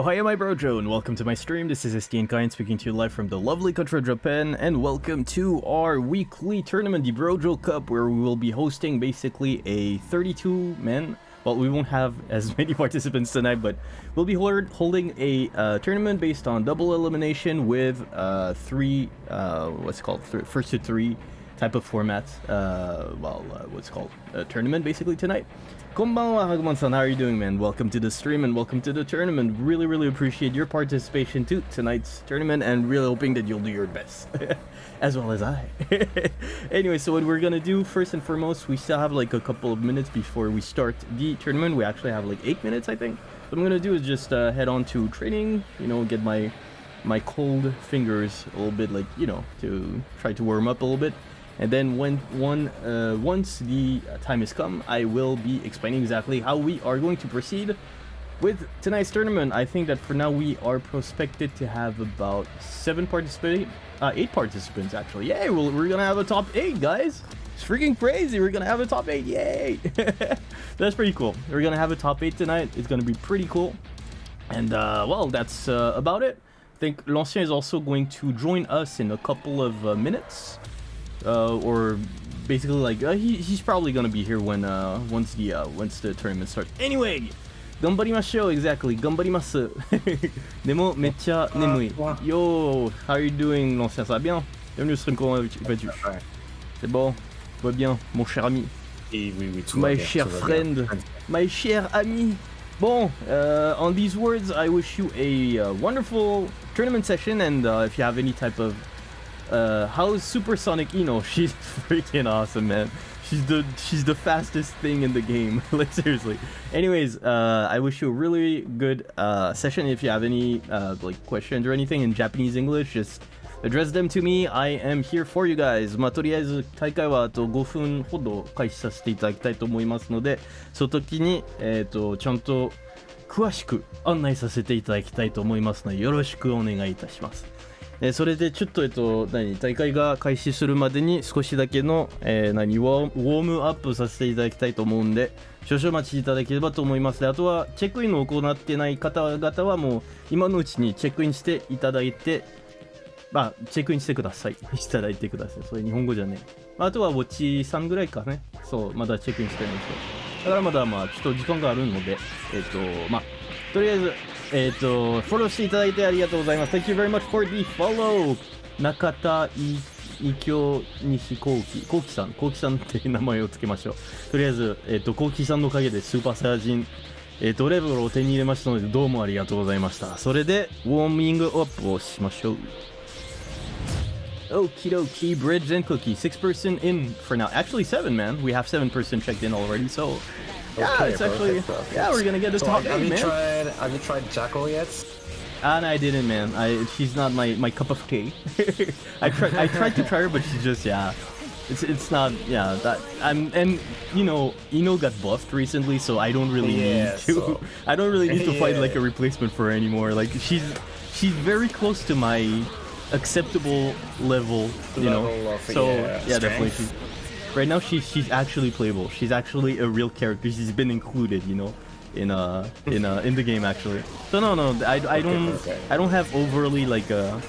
Oh hi my brojo and welcome to my stream, this is STN Kind speaking to you live from the lovely country of Japan and welcome to our weekly tournament, the Brojo Cup, where we will be hosting basically a 32 man, well we won't have as many participants tonight, but we'll be holding a uh, tournament based on double elimination with uh, three, uh, what's called, Th first to three type of formats, uh, well uh, what's called, a tournament basically tonight. Konbanwa Hagumon-san, how are you doing, man? Welcome to the stream and welcome to the tournament. Really, really appreciate your participation to tonight's tournament and really hoping that you'll do your best. as well as I. anyway, so what we're gonna do, first and foremost, we still have like a couple of minutes before we start the tournament. We actually have like eight minutes, I think. What I'm gonna do is just uh, head on to training, you know, get my my cold fingers a little bit like, you know, to try to warm up a little bit. And then when one uh, once the time has come, I will be explaining exactly how we are going to proceed with tonight's tournament. I think that for now we are prospected to have about seven participants, uh, eight participants actually. Yay, well, we're gonna have a top eight, guys. It's freaking crazy. We're gonna have a top eight. Yay! that's pretty cool. We're gonna have a top eight tonight. It's gonna be pretty cool. And uh, well, that's uh, about it. I think L'Ancien is also going to join us in a couple of uh, minutes uh, or basically like uh, he, he's probably gonna be here when uh, once the uh, once the tournament starts. Anyway, 頑張りましょう exactly 頑張りますでもめっちゃ眠い Yo, how are you doing l'ancien ça va bien Bienvenue sur une courant C'est bon Va bien mon cher ami Et oui, oui, tout My cher friend My cher ami Bon, uh, on these words, I wish you a uh, wonderful tournament session, and uh, if you have any type of uh, how is Supersonic Ino? She's freaking awesome, man. She's the she's the fastest thing in the game. like seriously. Anyways, uh, I wish you a really good uh, session. If you have any uh, like questions or anything in Japanese English, just address them to me. I am here for you guys. まあとりあえず大会はあと5分ほど開始させていただきたいと思いますので、その時にえっとちゃんと詳しく案内させていただきたいと思いますのでよろしくお願いいたします。えそれでちょっと、えっと、何大会が開始するまでに少しだけの、えー、何ウォームアップさせていただきたいと思うんで少々お待ちいただければと思いますであとはチェックインを行ってない方々はもう今のうちにチェックインしていただいてまあ、チェックインしてください。いただいてください。それ日本語じゃねえ。あとはウォッチさんぐらいかね。そう、まだチェックインしてない人。だからまだまあ、ちょっと時間があるので、えっ、と、まあ、とりあえず、えっ、ー、と、フォローしていただいてありがとうございます。Thank you very much for the follow! 中田い伊京西幸喜、幸喜さん、幸喜さんって名前を付けましょう。とりあえず、えっ、ー、と、幸喜さんのおかげでスーパーサイヤ人、えっ、ー、と、レベルを手に入れましたので、どうもありがとうございました。それで、ウォーミングアップをしましょう。Okie dokie, bridge and cookie. Six person in for now. Actually, seven, man. We have seven person checked in already, so yeah, okay, it's actually yeah, we're gonna get this so top have eight, you man. Tried, have you tried Jack-O yet? Ah, and I didn't, man. I she's not my my cup of tea. I tried I tried to try her, but she's just yeah. It's it's not yeah that I'm and you know Ino got buffed recently, so I don't really yeah, need to. So. I don't really need to yeah. find like a replacement for her anymore. Like she's she's very close to my acceptable level, you level know. Of, so yeah, yeah definitely. She's, Right now, she's she's actually playable. She's actually a real character. She's been included, you know, in uh in uh in the game actually. So no no, I, I don't okay, okay. I don't have overly like a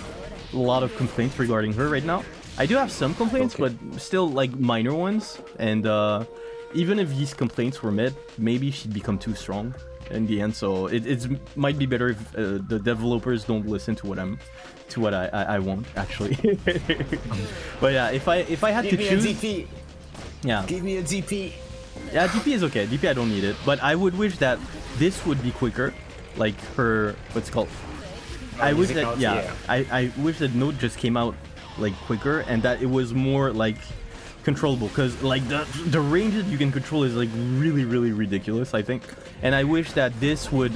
lot of complaints regarding her right now. I do have some complaints, okay. but still like minor ones. And uh, even if these complaints were met, maybe she'd become too strong in the end. So it it's, might be better if uh, the developers don't listen to what I'm to what I I, I want actually. but yeah, if I if I had Give to choose. Yeah. Give me a DP. Yeah, DP is okay. DP I don't need it, but I would wish that this would be quicker, like her what's called. Oh, I wish that yeah, yeah, I I wish that Note just came out like quicker and that it was more like controllable because like the the range that you can control is like really really ridiculous I think and I wish that this would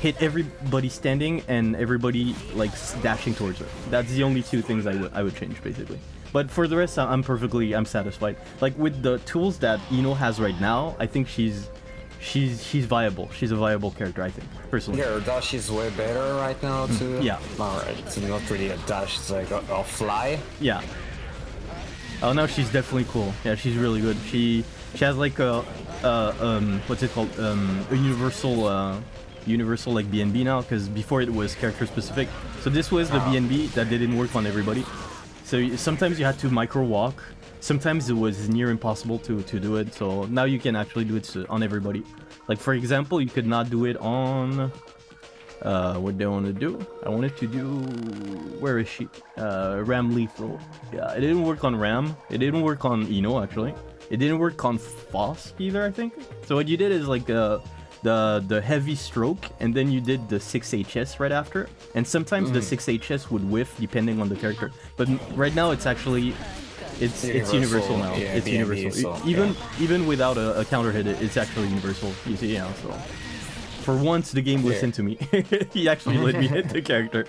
hit everybody standing and everybody like dashing towards her that's the only two things I would I would change basically but for the rest, I'm perfectly, I'm satisfied. Like with the tools that Ino has right now, I think she's, she's, she's viable. She's a viable character, I think, personally. Yeah, her dash is way better right now hmm, too. yeah. Alright, it's not really a dash, it's like a, a fly. Yeah. Oh, no, she's definitely cool. Yeah, she's really good. She, she has like a, uh, um, what's it called? Um, a universal, uh, universal like BNB now because before it was character specific. So this was the BNB that didn't work on everybody. So sometimes you had to micro walk. Sometimes it was near impossible to, to do it. So now you can actually do it on everybody. Like for example, you could not do it on uh, what do I want to do? I wanted to do... Where is she? Uh, Ramlethal. Yeah, it didn't work on Ram. It didn't work on Ino, actually. It didn't work on Faust either, I think. So what you did is like uh, the the heavy stroke, and then you did the 6HS right after. And sometimes mm. the 6HS would whiff depending on the character. But right now it's actually... It's universal. it's universal now. Yeah, it's universal. So, even yeah. even without a, a counter hit, it's actually universal. You see, yeah. So for once, the game listened to me. he actually let me hit the character.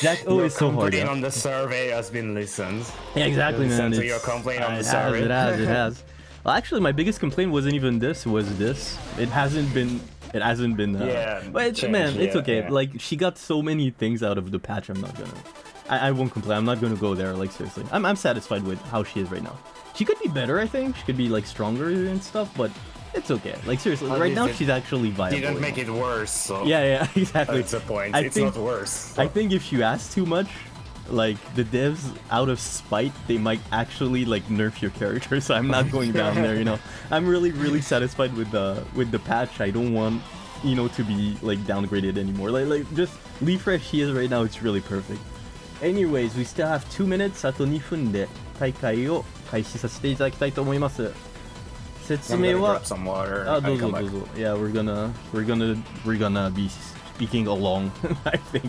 Jack O is so hard. Your on the survey has been listened. Yeah, exactly, man. So your complaint on the it survey. Has, it has, it has. Well, actually, my biggest complaint wasn't even this. Was this? It hasn't been. It hasn't been. Uh, yeah. But it's, man, yeah, it's okay. Yeah. Like she got so many things out of the patch. I'm not gonna. I, I won't complain. I'm not gonna go there. Like seriously, I'm I'm satisfied with how she is right now. She could be better. I think she could be like stronger and stuff. But it's okay. Like seriously, right now she's actually viable. Didn't make it worse. So yeah, yeah, exactly. That's the point. I it's think, not worse. So. I think if you ask too much, like the devs, out of spite, they might actually like nerf your character. So I'm not going down there. You know, I'm really, really satisfied with the with the patch. I don't want you know to be like downgraded anymore. Like, like just leave where she is right now. It's really perfect. Anyways, we still have two minutes. あと2分で大会を開始させていただきたいと思います。 説明はあどうぞどうぞ Yeah we're gonna we're gonna we're gonna be speaking along I think.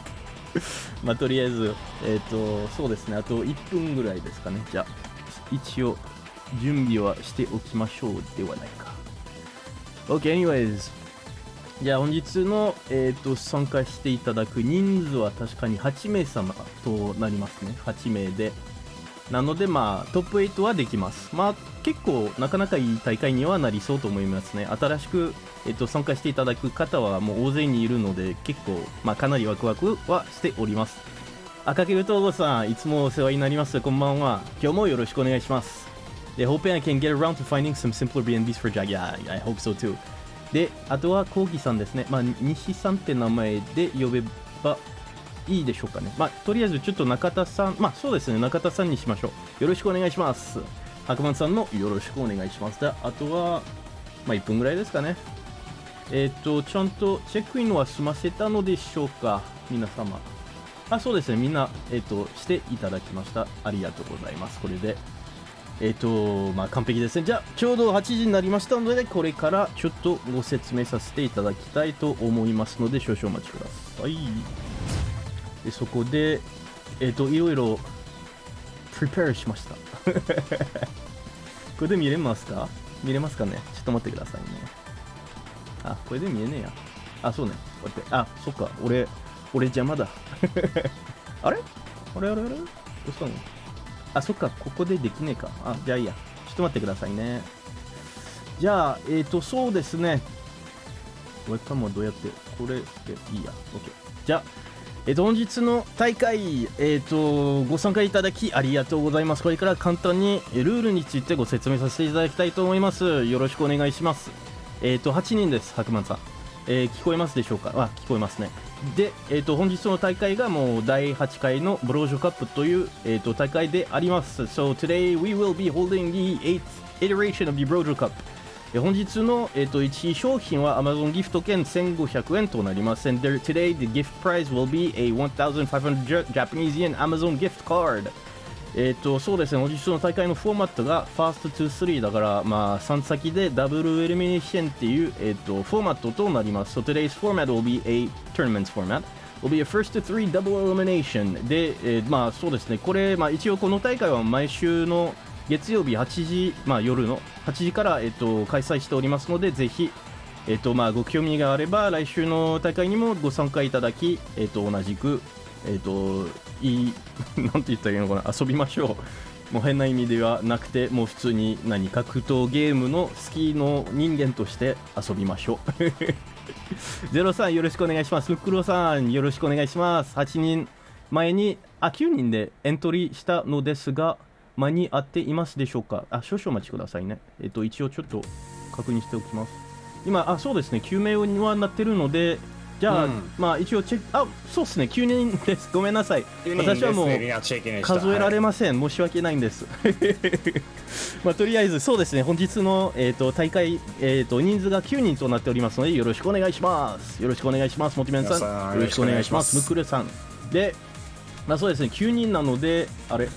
まあとりあえずえっ、ー、とそうですね。あと1分ぐらいですかね。じゃあ一応準備はしておきましょうではないか。OK anyways. じゃあ本日の、えーと、と参加していただく人数は確かに8名様となりますね。8名で。なのでまあトップ8はできます。まあ結構なかなかいい大会にはなりそうと思いますね。新しく、えっと、参加していただく方はもう大勢にいるので結構、まあ、かなりワクワクはしております。赤毛東郷さんいつもお世話になります。こんばんは。今日もよろしくお願いします。They hoping I can get around to finding some simpler BNBs for Jag yeah I hope so too であとはコーギさんですね。まあ西さんって名前で呼べばいいでしょうかね。まあ、とりあえずちょっと中田さん、まあそうですね、中田さんにしましょう。よろしくお願いします。白馬さんのよろしくお願いします。で、あとは、まあ1分ぐらいですかね。えっ、ー、と、ちゃんとチェックインは済ませたのでしょうか、皆様。あ、そうですね、みんな、えっ、ー、と、していただきました。ありがとうございます。これで。えっ、ー、と、まあ完璧ですね。じゃあ、ちょうど8時になりましたので、これからちょっとご説明させていただきたいと思いますので、少々お待ちください。でそこで、えっ、と、いろいろ、プリペアしました。これで見れますか？見れますかね？ちょっと待ってくださいね。あ、これで見えねえや。あ、そうね。こうやって。あ、そっか。俺、俺邪魔だ。あれ？あれあれあれ？どうしたの？あ、そっか。ここでできねえか。あ、じゃあいいや。ちょっと待ってくださいね。じゃあ、えっ、ー、と、そうですね。ウェブカムはどうやって、これでいいや。OK。じゃあ、え、本日の大会、えっと、ご参加いただきありがとうございます。これから簡単にルールについてご説明させていただきたいと思います。よろしくお願いします。えっと、8人です、白曼さん。えー、聞こえますでしょうか？あ、聞こえますね。で、えっと、本日の大会がもう第8回のブロージョカップという、えっと、大会であります。So today we will be holding the 8th iteration of the Brojo Cup. 本日の、えー、と1位商品は Amazon ギフト券1500円となります。And there, today the gift prize will be a 1500 Japanese yen Amazon gift card. えっ、と、そうですね、本日の大会のフォーマットが Fast to 3だから、まあ、3先でダブルエリミネーションっていう、えっ、と、フォーマットとなります。So today's format will be a tournament format. will be a first to three double elimination で、えー、まあそうですね、これ、まあ一応この大会は毎週の月曜日8時、まあ、夜の8時から、えっと、開催しておりますのでぜひ、えっとまあ、ご興味があれば来週の大会にもご参加いただき、えっと、同じく、えっと、いい なんて言ったらいいのかな遊びましょうもう変な意味ではなくてもう普通に何格闘ゲームの好きの人間として遊びましょう ゼロさんよろしくお願いします。ムックロさんよろしくお願いします。8人前にあ9人でエントリーしたのですが間に合っていますでしょうか？あ、少々お待ちくださいね。えっと、一応ちょっと確認しておきます。今、あ、そうですね、救命にはなってるので、じゃあ、うん、まあ一応チェック、あ、そうですね、9人です。ごめんなさい。私はもう数えられません。申し訳ないんです。まあとりあえずそうですね、本日の、えーと、大会、えーと、人数が9人となっておりますので、よろしくお願いします。よろしくお願いします、モティメンさん。よろしくお願いします、ムクルさん。で、まあそうですね、9人なので、あれ？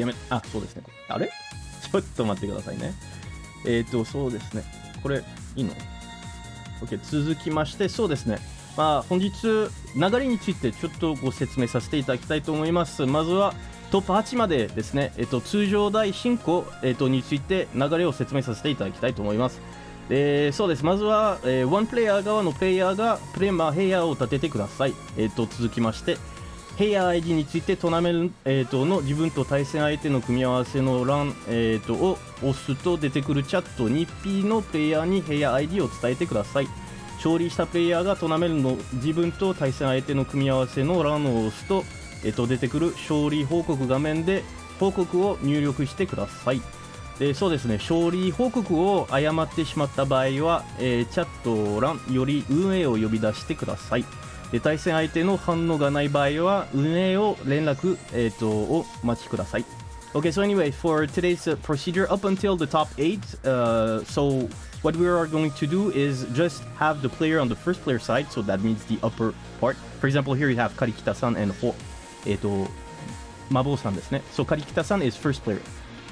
やめ、あ、そうですね。あれ？ちょっと待ってくださいね。えっ、ー、と、そうですね。これ、いいの ?OK、続きまして、そうですね。まあ、本日、流れについてちょっとご説明させていただきたいと思います。まずは、トップ8までですね、えっと、通常代進行、えっと、について流れを説明させていただきたいと思います。えー、そうです。まずは、えー、ワンプレイヤー側のプレイヤーがプレマーヘイヤーを立ててください。えっと、続きまして、ヘイヤー ID についてトーナメント、の自分と対戦相手の組み合わせの欄、えー、とを押すと出てくるチャット 2P のプレイヤーにヘイヤー ID を伝えてください。勝利したプレイヤーがトーナメントの自分と対戦相手の組み合わせの欄を押すと,、えー、と出てくる勝利報告画面で報告を入力してください。でそうですね勝利報告を誤ってしまった場合は、えー、チャット欄より運営を呼び出してください。で対戦相手の反応がない場合は運営を連絡、えー、とをお待ちください。Okay, so anyway, for today's uh, procedure, up until the top eight, uh, so what we are going to do is just have the player on the first player side, so that means the upper part. For example, here you have Karikita-san and Ho, えっと、Mabo-san ですね。So Karikita-san is first player,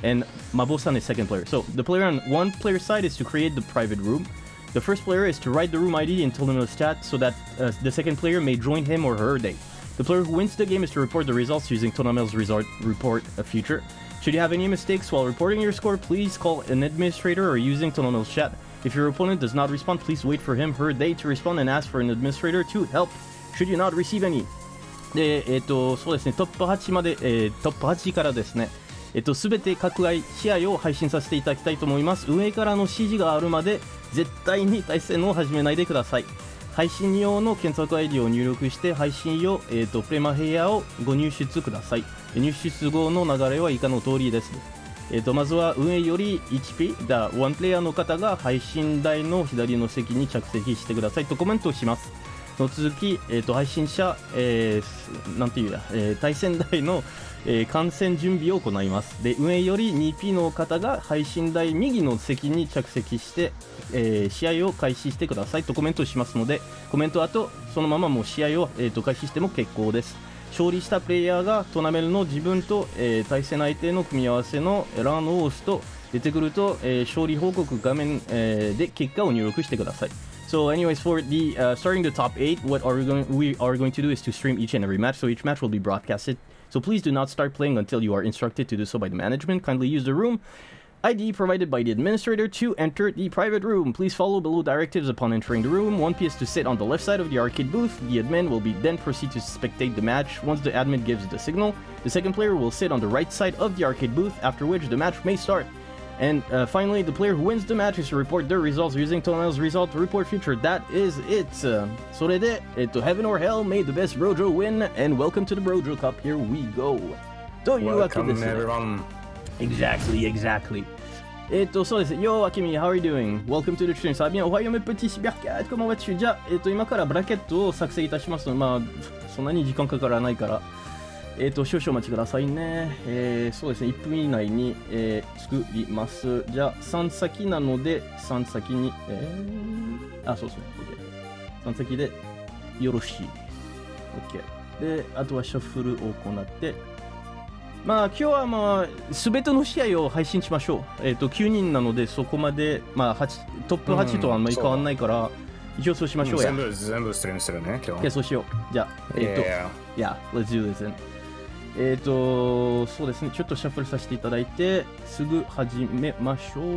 and Mabo-san is second player. So the player on one player side is to create the private room. the first player is to write the room ID and tell them the stat so that uh, the second player may join him or her day. The player who wins the game is to report the results using Tonamel's resort report uh, feature. Should you have any mistakes while reporting your score, please call an administrator or using Tonamel's chat. If your opponent does not respond, please wait for him her day to respond and ask for an administrator to help. Should you not receive any? で、えっ、ー、と、そうですね、トップ8まで、えー、トップ8からですね、えっと、すべて各試合を配信させていただきたいと思います。運営からの指示があるまで、絶対に対戦を始めないでください。配信用の検索 ID を入力して配信用、えーと、プレマヘイヤーをご入出ください。入出後の流れは以下の通りです。えーと、まずは運営より 1P だワンプレイヤーの方が配信台の左の席に着席してください。とコメントします。その続き、えーと、配信者、えー、なんていうや、えー、対戦台のえー、観戦準備を行います。で運営より 2P の方が配信台右の席に着席して、えー、試合を開始してくださいとコメントしますのでコメント後そのままもう試合を、えーと、開始しても結構です勝利したプレイヤーがトーナメントの自分と、えー、対戦相手の組み合わせのランを押すと出てくると、えー、勝利報告画面、えー、で結果を入力してください So, anyways, for the uh, starting the top eight, what are we going? We are going to do is to stream each and every match. So each match will be broadcasted So please do not start playing until you are instructed to do so by the management. Kindly use the room ID provided by the administrator to enter the private room. Please follow below directives upon entering the room. One PS to sit on the left side of the arcade booth. The admin will be then proceed to spectate the match. Once the admin gives the signal, the second player will sit on the right side of the arcade booth, after which the match may start. And uh, finally, the player who wins the match is to report their results using Tonamel's result to report future. That is it. So did it. To heaven or hell, may the best Brojo win, and welcome to the Brojo Cup. Here we go. Do you welcome, everyone. Exactly, exactly. えっと、そうです。Yo, Akimi, how are you doing? Welcome to the stream. Va bien? おはよう、mes petits cybercats. Comment vas-tu? じゃあ、えっと、今からブラケットを作成いたしますので、まあ、そんなに時間かからないから。えっ、ー、と、少々お待ちくださいね。えー、そうですね、1分以内に、えー、作ります。じゃあ、3先なので、3先に、えー、あ、そうですね、OK。3先で、よろしい。OK。で、あとはシャッフルを行って、まあ、今日はまあ、すべての試合を配信しましょう。えっ、ー、と、9人なので、そこまで、まあ、トップ8とはあんまり変わんないから、一応そうしましょうや。全部、全部ストリームするね、今日。そうしよう。じゃあ、えっ、ー、と、yeah, let's do this. えっ、ー、と、そうですね、ちょっとシャッフルさせていただいて、すぐ始めましょう。ち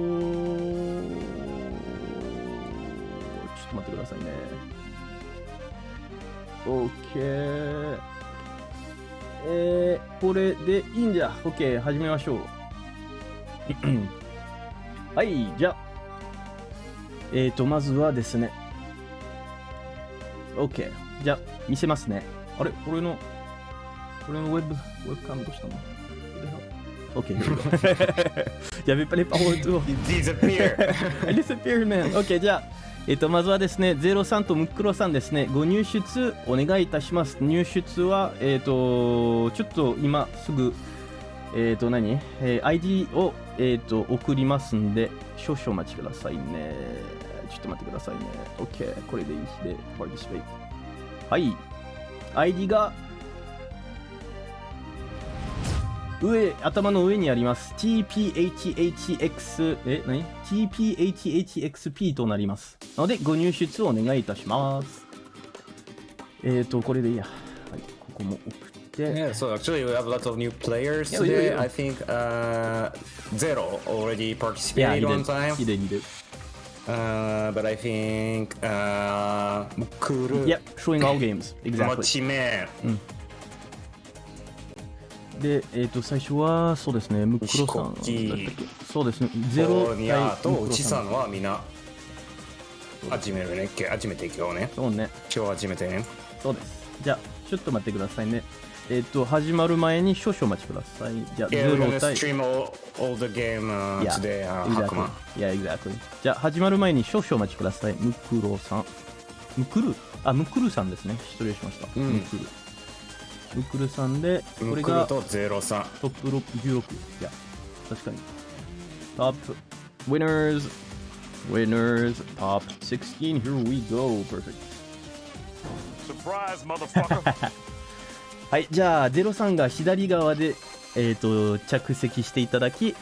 ょっと待ってくださいね。OK。えー、これでいいんじゃ。OK、始めましょう。はい、じゃえっ、と、まずはですね。OK、じゃ見せますね。あれ、これの、このウェブ、ウェブカウントしたの ?OK。やべっぱりパワーツを。Disappear! Disappear, man! OK、じゃあ。えっと、まずはですね、03とムックロさんですね、ご入出お願いいたします。入出は、えっ、と、ちょっと今すぐ、えっ、と何、えー、ID を、えっ、と、送りますんで、少々お待ちくださいね。ちょっと待ってくださいね。OK。これでいい日で、パーティシペイはい。ID が、上、頭の上にあります。TPHHX、え、何 ?TPHHXP となります。なので、ご入出をお願いいたします。えっ、ー、と、これでいいや。はい、ここも送って。Yeah, so actually we have lots of new players yeah, today. I think uh, Zero already participated yeah, one time. He did, he did. Uh, but I think uh, Mukuru. Yep, showing all games. Exactly. 持ち目。うん。で、えっ、ー、と、最初は、そうですね、ムクロさんそうですね、ゼロニアと内さんはみんな、始めるね。始めていくよね。そうね。今日始めてね。そうです。じゃあ、ちょっと待ってくださいね。えっ、ー、と、始まる前に少々お待ちください。じゃあ、ゼロ対。stream all, all the game、uh, yeah, today, uh, exactly. Yeah, exactly. じゃあ、始まる前に少々お待ちください。ムクロさん。ムクル？あ、ムクルさんですね。失礼しました。うん、ムクル。ウクルさんで、これがトップロ16。いや、確かに。トップ、winners, winners, top 16, here we go, perfect. Surprise, motherfucker! はい、じゃあ、ゼロさんが左側で、えっ、ー、と、着席していただき、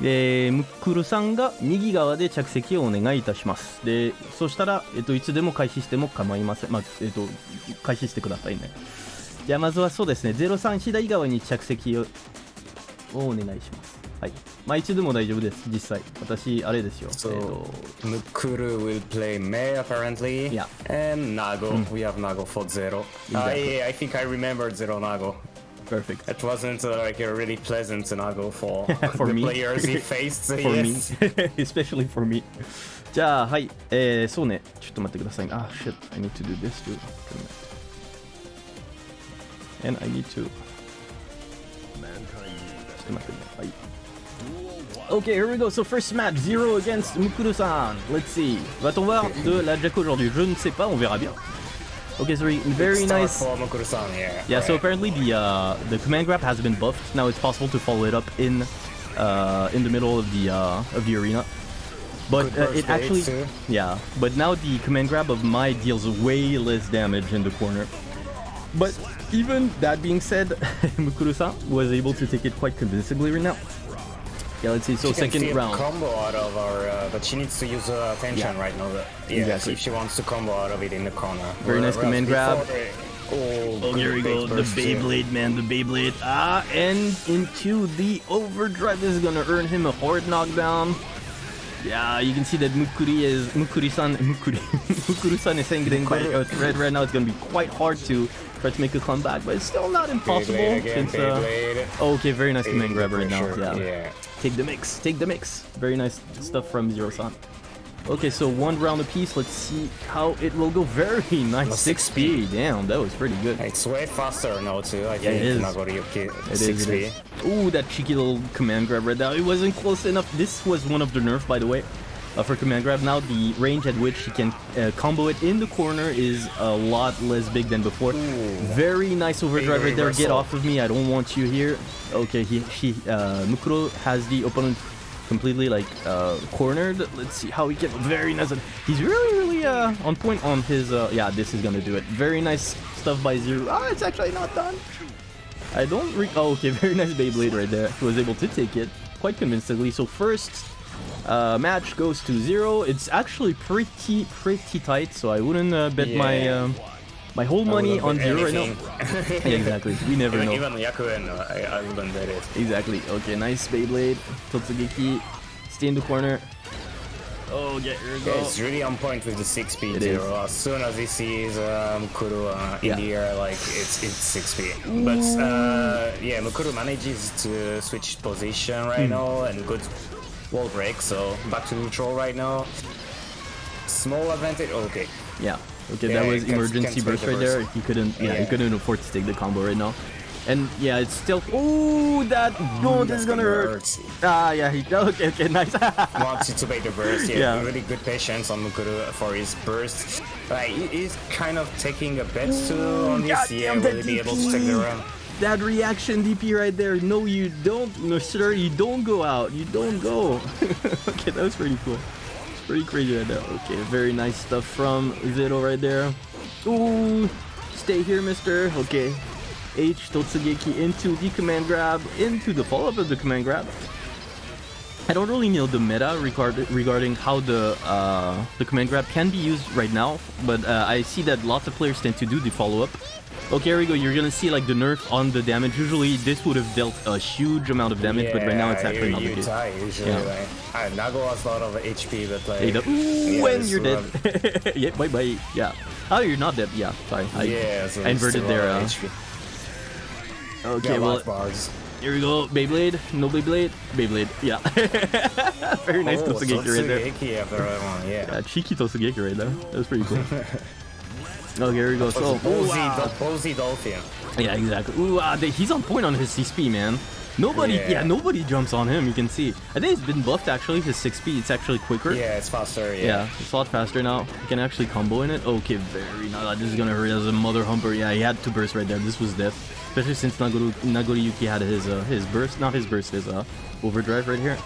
で、ムックルさんが右側で着席をお願いいたします。で、そしたら、えっ、ー、と、いつでも開始しても構いません。まあ、えっ、ー、と、開始してくださいね。じゃあまずはそうですね、03左側に着席をお願いします。はい。まあ、いつでも大丈夫です、実際。私、あれですよ。So, えー、Mukuru will play May apparently. Yeah. And Nago. Mm. We have Nago for Zero. Exactly. I, I think I remembered Zero Nago. Perfect. It wasn't uh, like a really pleasant Nago for, for the me. players he faced. for yes. me. Especially for me. じゃあ、はい。えー、そうね。ちょっと待ってください。あ、shit. I need to do this too. And I need to. Ok, here we go. So first match, Zero against Mukuru-san. Let's see. Va-t-on voir de la Jaco aujourd'hui Je ne sais pas, on verra bien. Okay, so very nice. Yeah, yeah so apparently the uh, the command grab has been buffed. Now it's possible to follow it up in uh, in the middle of the uh, of the arena. But uh, it actually, yeah. But now the command grab of May deals way less damage in the corner. But even that being said, Mukuru-san was able to take it quite convincingly right now. Yeah, let's see. So she second round. combo out of our, uh, but she needs to use her attention yeah. right now. Yeah, exactly. if she wants to combo out of it in the corner. Very nice command grab. Oh, oh here we go. The Beyblade, man. The Beyblade. Ah, and into the overdrive. This is gonna earn him a hard knockdown. Yeah, you can see that Mukuri is Mukuri-san. Mukuri. Mukuru-san is saying quite red right now. It's gonna be quite hard to try to make a comeback, but it's still not impossible. Again, since, uh... oh, okay, very nice command grab right now. Yeah. yeah. Take the mix, take the mix. Very nice stuff from Zero-san. Okay, so one round apiece. Let's see how it will go. Very nice. Six speed. Damn, that was pretty good. It's way faster now too. I yeah, think. It is. Nagoriyuki. It six is, speed. Ooh, that cheeky little command grab right there. It wasn't close enough. This was one of the nerfs, by the way uh, for command grab. Now the range at which he can uh, combo it in the corner is a lot less big than before. Ooh. Very nice overdrive right there. Get off of me. I don't want you here. Okay, he, he uh, Mukuro has the opponent completely like uh, cornered. Let's see how he can. Very nice. He's really, really uh, on point on his. Uh, yeah, this is gonna do it. Very nice stuff by Zero. Ah, it's actually not done. I don't. Re oh, okay. Very nice Beyblade right there. He was able to take it quite convincingly. So first uh, match goes to zero. It's actually pretty pretty tight, so I wouldn't uh, bet yeah. my um, my whole money on zero right now. yeah, exactly. We never even, know. Even Yakuen, uh, I, I wouldn't bet it. Exactly. Okay, nice Beyblade. Totsugeki, stay in the corner. Oh, get your go. Yeah, it's really on point with the 6P zero. As soon as he sees Mukuru uh, in yeah. the air, like it's it's 6P. But uh, yeah, Mukuru manages to switch position right mm. now and good wall break, so back to neutral right now. Small advantage. Oh, okay. Yeah. Okay, yeah, that was emergency burst right there. He couldn't. Yeah, yeah, he couldn't afford to take the combo right now. And yeah, it's still. Oh, that. Oh, this is gonna hurt. Ah, yeah. He, okay, okay, nice. Wants to bait the burst. Yeah, Yeah. really good patience on Mukuru for his burst. Like, he's kind of taking a bet too on this. Yeah, will he be able to take the DP. That reaction DP right there. No, you don't. No, sir, you don't go out. You don't go. okay, that was pretty cool. It's pretty crazy right there. Okay, very nice stuff from Zero right there. Ooh, stay here, mister. Okay. H Totsugeki into the command grab, into the follow-up of the command grab. I don't really know the meta regard regarding how the uh, the command grab can be used right now, but uh, I see that lots of players tend to do the follow-up. Okay, here we go. You're gonna see like the nerf on the damage. Usually this would have dealt a huge amount of damage, but right now it's actually not the case. die usually. Yeah. Like, uh, Nago has a lot of HP, but like. Hey, Ooh, yeah, when you're dead. yeah, bye bye. Yeah. Oh, you're not dead. Yeah, sorry. I, Yeah, so I inverted there. Uh, HP. okay, Yeah, well, bars. here we go. Beyblade. No Beyblade. Beyblade. Yeah. Very nice oh, Totsugeki right there. Totsugeki after that one, yeah. Yeah, cheeky Totsugeki right there. That was pretty cool. okay, here we go. So, ooh, Posey, wow. Posey Dolphin. Yeah, exactly. Ooh, ah, they- he's on point on his CSP, man. Nobody, yeah. Yeah. nobody jumps on him. You can see. I think it's been buffed actually. His 6P, It's actually quicker. Yeah, it's faster, yeah. Yeah, it's a lot faster now. You can actually combo in it. Okay, very nice. This is gonna hurt as a mother humper. Yeah, he had two bursts right there. This was death. Especially since Nagoro, Nagoriyuki had his uh, his burst, not his burst, his uh, overdrive right here.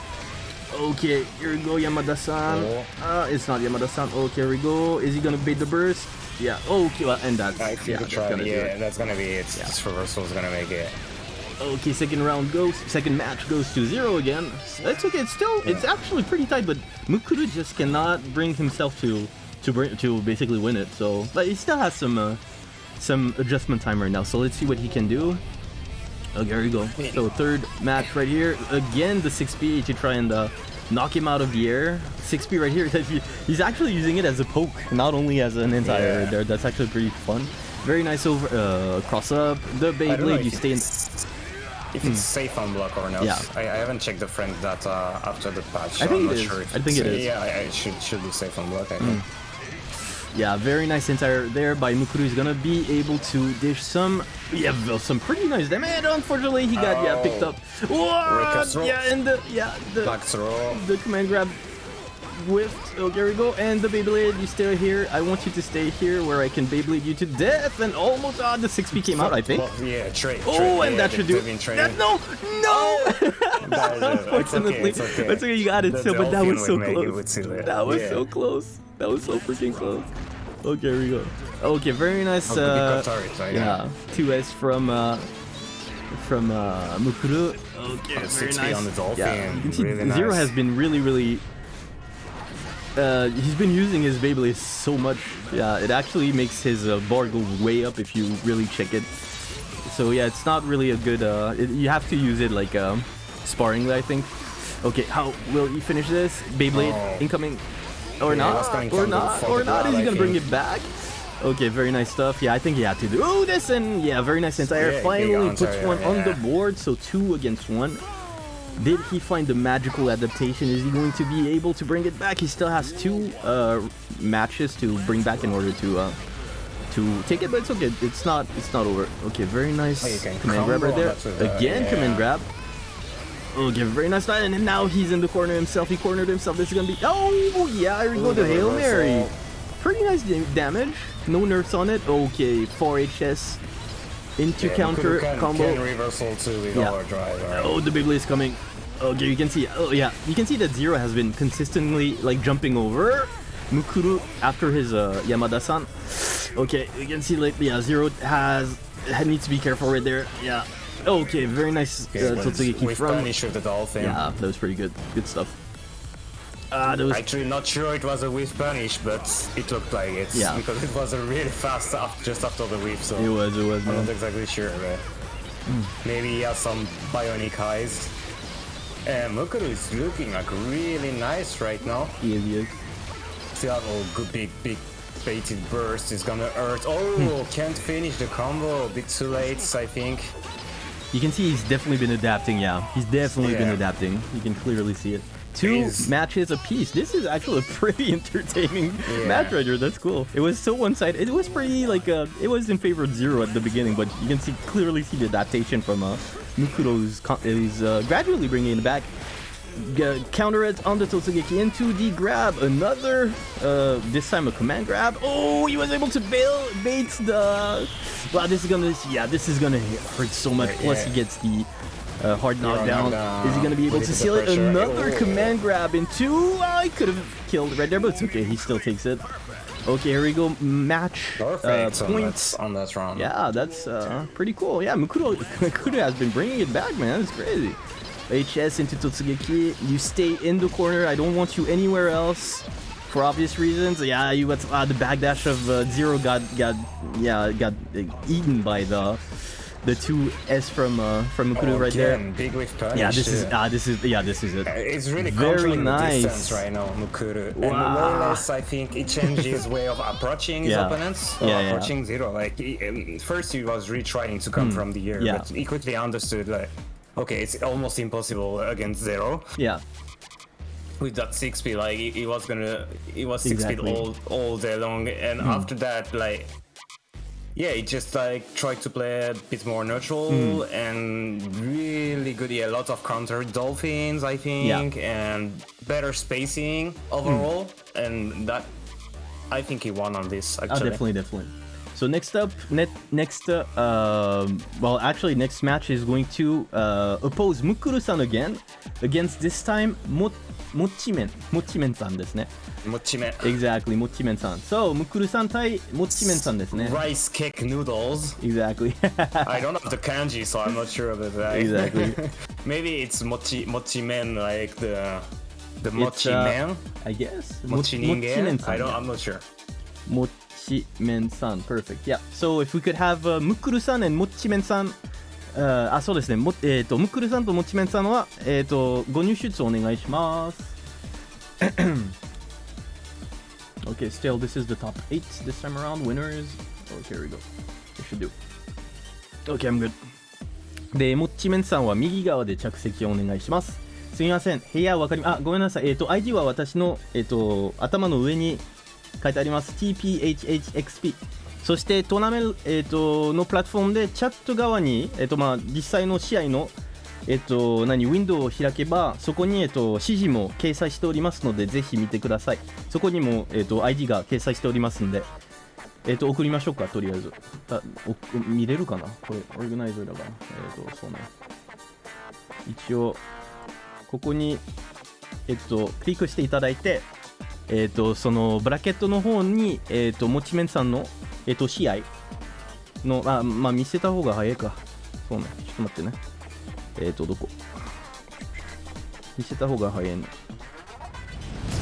Okay, here we go, Yamada-san. Oh. Uh, it's not Yamada-san. Okay, here we go. Is he gonna bait the burst? Yeah. Okay, well, and that's I yeah, that's gonna do yeah, that's gonna be it. This reversal is gonna make it. Okay, second round goes, second match goes to zero again. That's okay. It's still, it's actually pretty tight, but Mukuru just cannot bring himself to to bring to basically win it. So, but he still has some uh, some adjustment time right now. So let's see what he can do. Oh, there you go. So third match right here. Again, the 6P to try and uh, knock him out of the air. 6B right here. He's actually using it as a poke, not only as an anti-air Yeah. there. That's actually pretty fun. Very nice over uh, cross up. The Beyblade, you stay in. If it's hmm. safe on block or not. Yeah. I, I haven't checked the frame data uh, after the patch. I think I'm it not is. Sure if I think it's- it is. Yeah, I, I should should be safe on block. I hmm. think. Yeah, very nice anti-air there by Mukuru. He's gonna be able to dish some, yeah, some pretty nice damage. Unfortunately, he got yeah picked up. Yeah, and the yeah the Back throw. the command grab whiffed. Oh, there we go. And the Beyblade, you stay here. I want you to stay here where I can Beyblade you to death. And almost, ah, the 6P came out, I think. Well, yeah, trade. Oh, and that should do it. That, no, no! Unfortunately, it's okay. that's okay. You got it. The So, but that was so would make it close. That was Yeah. so close. That was so freaking close. Okay, here we go. Okay, very nice. Oh, Uh, yeah, two S from uh, from uh, Mukuru. Okay, Oh, very nice. on the Dolphin, Yeah, you can see really Zero nice. has been really, really. Uh, he's been using his Beyblade so much. Yeah, it actually makes his uh, bar go way up if you really check it. So yeah, it's not really a good. Uh, it, you have to use it like um, sparring, I think. Okay, how will he finish this? Beyblade Oh. incoming, or Yeah, not? Or not? Or not? Is he gonna bring it back? Okay, very nice stuff. Yeah, I think he had to do oh, this, and yeah, very nice anti-air. Yeah, Finally puts one on the board, so two against one. Did he find the magical adaptation? Is he going to be able to bring it back? He still has two uh, matches to bring back in order to uh, to take it, but it's okay. It's not it's not over. Okay, very nice Oh, command grab right there. uh, Again, yeah. command grab. Okay, very nice. Fight, and now he's in the corner himself. He cornered himself. This is gonna be. Oh yeah, here we go to the Hail Mary. Pretty nice damage. No nerfs on it. Okay, 4 HS into Yeah, counter can, combo. Can reversal too with Yeah. overdrive. Right? Oh, the Beyblade is coming. Okay, you can see. Oh, yeah. You can see that Zero has been consistently, like, jumping over Mukuru after his uh, Yamada-san. Okay, you can see, like, yeah, Zero has... needs to be careful right there. Yeah. Okay, very nice uh, Totsugeki with from... with the dolphin. Yeah, that was pretty good. Good stuff. That was... Actually, not sure it was a whiff punish, but it looked like it. Yeah. Because it was a really fast after, just after the whiff, so It was, it was, I'm man. not exactly sure. But Maybe he has some bionic eyes. And Mukuru is looking like really nice right now. He is, he is. Still have a good big, big baited burst. Is gonna hurt. Oh, Hmm. can't finish the combo. A bit too late, I think. You can see he's definitely been adapting, yeah. He's definitely been adapting. You can clearly see it. Two Is- matches apiece. This is actually a pretty entertaining Yeah. match right here. That's cool. It was so one-sided. It was pretty like uh, it was in favor of zero at the beginning, but you can see clearly see the adaptation from uh, Mukuro's con- is uh, gradually bringing it back. G- counter it on the Totsugeki into the grab. Another, uh, this time a command grab. Oh, he was able to bail, bait the. Wow, this is gonna, yeah, this is gonna hurt so much. Plus, yeah. he gets the uh, hard knockdown. knockdown. Is he gonna be able to seal it? Another Oh. command grab into. Oh, he could have killed right there, but it's okay. He still takes it. Okay, here we go. Match uh, points. on that round. Yeah, that's uh, pretty cool. Yeah, Mukuro has been bringing it back, man. That's crazy. HS into Totsugeki. You stay in the corner. I don't want you anywhere else. For obvious reasons. Yeah, you got uh, the backdash of uh, Zero got got yeah got uh, eaten by the the two S from uh, from Mukuru Oh, right there. Big punish. Yeah, this is ah this is yeah this is it. It's really Very nice. right now, Mukuru. And more or less, I think he changed his way of approaching his Yeah. opponents. Yeah, yeah. approaching Zero. Like, he, um, first he was really trying to come from the air, but he quickly understood, like, okay, it's almost impossible against Zero. Yeah. With that six speed, like, he, he was gonna, he was six Exactly. Speed all, all day long. And after that, like, yeah, he just like tried to play a bit more neutral Hmm. and really good. Yeah, a lot of counter dolphins, I think, and better spacing overall. And that, I think he won on this Actually, Oh, definitely, definitely. So next up, net, next, uh, um, well, actually, next match is going to uh, oppose Mukuru-san again, against this time Mo Mochimen. Mochimen-san. Mochimen. Exactly, Mochimen-san. So, Mukurusan-tai, Mochimen-san. Rice cake noodles. Exactly. I don't have the kanji, so I'm not sure about that. Exactly. Maybe it's mochi like the the uh, mochi. I guess. I don't. I'm not sure. Mochimen-san, Perfect. Yeah. So if we could have uh, and Mochimen-san. ああそうですね、もえー、とムクルさんとモチメンさんは、えー、とご入出お願いします。okay, still, this is the top 8 this time around. Winners. Okay, here we go. We should do. Okay, I'm good. で、モッチメンさんは右側で着席をお願いします。すみません、部屋わかりま、あ、ごめんなさい。えっ、と、ID は私の、えっ、と、頭の上に書いてあります。TPHHXP。そして、トーナメント、えっ、と、のプラットフォームで、チャット側に、えっ、と、まあ、実際の試合の、えっ、と、何、ウィンドウを開けば、そこに、えっ、と、指示も掲載しておりますので、ぜひ見てください。そこにも、えっ、と、ID が掲載しておりますんで、えっ、と、送りましょうか、とりあえず。あお見れるかな？これ、オーガナイザーだから。えっ、と、そうね。一応、ここに、えっ、と、クリックしていただいて、えっ、と、その、ブラケットの方に、えっ、と、もちめんさんの、えっ、と、試合の、あ、まあ、見せた方が早いか。そうね。ちょっと待ってね。えっ、と、どこ？見せた方が早いね。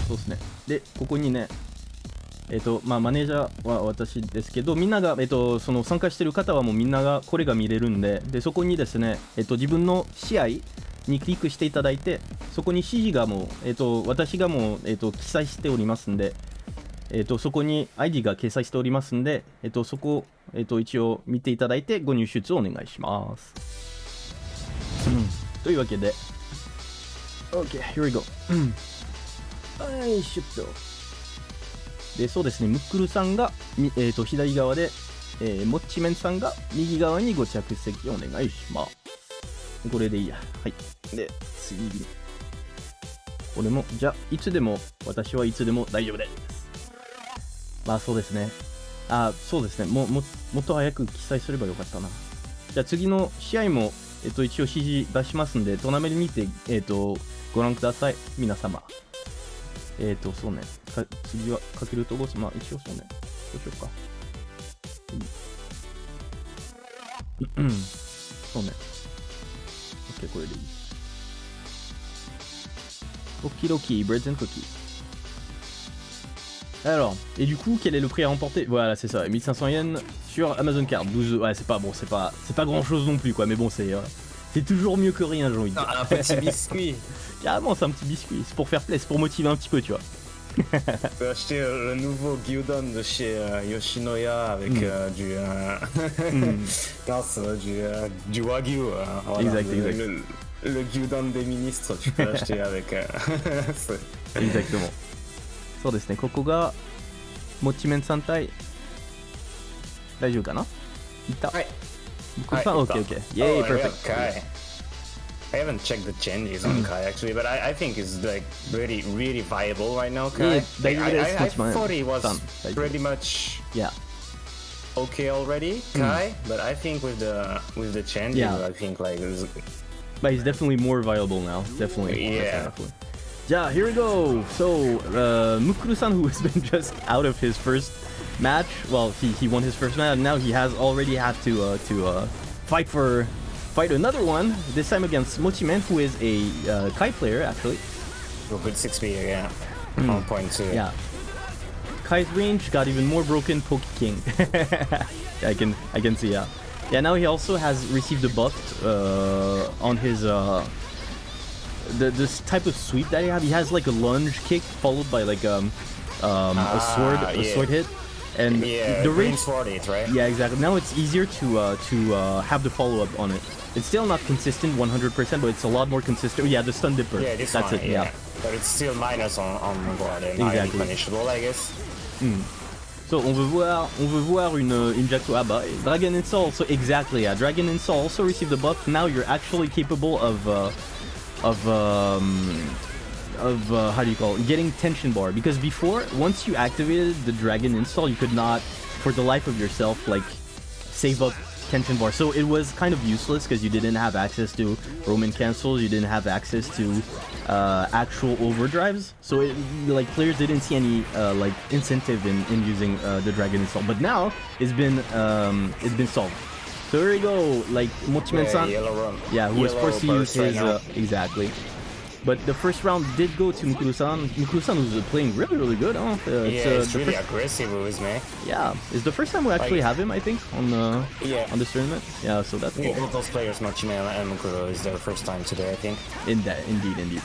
そうですね。で、ここにね、えっとまあ、マネージャーは私ですけど、みんなが、えっと、その参加してる方はもうみんながこれが見れるんで、でそこにですね、えっと、自分の試合にクリックしていただいて、そこに指示がもう、えっと、私がもう、えっと、記載しておりますんで、えっと、そこに ID が掲載しておりますんで、えっと、そこを、えっと、一応見ていただいて、ご入出をお願いします。うんというわけで、OK, here we go. はい、シュッと。でそうですね、ムックルさんが、みえー、と左側で、えー、モッチメンさんが右側にご着席お願いします。これでいいや。はい。で、次に。これも、じゃあ、いつでも、私はいつでも大丈夫です。まあ、そうですね。あ、そうですね。もももっと早く記載すればよかったな。じゃあ、次の試合も、えっ、と、一応指示出しますんで、トーナメントにて、えっ、と、ご覧ください。皆様。えっ、ー、と、そうね。か次はかけるとこまあ一応そうね。どうしようか。うん。うんそうね。que eu acordei. Breads and Cookies. Alors, et du coup, quel est le prix à remporter? Voilà, c'est ça, 1500 yens sur Amazon Card. 12 ouais, c'est pas bon, c'est pas c'est pas grand-chose non plus quoi, mais bon, c'est euh, c'est toujours mieux que rien, j'ai envie de dire. Ah, un petit biscuit. Carrément, c'est un petit biscuit, c'est pour faire plaisir, pour motiver un petit peu, tu vois. そして、le nouveau Gyudan de chez Yoshinoya avec du, grâce du, du Wagyu. exact, exact. Le, le Gyudan des ministres, tu peux acheter avec. Exactement. そうですね、ここが、もちめんさん対、大丈夫かないた。はい。僕さん、はい、OK、OK。イェーイ、パーフェクト。I haven't checked the changes on Ky actually, but I, I think it's like really, really viable right now. Ky. Yeah, they- I, I, I thought he was fun. They do. pretty much Yeah okay already, Ky. But I think with the with the changes, Yeah. I think like it's, But he's definitely more viable now. Definitely. Yeah. Definitely. Yeah, here we go. So, uh, Mukuru-san, who has been just out of his first match, well, he, he won his first match, and now he has already had to uh, to uh, fight for fight another one. This time against Mochimen, who is a uh, Ky player actually. a good six speed again. One point two. Hmm. Yeah. Ky's range got even more broken. Poke King. I can I can see. Yeah. Yeah. Now he also has received a buff uh, on his uh, the this type of sweep that he have. He has like a lunge kick followed by like um, um a sword Ah, a yeah. sword hit, and Yeah, the range. sword it, right? Yeah, exactly. Now it's easier to uh, to uh, have the follow up on it. It's still not consistent 100%, but it's a lot more consistent. Yeah, the stun dipper. Yeah, this That's one, it. yeah. yeah. But it's still minus on, on board and Exactly. punishable, I guess. So on veut voir, on veut voir une une Jack-O ah bah, Dragon Install also exactly yeah. Dragon Install also received the buff. Now you're actually capable of uh, of um, of uh, how do you call it? Getting tension bar because before once you activated the Dragon Install, you could not for the life of yourself like save up tension bar. So it was kind of useless because you didn't have access to Roman cancels, you didn't have access to uh, actual overdrives. So it, like players didn't see any uh, like incentive in, in using uh, the Dragon install. But now it's been um, it's been solved. So here we go, like Mochimen-san. Yeah. Yeah, who was forced to use his uh, exactly. But the first round did go to Mukuru-san. Mukuru-san was uh, playing really, really good. Huh? Uh, yeah, it's, uh, it's the really first- aggressive with me. yeah, it's the first time we actually Like- have him, I think, on the Yeah. on this tournament. Yeah, so that's Yeah, cool. both those players, Mochime and Mukuro, is their first time today, I think. In that, indeed, indeed.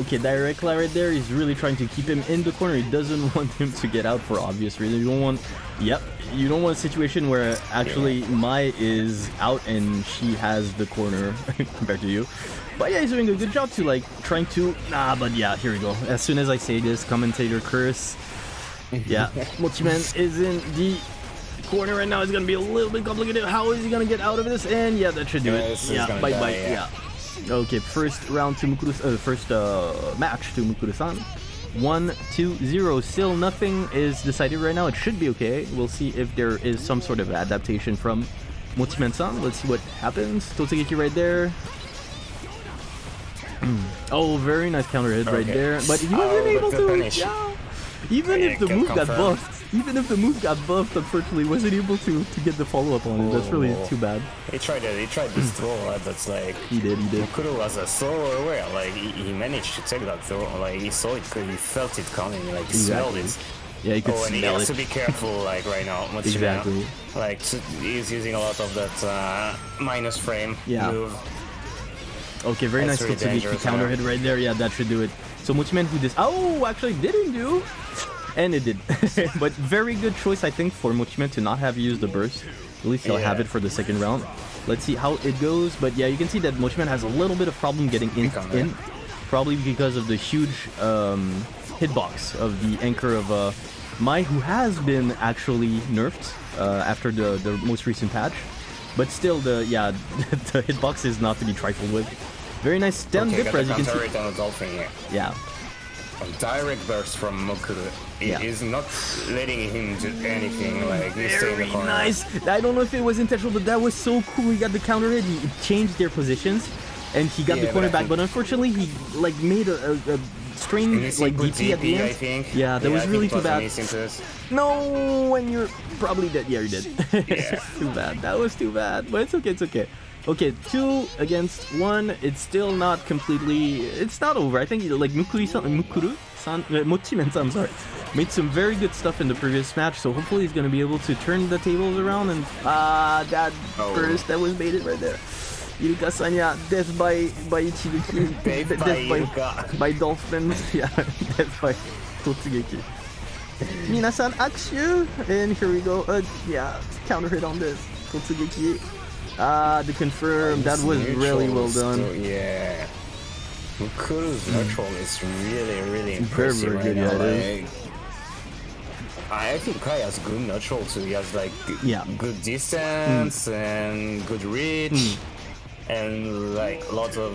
Okay, Direct right there. He's really trying to keep him in the corner. He doesn't want him to get out for obvious reasons. You don't want, yep, you don't want a situation where actually May is out and she has the corner compared to you. But yeah, he's doing a good job to like trying to. Nah, but yeah, here we go. As soon as I say this, commentator curse. Yeah, Mochimen is in the corner right now. It's gonna be a little bit complicated. How is he gonna get out of this? And yeah, that should do Yeah, it. Yeah, bye die, bye. yeah. yeah. Okay, first round to Mukuru, uh, first uh, match to Mukuru-san. One, two, zero. Still nothing is decided right now. It should be okay. We'll see if there is some sort of adaptation from Mochimen-san. Let's see what happens. Totsugeki right there. Oh, very nice counter hit right there. But he wasn't Oh, able to. Yeah. Even Yeah, if the move got buffed, even if the move got buffed, unfortunately, wasn't able to to get the follow up on it. That's really Oh. too bad. He tried it, he tried this throw, that's like... He did. He did. Mukuro was uh, so aware, like he, he managed to take that throw, like he saw it, he felt it coming, like he smelled it. Yeah, you could Oh, and he has it. to be careful, like right now. Mochime. Exactly. Like he's using a lot of that uh, minus frame Yeah. move. Okay, very That's nice really dangerous, counter yeah. hit right there. Yeah, that should do it. So Mochimen who this oh actually didn't do and it did. but very good choice I think for Mochimen to not have used the burst. At least he'll have it for the second round. Let's see how it goes. But yeah, you can see that Mochimen has a little bit of problem getting in, in probably because of the huge um, hitbox of the anchor of uh, May, who has been actually nerfed uh, after the, the most recent patch. But still, the yeah, the hitbox is not to be trifled with. Very nice stun Okay, dipper, as you can see. on the dolphin here. Yeah, A direct burst from Mokuru. He Yeah. is not letting him do anything, like in very the nice. I don't know if it was intentional, but that was so cool. He got the counter hit. He changed their positions, and he got Yeah, the corner I back. But unfortunately, he like made a, a, a strange And you see like DP at the end. I think. Yeah, that I was think really it too bad. Miss into this. No, when you're probably dead. Yeah, you're dead. Yeah. too bad. That was too bad. But it's okay. It's okay. Okay, two against one. It's still not completely. It's not over. I think like Mukuri-san, Mukuru-san, uh, Mochimen-san, sorry, made some very good stuff in the previous match. So hopefully he's gonna be able to turn the tables around. And ah, that Oh. burst that was baited right there. Iruka Sanya, death by by Ichibuki, Death by Iruka. by dolphins. Yeah, death by Totsugeki. Minasan Akshu! And here we go. Uh, yeah, counter hit on this. Totsugeki. Ah, the confirm. That was really well done. Still, yeah. Mukuru's neutral is really, really Very, impressive very right good, now. yeah, like, I think Ky has good neutral too. He has like Yeah. good distance Hmm. and good reach and like lots of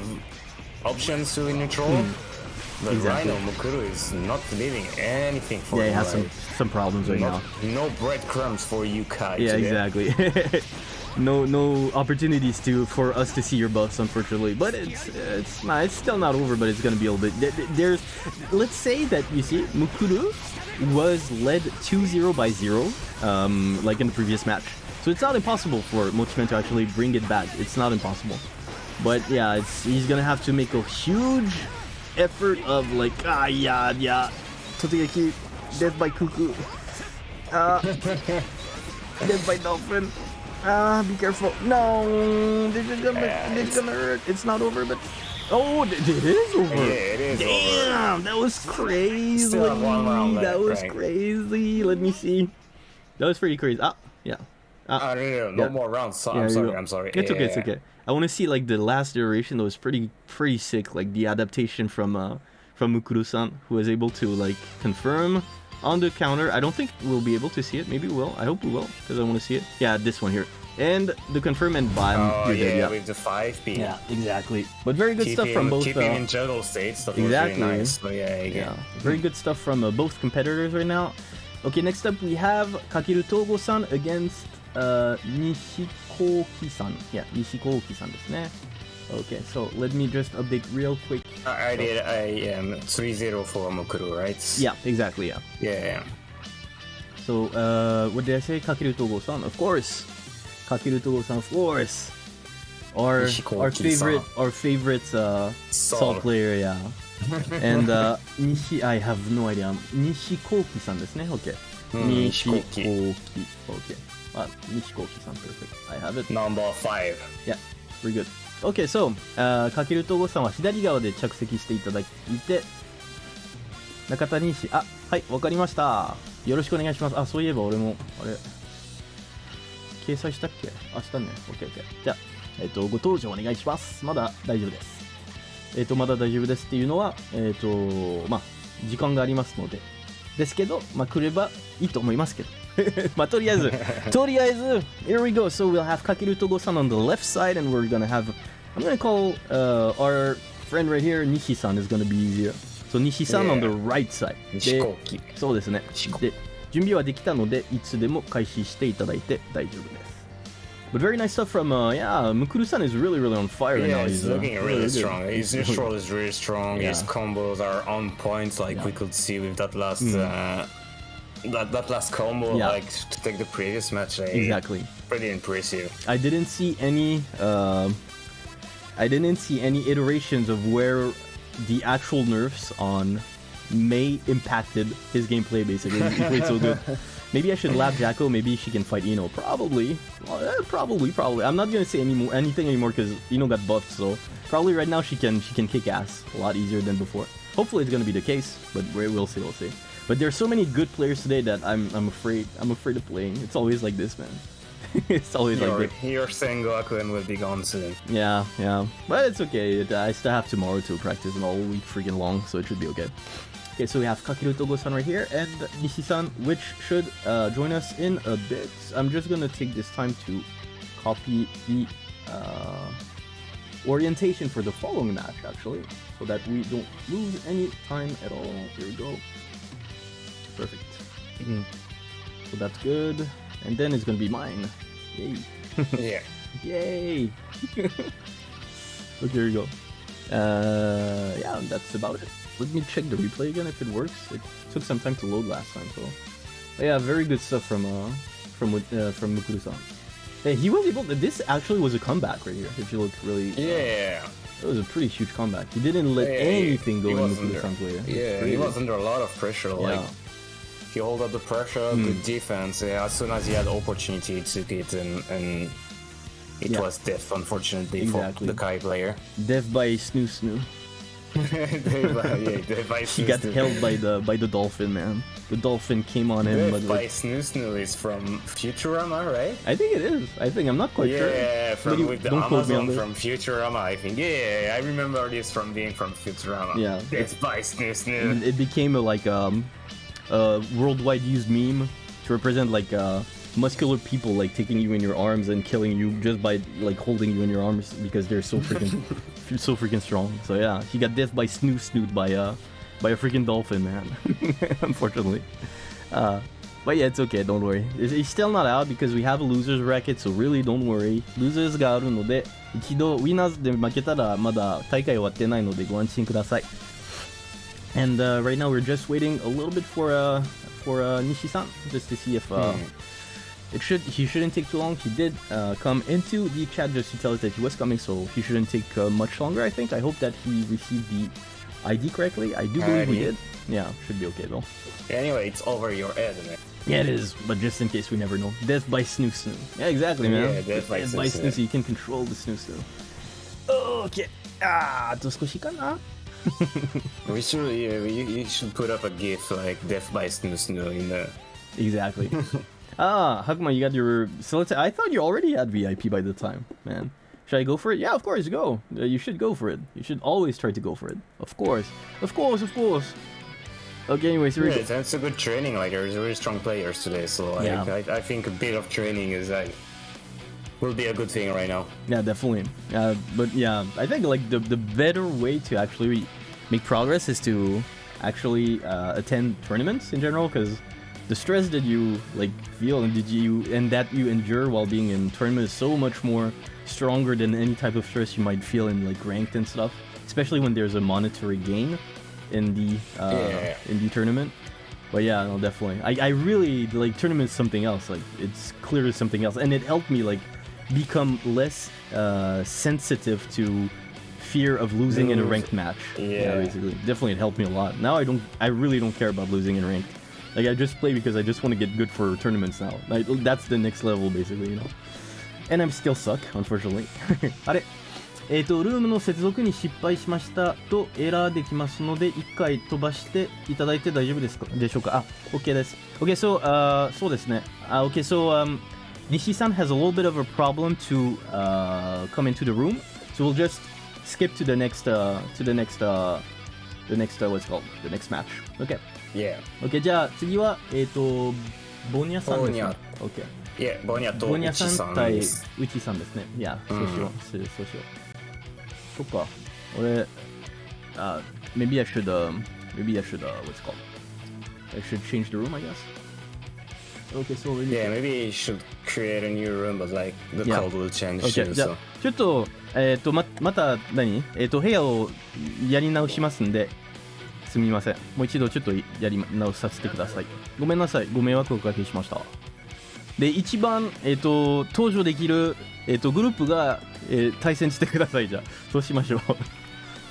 options to neutral. But. Exactly. right now Mukuru is not leaving anything for Yeah, he has some some problems right no, now. no breadcrumbs for you, Ky. Yeah, today. exactly. no no opportunities to for us to see your buffs, unfortunately. But it's it's nah, it's still not over, but it's gonna be a little bit. th- th- There's let's say that you see Mukuru was led 2-0 by zero, um, like in the previous match. So it's not impossible for Mochimen to actually bring it back. It's not impossible. But yeah, it's he's gonna have to make a huge effort of like ah yeah yeah Totsugeki death by cuckoo, Uh, death by dolphin. Ah, be careful. No, this is gonna, Yeah, this gonna hurt. It's not over, but oh, it is over. Yeah, it is over. Damn, that was crazy. Still have one round that was right? crazy. Let me see. That was pretty crazy. Ah, yeah. Ah, no, no, no, no Yeah. more rounds. So, Yeah, I'm sorry. I'm sorry. It's Yeah, okay. It's okay. I want to see like the last iteration that was pretty pretty sick. Like the adaptation from uh from Mukuru-san, who was able to like confirm on the counter. I don't think we'll be able to see it. Maybe we will. I hope we will because I want to see it. Yeah, this one here. And the confirm and bam. Oh yeah, yeah. with the five P. Yeah, exactly. But very good Keep stuff him, from both. keep uh, in juggle states. That Exactly. really nice. So yeah, yeah, yeah. very good stuff from uh, both competitors right now. Okay, next up we have Kakeru Togo-san against uh, Nishikoki-san. Yeah, Nishikoki-san ですね. Okay, so let me just update real quick. I, I did. I am um, 3-0 for Mukuru, right? Yeah, exactly, yeah. Yeah. yeah. So, uh, what did I say? Kakeru Togo-san, of course. Kakeru Togo-san, of course. Our, Nishikoki-san. our favorite, our favorite uh, Sol. Salt player, yeah. and uh, Nishi, I have no idea. Nishikoki-san ですね。Okay. うん Nishikoki. Nishikoki. Okay. Ah, Nishikoki-san, perfect. I have it. Number five. Yeah, very good. Okay, so, uh, かけるとごさんは左側で着席していただいて、中谷氏、あ、はい、わかりました。よろしくお願いします。あ、そういえば俺も、あれ、掲載したっけ？あ、したね。OK、OK。じゃあ、えっ、と、ご登場お願いします。まだ大丈夫です。えっ、と、まだ大丈夫ですっていうのは、えっ、と、まあ、時間がありますので、ですけど、まあ、来ればいいと思いますけど。まあ、とりあえず、とりあえず、here we go. So we'll have Kakeru Togo-san on the left side, and we're gonna have, I'm gonna call uh, our friend right here, Nishi-san is gonna be easier. So Nishi-san on the Yeah. right side. で飛行機。そうですね。で、準備はできたので、いつでも開始していただいて大丈夫です。But very nice stuff from, uh, yeah, Mukuru-san is really, really on fire right Yeah, now. he's uh, looking really good. strong. His He's neutral is really strong. His Yeah. combos are on point, like Yeah. we could see with that last uh, that that last combo, Yeah. like to take the previous match. eh, Exactly. Pretty impressive. I didn't see any. Um, I didn't see any iterations of where the actual nerfs on May impacted his gameplay. Basically, he played so good. Maybe I should lap Jack-O. Maybe she can fight Ino. Probably. Well, eh, probably. Probably. I'm not gonna say any more, anything anymore because Ino got buffed. So probably right now she can she can kick ass a lot easier than before. Hopefully it's gonna be the case, but we- we'll see. We'll see. But there's so many good players today that I'm I'm afraid I'm afraid of playing. It's always like this, man. it's always like Your, this. your Sengoku will be gone soon. Yeah, yeah. But it's okay. It, I still have tomorrow to practice and all week freaking long, so it should be okay. Okay, so we have Kakeru Togo-san right here and Nishi-san, which should uh, join us in a bit. I'm just gonna take this time to copy the uh, orientation for the following match, actually, so that we don't lose any time at all. Here we go. Perfect. So that's good. And then it's gonna be mine. Yay. yeah. Yay! Look, here you go. Uh, yeah, that's about it. Let me check the replay again if it works. It took some time to load last time, so. But yeah, very good stuff from uh, from uh, from Mukuru-san. Hey, he was able. To, this actually was a comeback right here. If you look really, Yeah. it was a pretty huge comeback. He didn't let Yeah, anything go in Mukuru-san's way. Yeah, he was under a lot of pressure. Like Yeah. He held up the pressure, Hmm. good defense. Yeah, as soon as he had opportunity, he took it, and and it Yeah. was death, unfortunately, Exactly. for the Ky player. Death by Snoo Snoo. Death by, yeah, Death by He got Snoo held by the by the dolphin, man. The dolphin came on him, but Death by like, Snoo Snoo is from Futurama, right? I think it is. I think I'm not quite sure. Yeah, from you- with the don't me on Amazon from Futurama, I think. Yeah, I remember this from being from Futurama. Yeah. Death by Snoo Snoo. it became a like um a worldwide used meme to represent like uh muscular people like taking you in your arms and killing you just by like holding you in your arms because they're so freaking so freaking strong. So yeah, he got death by snoo snoot by uh by a freaking dolphin, man. Unfortunately. Uh but yeah, it's okay, don't worry. It's- He's still not out because we have a loser's bracket, so really don't worry. Losers があるので、一度ウィナーズで負けたらまだ大会終わってないのでご安心ください。 And uh, right now we're just waiting a little bit for uh for uh, Nishi-san just to see if uh, it should he shouldn't take too long. He did uh, come into the chat just to tell us that he was coming, so he shouldn't take uh, much longer. I think. I hope that he received the ID correctly. I do believe we ID. did. Yeah, should be okay though. Anyway, it's over your head, man. Yeah, it is, but just in case we never know. Death by Snoo Snoo. Yeah, exactly, man. Yeah, death by Snoo Snoo. Snoo Snoo. You can control the Snoo Snoo. Okay. Ah, あと少しかな We should, yeah, you, you should put up a GIF like Death by Snoo Snoo in the. Exactly. ah, Hakuma, you got your. So let's. I thought you already had VIP by the time, man. Should I go for it? Yeah, of course, go. Uh, you should go for it. You should always try to go for it. Of course. Of course, of course. Okay, anyways, here we Yeah, go. that's a good training. Like, there's really strong players today, so like, Yeah. I, I think a bit of training is like will be a good thing right now. Yeah, definitely. Uh, but yeah, I think like the the better way to actually make progress is to actually uh, attend tournaments in general, because the stress that you like feel and did you and that you endure while being in tournament is so much more stronger than any type of stress you might feel in like ranked and stuff. Especially when there's a monetary gain in the uh, Yeah. in the tournament. But yeah, no, definitely. I, I really like tournament is something else. Like it's clearly something else, and it helped me like become less uh, sensitive to fear of losing in a Lose. ranked match. Yeah. basically, definitely it helped me a lot. Now I don't, I really don't care about losing in ranked. Like I just play because I just want to get good for tournaments now. Like, that's the next level, basically, you know. And I'm still suck, unfortunately. あれえっ、と、ルームの接続に失敗しましたとエラーできますので、一回飛ばしていただいて大丈夫ですかでしょうかあ、OK です。OK, so, uh, そうですね。Uh, OK, so, um, Nishi-san has a little bit of a problem to uh, come into the room, so we'll just skip to the next, uh, to the next, uh, the next, uh, what's it called? The next match. OK. Yeah. OK, じゃあ次は、えっ、と、ボニャさんですねボニャ。 OK。 Yeah, Bonya とボニャさ Uchi ん san 対です。ウチさんですね。いや、そううんしよう。そうそうしよう。そっか。俺、uh, maybe I should, um, maybe I should, uh, what's it called? I should change the room, I guess. Okay, so we Yeah, maybe you should create a new room, but like the Yeah. code will change Okay, too. じゃあ So ちょっと、えっ、と、ま、また何、えっ、と、部屋をやり直しますんで、すみません。もう一度ちょっとやり直させてください。ごめんなさい。ご迷惑をおかけしました。で、一番、えっ、と、登場できる、えっ、と、グループが、えー対戦してください。じゃあ、そうしましょう。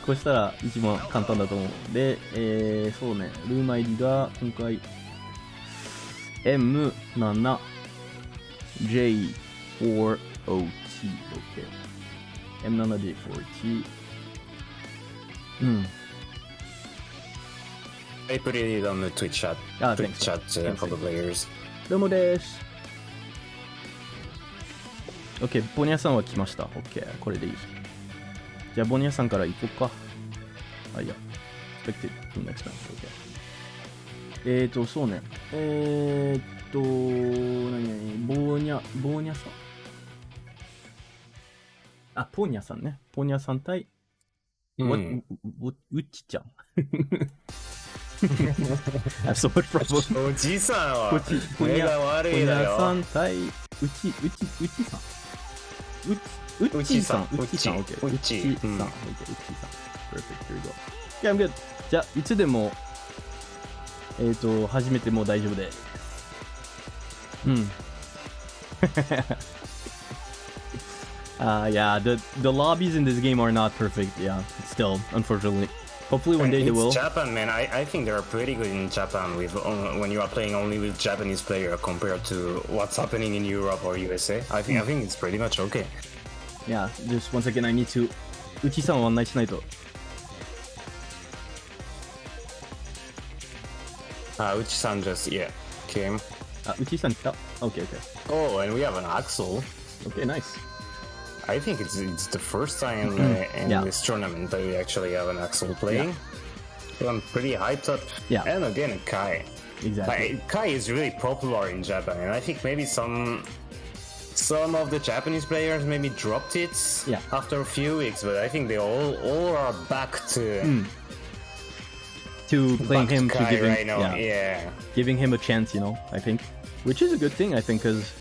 こうしたら一番簡単だと思う。で、えー、そうね、ルーム ID が今回、M7、J4OT、OK。M7J4T。うん。I put it on the Twitch chat. Ah, Twitch chat uh, for the players. どうもです。OK、ボニャさんは来ました。OK、これでいい。じゃあ、ボニャさんから行こうか。あ、いや。expected to next. OK。えーと、そうね。えーっと、何々、ボーニャ、ボーニャさん？あ、ポーニャさんね。ポーニャさん対、うんわううっちちゃん。Have so much problem. おじいさんはこっち、ポニャ、目が悪ポニいだャさよ。ん対、うち、うち、うちさん。う、うちさん。うちさん、うち OK。うちうちさん、うん OK。うちさん。Perfect, here we go. Yeah, I'm good. じゃあ、いつでも、えっと、始めても大丈夫で。うん。Uh, yeah, the the lobbies in this game are not perfect. Yeah, still, unfortunately. Hopefully one day they it's will. Japan, man. I, I think they're pretty good in Japan with uh, when you are playing only with Japanese player compared to what's happening in Europe or USA. I think I think it's pretty much okay. Yeah, just one second, I need to... うちさん Uh, Uchi-san just, yeah, came. Uh, Uchi-san fell. Okay, okay. Oh, and we have an Axl. Okay, nice. I think it's it's the first time uh, in Yeah. this tournament that we actually have an Axl playing. Yeah. So I'm pretty hyped up. Yeah. And again, Ky. Exactly. Like, Ky is really popular in Japan, and I think maybe some some of the Japanese players maybe dropped it Yeah. after a few weeks, but I think they all all are back to to playing back to him to giving, right yeah, Yeah. giving him a chance, you know. I think, which is a good thing, I think, because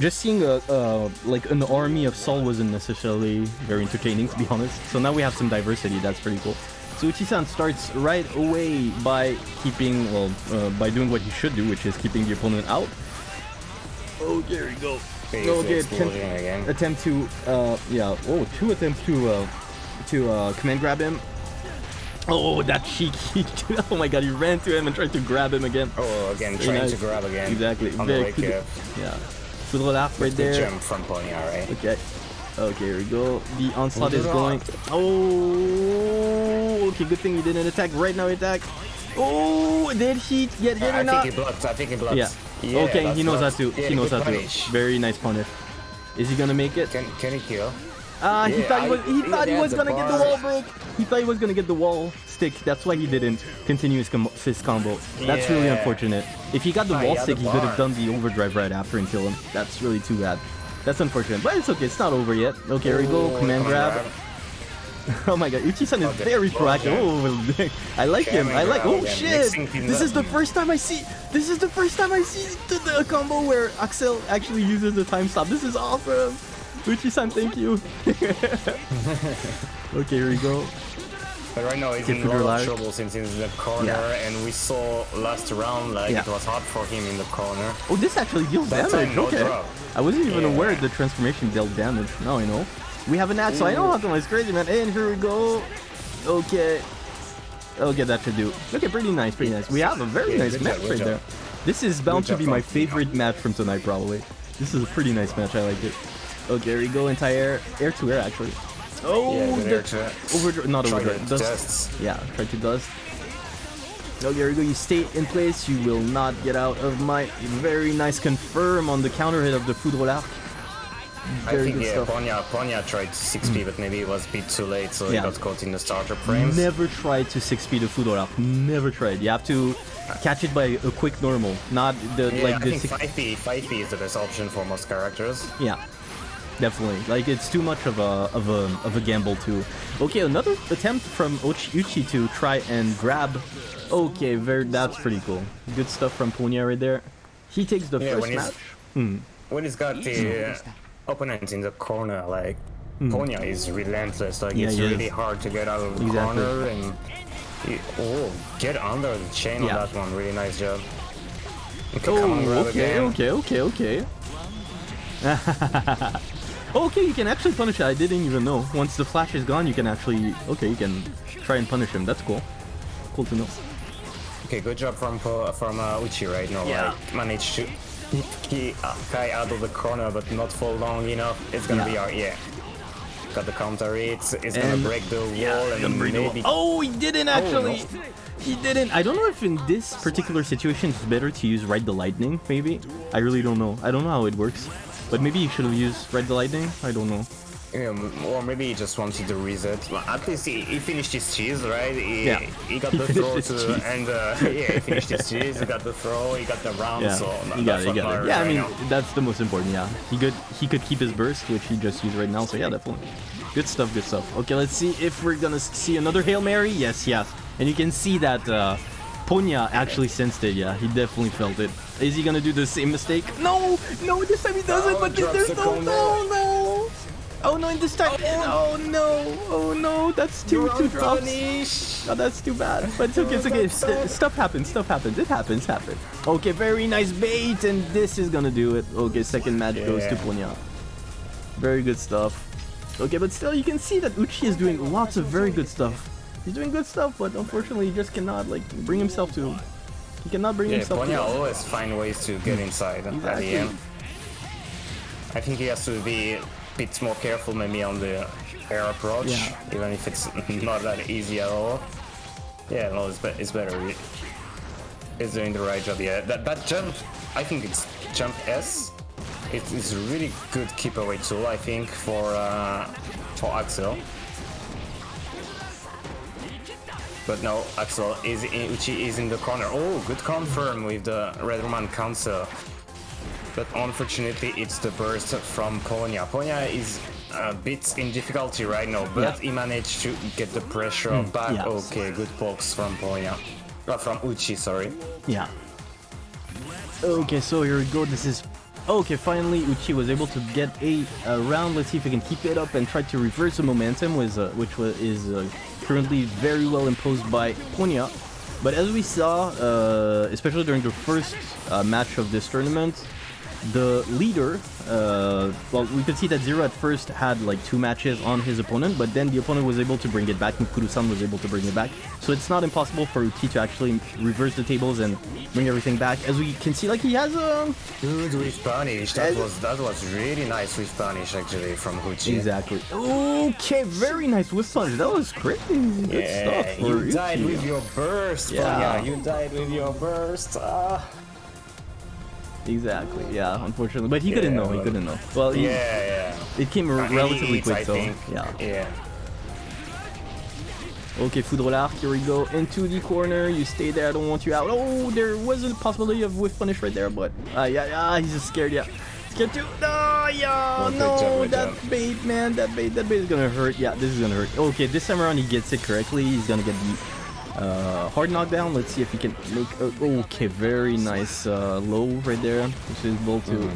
just seeing a uh, like an army of Sol wasn't necessarily very entertaining, to be honest. So now we have some diversity. That's pretty cool. So Uchi-san starts right away by keeping, well, uh, by doing what he should do, which is keeping the opponent out. Oh, there we go. He's Okay, attempt, again. attempt to, uh, yeah, oh, two attempts to, uh, to, uh, command grab him. Oh, that cheek. oh my god, he ran to him and tried to grab him again. Oh, again, trying nice. to grab again. Exactly. On the Very good. up. Yeah. Foudre Arc right The there. jump from Ponya, right? Okay. Okay, here we go. The onslaught is going. Oh, okay. Good thing he didn't attack. Right now, he attack. Oh, did he get hit I or not? I think he blocks. I think he blocks. Yeah. okay, he knows how blocks. to. Yeah, he knows good how to. Very nice punish. Is he gonna make it? Can can he kill? Ah, he Yeah, thought he was. He he thought he was gonna get the wall break. He thought he was gonna get the wall stick. That's why he didn't continue his, com- his combo. That's really unfortunate. If he got the Ah, he wall stick, the he could have done the overdrive right after and kill him. That's really too bad. That's unfortunate, but it's okay. It's not over yet. Okay, here we go. Oh, Command grab. oh my god, Uchi-san is Okay. very proactive. Oh, I like him. I like. Oh shit! This is the first time I see. This is the first time I see the, the combo where Axl actually uses the time stop. This is awesome. Uchi-san, thank you. okay, here we go. But right now he's in a lot of trouble since he's in the corner, Yeah. and we saw last round like Yeah. it was hard for him in the corner. Oh, this actually deals That's damage. no okay. drop. I wasn't even Yeah. aware the transformation dealt damage. Now I know. We have an axe, so I know how to It's crazy, man. And here we go. Okay. Okay, that should do. Okay, pretty nice, pretty nice. We have a very nice match right there. This is bound to be my favorite match from tonight, probably. This is a pretty nice match. I like it. Okay, there we go. Entire air to air, actually. Oh, Yeah, the- overdrive, not overdrive. Dust. dust. Yeah, try to dust. Okay, there we go. You stay in place. You will not get out of my very nice confirm on the counter hit of the Foudre Arc. I Very think good yeah, stuff. Hmm. Ponya Ponya tried 6p, but maybe it was a bit too late, so he got caught in the starter frames. Never try to 6P the Foudre Arc. Never tried. You have to catch it by a quick normal, not the Yeah, like I the think six- 5p 5p is the best option for most characters. Yeah, definitely. Like it's too much of a of a of a gamble too. Okay, another attempt from Uchi, Uchi to try and grab. Okay, very that's pretty cool. Good stuff from Ponya right there. He takes the Yeah, first when he's- match. When he's got the uh, opponent in the corner, like Ponya is relentless. Like. Yeah, it's he really is. hard to get out of the Exactly. corner and he, oh, get under the chain Yeah. on that one. Really nice job. Okay, Oh, come on, grab okay, again. okay, okay, okay. okay, you can actually punish it. I didn't even know. Once the flash is gone, you can actually. Okay, you can try and punish him. That's cool. Cool to know. Okay, good job from from uh, Uchi right now. Yeah. Like managed to he uh, Ky out of the corner, but not for long enough. It's gonna Yeah. be our yeah. Got the counter. It's it's gonna break the wall and Gonna the wall. maybe Oh, he didn't actually. no. He didn't. I don't know if in this particular situation it's better to use Ride the Lightning, maybe. I really don't know. I don't know how it works. But maybe he should have used the Lightning. I don't know. Yeah, or maybe he just wanted to reset. Well, at least he, he finished his cheese, right? He, Yeah. he got He the throw to, and uh, yeah, he finished his cheese. He got the throw. He got the round. Yeah, So got it, you got it. Yeah, I mean now. that's the most important. Yeah, he could he could keep his burst, which he just used right now. So yeah, definitely. Good stuff, good stuff. Okay, let's see if we're gonna see another hail mary. Yes, yes, and you can see that uh, Ponya actually sensed it. Yeah, he definitely felt it. Is he gonna do the same mistake? No, no, this time he doesn't. Oh, but drops there's no, no, no. Oh no, in this time. Oh, no, oh no, oh, that's too too tough. Oh, that's too bad. But it's okay, it's okay. St- stuff happens, stuff happens. It happens, happens. Okay, very nice bait, and this is gonna do it. Okay, second match goes to Yeah. Ponya. Very good stuff. Okay, but still, you can see that Uchi is doing lots of very good stuff. He's doing good stuff, but unfortunately, he just cannot like bring himself to. He cannot bring Yeah, himself Ponya to. always find ways to get inside at the end. I think he has to be a bit more careful maybe on the air approach, Yeah. even if it's not that easy at all. Yeah, no, it's, be- it's better. is doing the right job. Yeah, that that jump, I think it's jump S. It is really good keep away tool. I think for uh, for Axl. But no, Axl is in, Uchi is in the corner. Oh, good confirm with the Red Roman Cancel. But unfortunately, it's the burst from Ponya. Ponya is a bit in difficulty right now, but Yeah. he managed to get the pressure back. yeah. Okay, good pokes from Ponya. Uh, from Uchi, sorry. Yeah. Okay, so here we go. This is okay. Finally, Uchi was able to get a, a round. Let's see if he can keep it up and try to reverse the momentum, was uh, which was, is uh, currently very well imposed by Ponya. But as we saw, uh, especially during the first uh, match of this tournament, the leader, uh, well, we could see that Zero at first had like two matches on his opponent, but then the opponent was able to bring it back, Mukuru-san was able to bring it back. So it's not impossible for Uchi to actually reverse the tables and bring everything back. As we can see, like he has a... Good with punish. That Uh, was that was really nice with punish actually from Uchi. Exactly. Okay, very nice with punch. That was crazy. Good stuff for you died with your burst, Yeah. You died with your burst. Ah. Exactly, yeah, unfortunately. But he couldn't know, he couldn't know. Well, he, Yeah, yeah. it came Uh, relatively eats, quick, I so think. yeah. Yeah. Okay, Foudre Arc, here we go. Into the corner, you stay there, I don't want you out. Oh, there was a possibility of whiff punish right there, but... Uh, yeah, yeah, he's just scared, yeah. Scared too. No, yeah, no, good that job. bait, man, that bait, that bait is gonna hurt. Yeah, this is gonna hurt. Okay, this time around he gets it correctly. He's gonna get the uh, hard knockdown. Let's see if he can make... A, okay, very nice uh, low right there. Which is able to...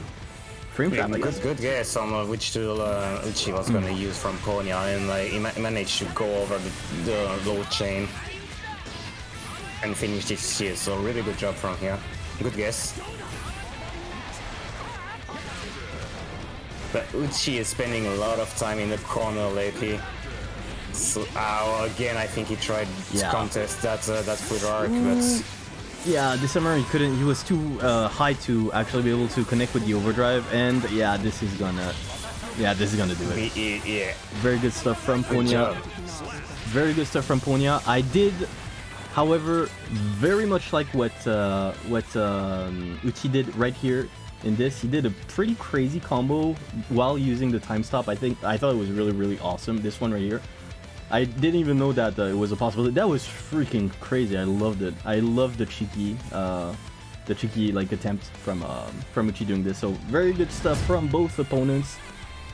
Frame Yeah, trap, good, guess. good guess on uh, which tool uh, Uchi was gonna use from Ponya, and like he, ma- managed to go over the, the low chain and finish this shit. So really good job from here. Good guess. But Uchi is spending a lot of time in the corner lately. So uh, again, I think he tried Yeah. to contest that uh, that foot arc, but Yeah, this summer he couldn't. He was too uh, high to actually be able to connect with the overdrive, and yeah, this is gonna. Yeah, this is gonna do it. he, he, yeah, Very good stuff from good Ponya. Very good stuff from Ponya. I did, however, very much like what uh, what um, Uchi did right here in this. He did a pretty crazy combo while using the time stop. I think I thought it was really really awesome. This one right here. I didn't even know that uh, it was a possibility. That was freaking crazy. I loved it. I loved the cheeky, uh, the cheeky like attempt from um, from Uchi doing this. So very good stuff from both opponents.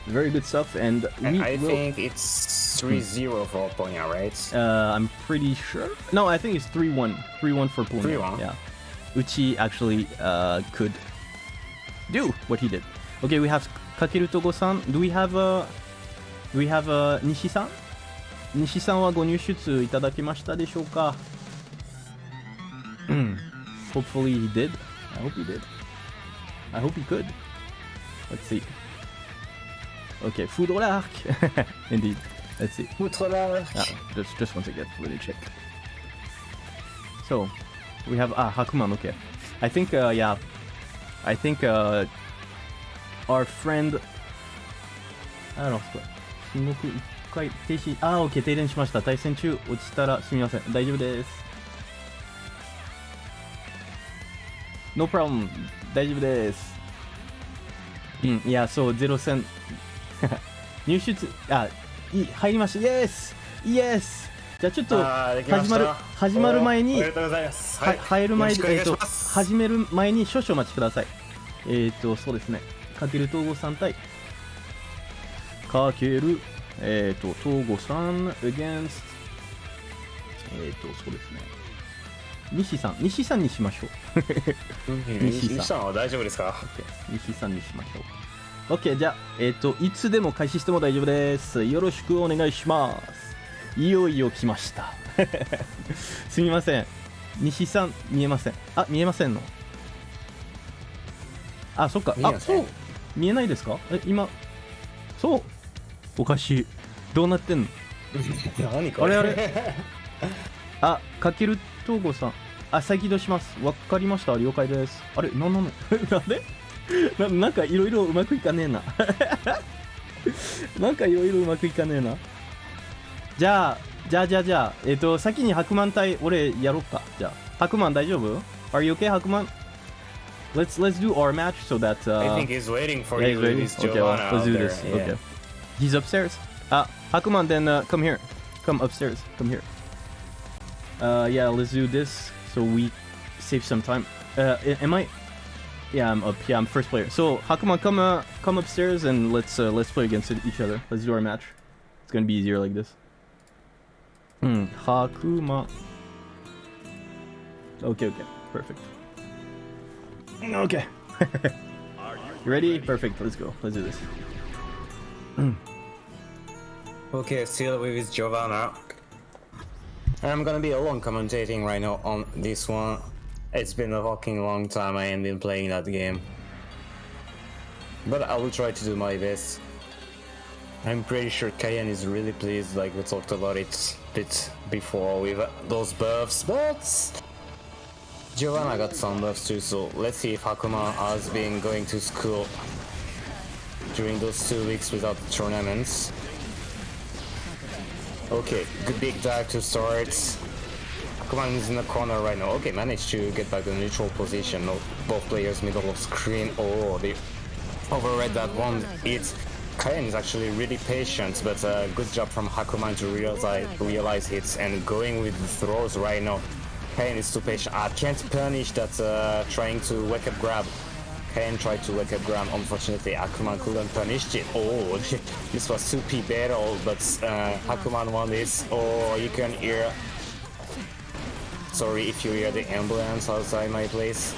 Very good stuff, and, we I will. think it's 3-0 for Ponya, right? Uh, I'm pretty sure. No, I think it's 3-1. 3-1 for Pune. 3-1? Yeah. Uchi actually uh, could do what he did. Okay, we have Kakeru Togo-san. Do we have uh, do we have uh, Nishi-san? 西さんはご入出いただきましたでしょうか Hopefully he did. I hope he did. I hope he could. Let's see. Okay, Foudre l'arc. Indeed. Let's see. Outre l'arc. Ah, just just once again, really check. So, we have ah Hakuman. Okay, I think uh, yeah, I think uh, our friend. I don't know. 進撃一回停止。あー、OK、停電しました。対戦中、落ちたらすみません。大丈夫です。No problem. 大丈夫です。うん、いや、そう、ゼロ戦。入出、あ、いい、入りました。イエスイエスじゃあちょっと、始まる、始まる前に、おめでとうございます。は入る前にえっと。始める前に少々お待ちください。えっ、と、そうですね。かける東郷さん対、かける、えっ、と、東郷さん against、えっ、と、そうですね。西さん、西さんにしましょう。西さん西さんは大丈夫ですか？OK 西さんにしましょう。OK、じゃあ、えっ、と、いつでも開始しても大丈夫です。よろしくお願いします。いよいよ来ました。すみません。西さん、見えません。あ、見えませんの？あ、そっか。あ、そう。見えないですか？え、今、そう。おかしいどうなってんの？何これ？あれあれ。あかけるとうごさん。あ再起動します。わかりました。了解です。あれ？なんなの なんで？な,なんかいろいろうまくいかねえな。なんかいろいろうまくいかねえな。じゃあじゃあじゃあじゃあ。えっ、ー、と先に白満対俺やろっか。じゃあ。白満大丈夫？あれ、余 you okay 白満 Let's let's do our match so that uh I think he's waiting for yeah, you. Waiting. Okay, well, let's do this. Okay. Yeah. He's upstairs. Uh, Hakuman, then uh, come here. Come upstairs. Come here. Uh, yeah, let's do this so we save some time. Uh, am I? Yeah, I'm up. Yeah, I'm first player. So Hakuman, come uh, come upstairs and let's uh, let's play against each other. Let's do our match. It's gonna be easier like this. Hmm. Hakuma. Okay. Okay. Perfect. Okay. you ready? Perfect. Let's go. Let's do this. Mm. Okay, still with Giovanna. I'm gonna be alone commentating right now on this one. It's been a fucking long time I ain't been playing that game. But I will try to do my best. I'm pretty sure Kayan is really pleased, like we talked about it a bit before with those buffs, but Giovanna got some buffs too, so let's see if Hakuma has been going to school during those two weeks without tournaments. Okay, good big dive to start. Akuman is in the corner right now. Okay, managed to get back the neutral position. No, both players middle of screen. Oh, they overread that one. It's Kayan is actually really patient, but uh, good job from Hakuman to realize realize hits and going with the throws right now. Kayan is too patient. I can't punish that uh, trying to wake up grab. Kayan tried to wake up grab. Unfortunately, Hakuman couldn't punish it. Oh, this was 2p battle, but uh, Hakuman won this. Oh, you can hear. Sorry if you hear the ambulance outside my place.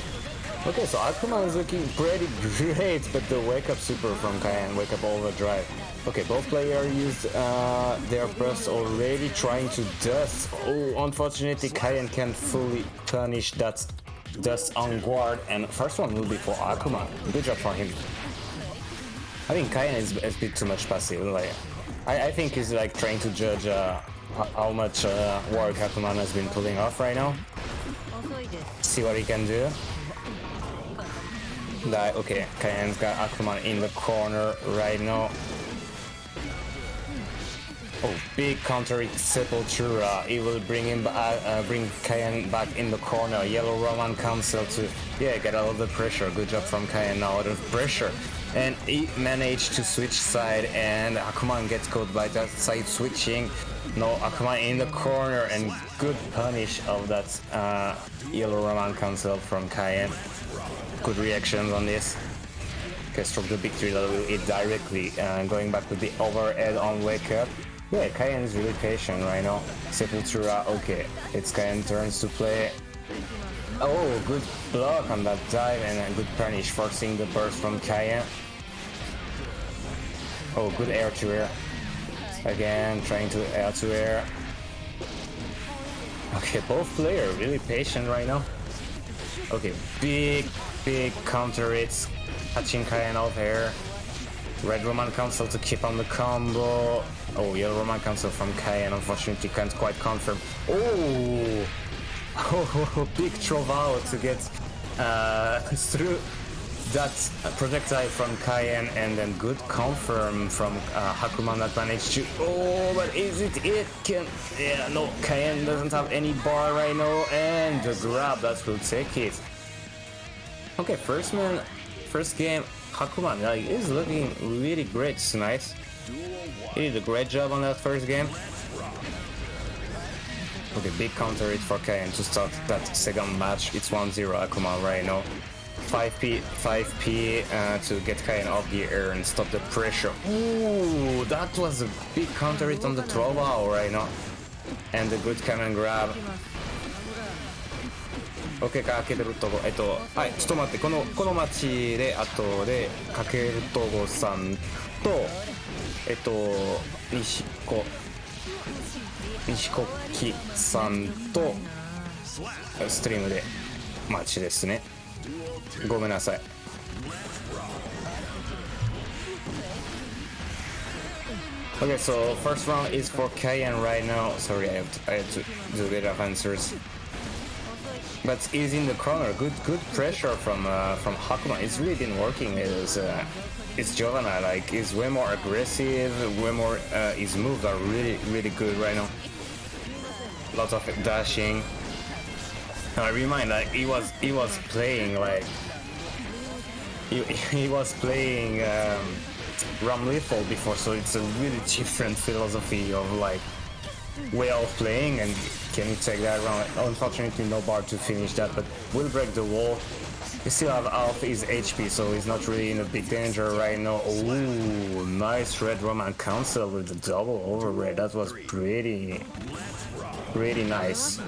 Okay, so Akuma is looking pretty great, but the wake up super from Kayan, wake up overdrive. Okay, both players used uh, their burst already, trying to dust. Oh, unfortunately, Kayan can't fully punish that dust on guard, and first one will be for Akuma. Good job for him. I think Kayan is a bit too much passive. Like, I, I think he's like trying to judge uh, how much uh, work Akuman has been pulling off right now. See what he can do. That okay, Kayan's got Akuma in the corner right now. Oh, big counter Sepultura. He will bring him back, uh, bring Kayan back in the corner. Yellow Roman Cancel to, yeah, get out of the pressure. Good job from Kayan now out of pressure. And he managed to switch side and Akuman gets caught by that side switching. No, Akuman in the corner and good punish of that uh, Yellow Roman Cancel from Kayan. Good reactions on this. Okay, stroke the victory that will hit directly. Uh, going back to the overhead on wake up. Yeah, Kayan is really patient right now. Sepultura, ah, okay. It's Kayan turns to play. Oh, good block on that dive and a good punish, forcing the burst from Kayan. Oh, good air to air. Again, trying to air to air. Okay, both players really patient right now. Okay, big, big counter hits, catching Kayan off here. Red Roman Cancel to keep on the combo. Oh, Yellow Roman Cancel from Kayan, unfortunately can't quite confirm. Oh! Oh, big Trovao to get uh, through that projectile from Kayan and then good confirm from uh, Hakuman that managed to. Oh, but is it it? Can yeah, no, Kayan doesn't have any bar right now, and the grab that will take it. Okay, first man, first game, Hakuman like, is looking really great tonight. He did a great job on that first game. Okay, big counter hit for Kayan to start that second match. It's 1-0 Akuma right now. 5p 5p uh, to get Kayan off the air and stop the pressure. Ooh, that was a big counter hit on the Trovao right now. And a good cannon grab. ロケかけてるとこえっとはいちょっと待ってこのこの町であとでかけるとごさんとえっと西子西国木さんとストリームで待ちですねごめんなさい Okay, so first round is for Kayan right now. Sorry, I have to, I have to do a bit of answers. But he's in the corner. Good, good pressure from uh, from Hakuma. It's really been working. It's uh, it's Giovanna. Like he's way more aggressive. Way more. Uh, his moves are really, really good right now. Lots of dashing. I remind like he was he was playing like he, he was playing um, Ramlethal before, so it's a really different philosophy of like way of playing and can you take that round? Unfortunately no bar to finish that, but we'll break the wall. We still have half his HP, so he's not really in a big danger right now. Ooh, nice Red Roman Cancel with the double override. That was pretty, pretty nice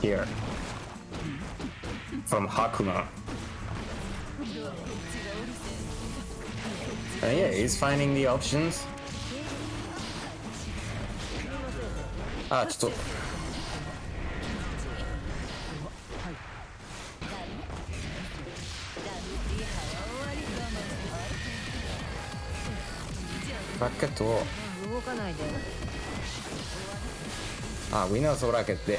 here from Hakuma. And yeah, he's finding the options. Ah, just. ラケットを。あウィナーズオラケットで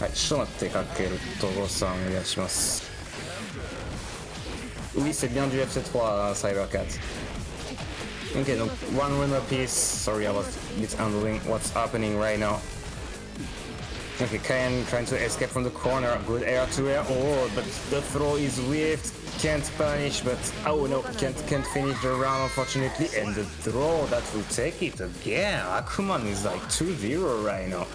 はい人の手かけるとごさんお願いします。ウィセビアンジュエフセットはサイバーキッツ。OK の1 winner piece. Okay, Kayan trying to escape from the corner. Good air to air. Oh, but the throw is whiffed. Can't punish, but oh no, can't can't finish the round unfortunately. And the throw that will take it again. Akuman is like 2-0 right now.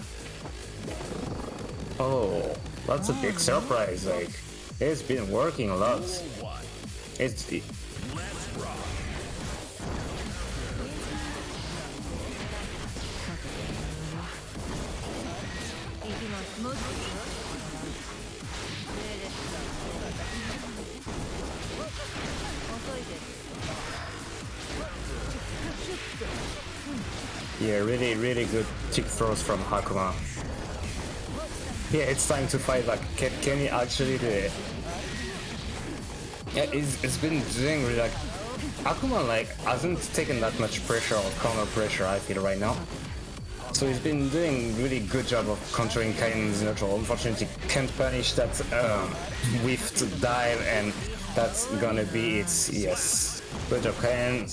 Oh, that's a big surprise. Like, it's been working a lot. It's. Throws from Hakuma. Yeah, it's time to fight Like, Can, can he actually do it? Yeah, it's, it's been doing really like Akuma like hasn't taken that much pressure or counter pressure I feel right now. So he's been doing really good job of countering Kain's neutral. Unfortunately can't punish that um, whiffed dive and that's gonna be it. Yes. Good job Kain.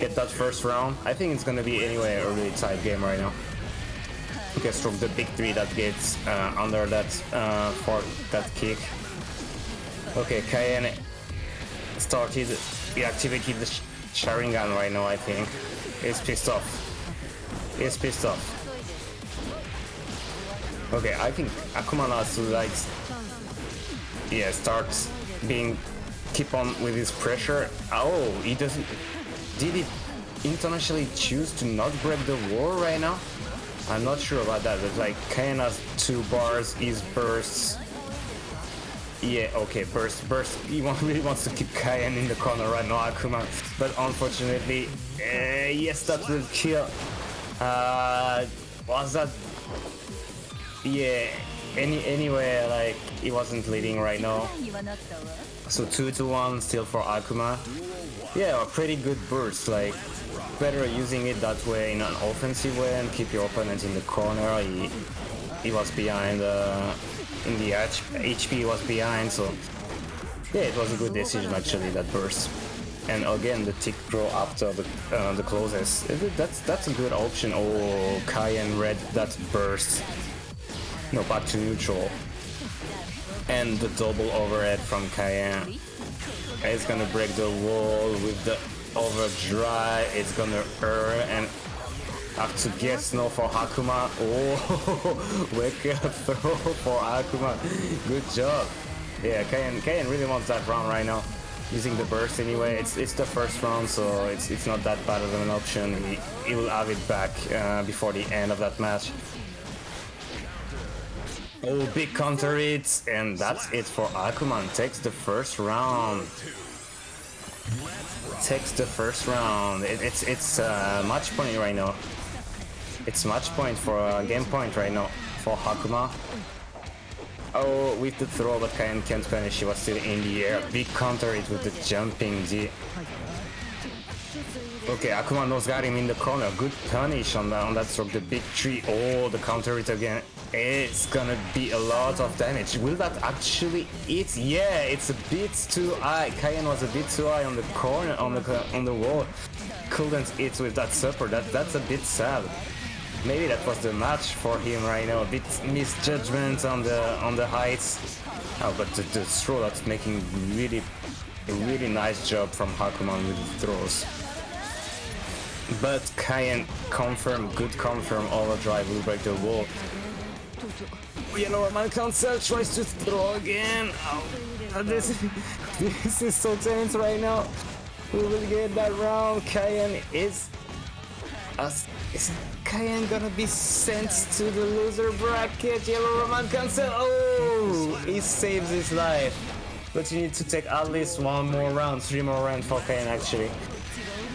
Get that first round. I think it's gonna be anyway a really tight game right now. Because from the big three that gets uh, under that uh, for that kick. Okay, Cayenne started, he the sh Sharingan right now, I think. He's pissed off. He's pissed off. Okay, I think Akuma Natsu likes, yeah, starts being, keep on with his pressure. Oh, he doesn't, did he intentionally choose to not break the wall right now? I'm not sure about that, but like Kayan has two bars, is bursts, yeah, okay, burst, burst. He really wants to keep Kayan in the corner right now, Akuma. But unfortunately, uh, yes, that will kill. Uh, was that? Yeah. Any anyway, like he wasn't leading right now. So two to one still for Akuma. Yeah, a pretty good burst. Like better using it that way in an offensive way and keep your opponent in the corner. He he was behind. Uh, in the HP was behind, so yeah, it was a good decision actually that burst. And again, the tick throw after the uh, the closest. That's that's a good option. Oh, Cayenne red that burst. No, back to neutral. And the double overhead from Cayenne. It's gonna break the wall with the overdrive. It's gonna earn and have to guess no for Hakuma. Oh, wake up throw for Hakuma. Good job. Yeah, Kayan, Kayan really wants that round right now. Using the burst anyway. It's it's the first round, so it's it's not that bad of an option. He, he will have it back uh, before the end of that match. Oh, big counter it, and that's it for Akuman. Takes the first round. Takes the first round. It, it's it's uh, match point right now. It's match point for a game point right now for Hakuma. Oh, with the throw, but Kayan can't finish. She was still in the air. Big counter it with the jumping D. Okay, Akuma knows got him in the corner. Good punish on that on that stroke. The big tree. Oh, the counter it again. It's gonna be a lot of damage. Will that actually hit? Yeah, it's a bit too high. Kayan was a bit too high on the corner on the on the wall. Couldn't hit with that support. That that's a bit sad. maybe that was the match for him right now. A bit misjudgment on the on the heights. Oh, but the, the throw that's making really a really nice job from Hakuman with the throws. But Kaien confirm, good confirm overdrive will break the wall. Yellow man cancel tries to throw again. Oh, this, this is so tense right now. We will get that round. Kaien is. Us, is Kaien gonna be sent to the loser bracket? Yellow Roman cancel. Oh, he saves his life. But you need to take at least one more round, three more rounds for Kaien actually.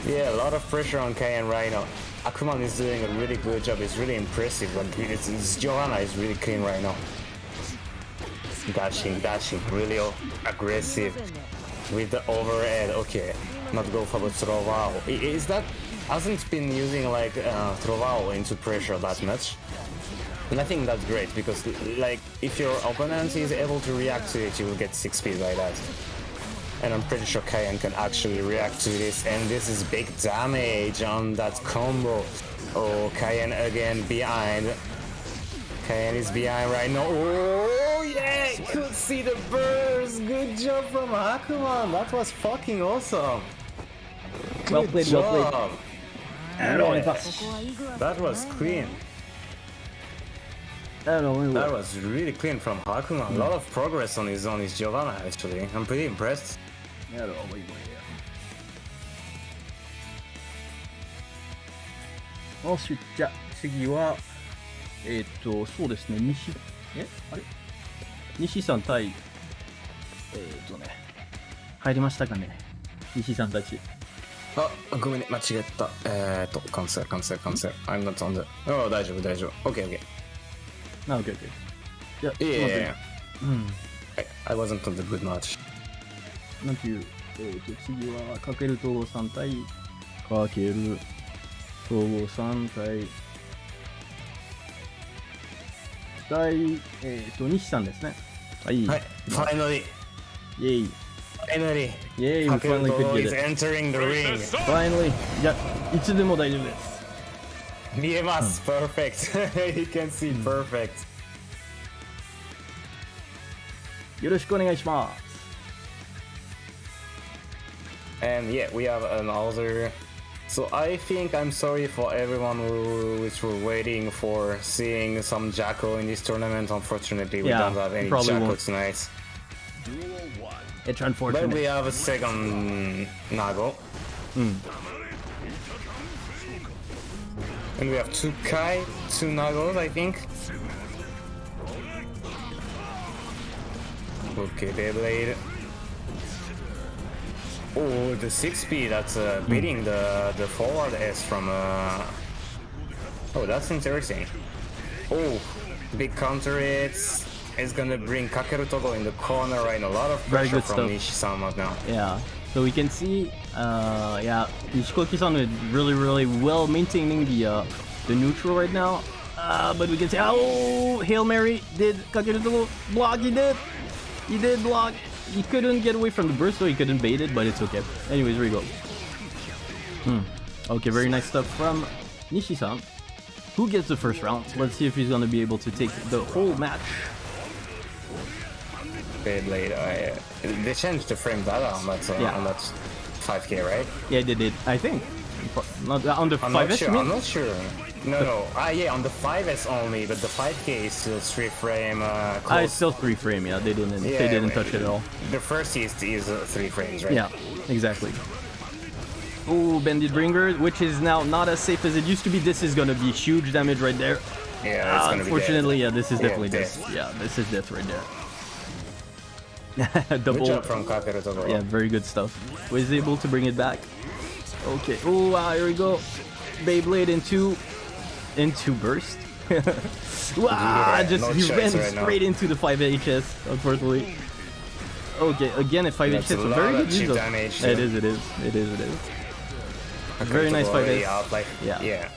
Yeah, a lot of pressure on Kaien right now. Akuman is doing a really good job. It's really impressive. But it's, it's, Giovanna is really clean right now. Dashing, dashing, really aggressive with the overhead. Okay, not go for the Trovao. Is that hasn't been using like uh, into pressure that much? And I think that's great because like if your opponent is able to react to it, you will get 6 speed by that. And I'm pretty sure Kaien can actually react to this and this is big damage on that combo. Oh, Kaien again behind. Kaien is behind right now. Oh yeah, could see the burst. Good job from Hakuman. That was fucking awesome. Good well played, job. well played. Yeah. That was clean. That was really clean from Hakuman. A lot of progress on his on his Giovanna actually. I'm pretty impressed. やろう、もう今や。よし、じゃあ次は、えっ、と、そうですね、西、えあれ？西さん対、えっ、とね、入りましたかね？西さんたち。あ、ごめんね、間違えた。えっ、ー、と、カンセル、カンセル、カンセル。I'm not on the... あ、大丈夫、大丈夫。OK, OK. な、OK, OK. いや、いやいやいや。うん。I wasn't on the good match. なんていう、えー、と次はかける統合3対かける統合3対対えっ、と西さんですね。はい。ファイナリーイェイ。ファイナリーイェイファイナリーファイナリーファイナリーいやいつでも大丈夫です。見えます、パーフェクト perfect よろしくお願いします。And yeah, we have another. So I think I'm sorry for everyone who is waiting for seeing some Jack-O in this tournament. Unfortunately, we yeah, don't have any Jack-O won't. tonight. It's unfortunate. But we have a second Nago. Mm. And we have two Ky, two Nagos, I think. Okay, Beyblade. Oh, the 6P that's uh, hmm. beating the, the forward S from... Uh... Oh, that's interesting. Oh, big counter hits. It's gonna bring Kakeru Togo in the corner right A lot of pressure from Nishi-sama now. Yeah. So we can see, uh, yeah, Nishikoki-san is really, really well maintaining the uh, the neutral right now. Uh, but we can see, oh, Hail Mary, did Kakeru Togo block? He did. He did block. He couldn't get away from the burst, so he couldn't bait it, but it's okay. Anyways, here we go. Hmm. Okay, very nice stuff from Nishi-san. Who gets the first round? Let's see if he's gonna be able to take the whole match. Beyblade, uh, they changed the frame data on that, uh, yeah. on that 5k, right? Yeah, they did. I think. Not, on the 5s, sure, I'm not sure. No, no. Ah, yeah, on the 5S only, but the 5K is still three frame. Uh, Ah, it's still three frame. Yeah, they didn't. Yeah, they didn't touch it at all. The first is is uh, three frames, right? Yeah, exactly. Oh, Bandit Bringer, which is now not as safe as it used to be. This is gonna be huge damage right there. Yeah, uh, unfortunately, yeah, this is definitely yeah, death. Yeah, this is death right there. Double. Good job from Kakeru Yeah, very good stuff. Was able to bring it back. Okay. Oh, wow, here we go. Beyblade into into burst. wow, yeah, just no he ran right straight now. into the 5HS, unfortunately. Okay, again a 5HS, a very good use damage. It is, it is, it is, it is. Very nice 5HS. Like, yeah. yeah.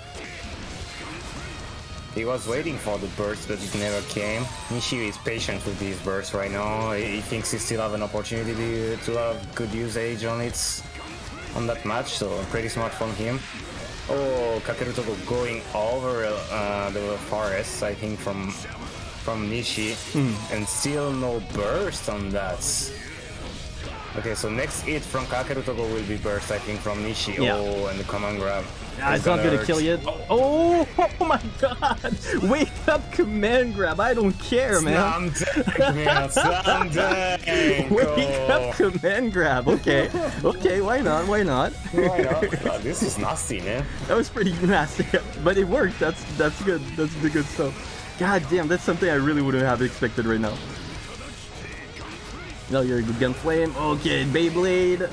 He was waiting for the burst, but it never came. Nishi is patient with these bursts right now. He thinks he still have an opportunity to have good usage on it on that match, so pretty smart from him. Oh, Kakeru Togo going over uh, the forest, I think from from Nishi, Hmm. and still no burst on that. Okay, so next hit from Kakeru Togo will be burst, I think, from Nishi. Yeah. Oh, and the command grab. Ah, it's not gonna kill you. Oh, oh my god! Wake up, command grab. I don't care, man. Slam dunk, man. Slam dunk. Wake up, Oh, command grab. Okay, okay. Why not? Why not? why not? Oh, this is nasty, man. That was pretty nasty, but it worked. That's that's good. That's the good stuff. God damn, that's something I really wouldn't have expected right now. No, you're a good gun flame. Okay, Beyblade.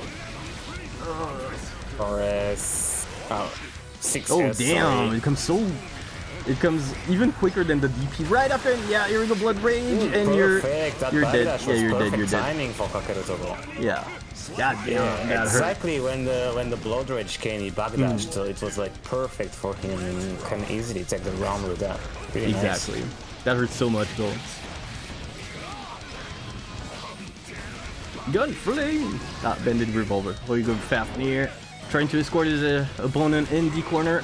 Forest. Oh, six Oh hits, damn, sorry. it comes so. It comes even quicker than the DP. Right up after, yeah, here we go, Blood Rage, Ooh, and you're. That you're dead. Yeah, you're dead. You're dead. timing for Kakeru Togo. Yeah. God damn, Yeah, that hurt. exactly when the when the blood rage came, he backdashed, Hmm. so it was like perfect for him. and Can easily take the round with that. Really nice. Exactly. That hurts so much though. Gun flame! Ah, Bandit Revolver. Oh, you go Fafnir. Trying to escort his uh, opponent in the corner.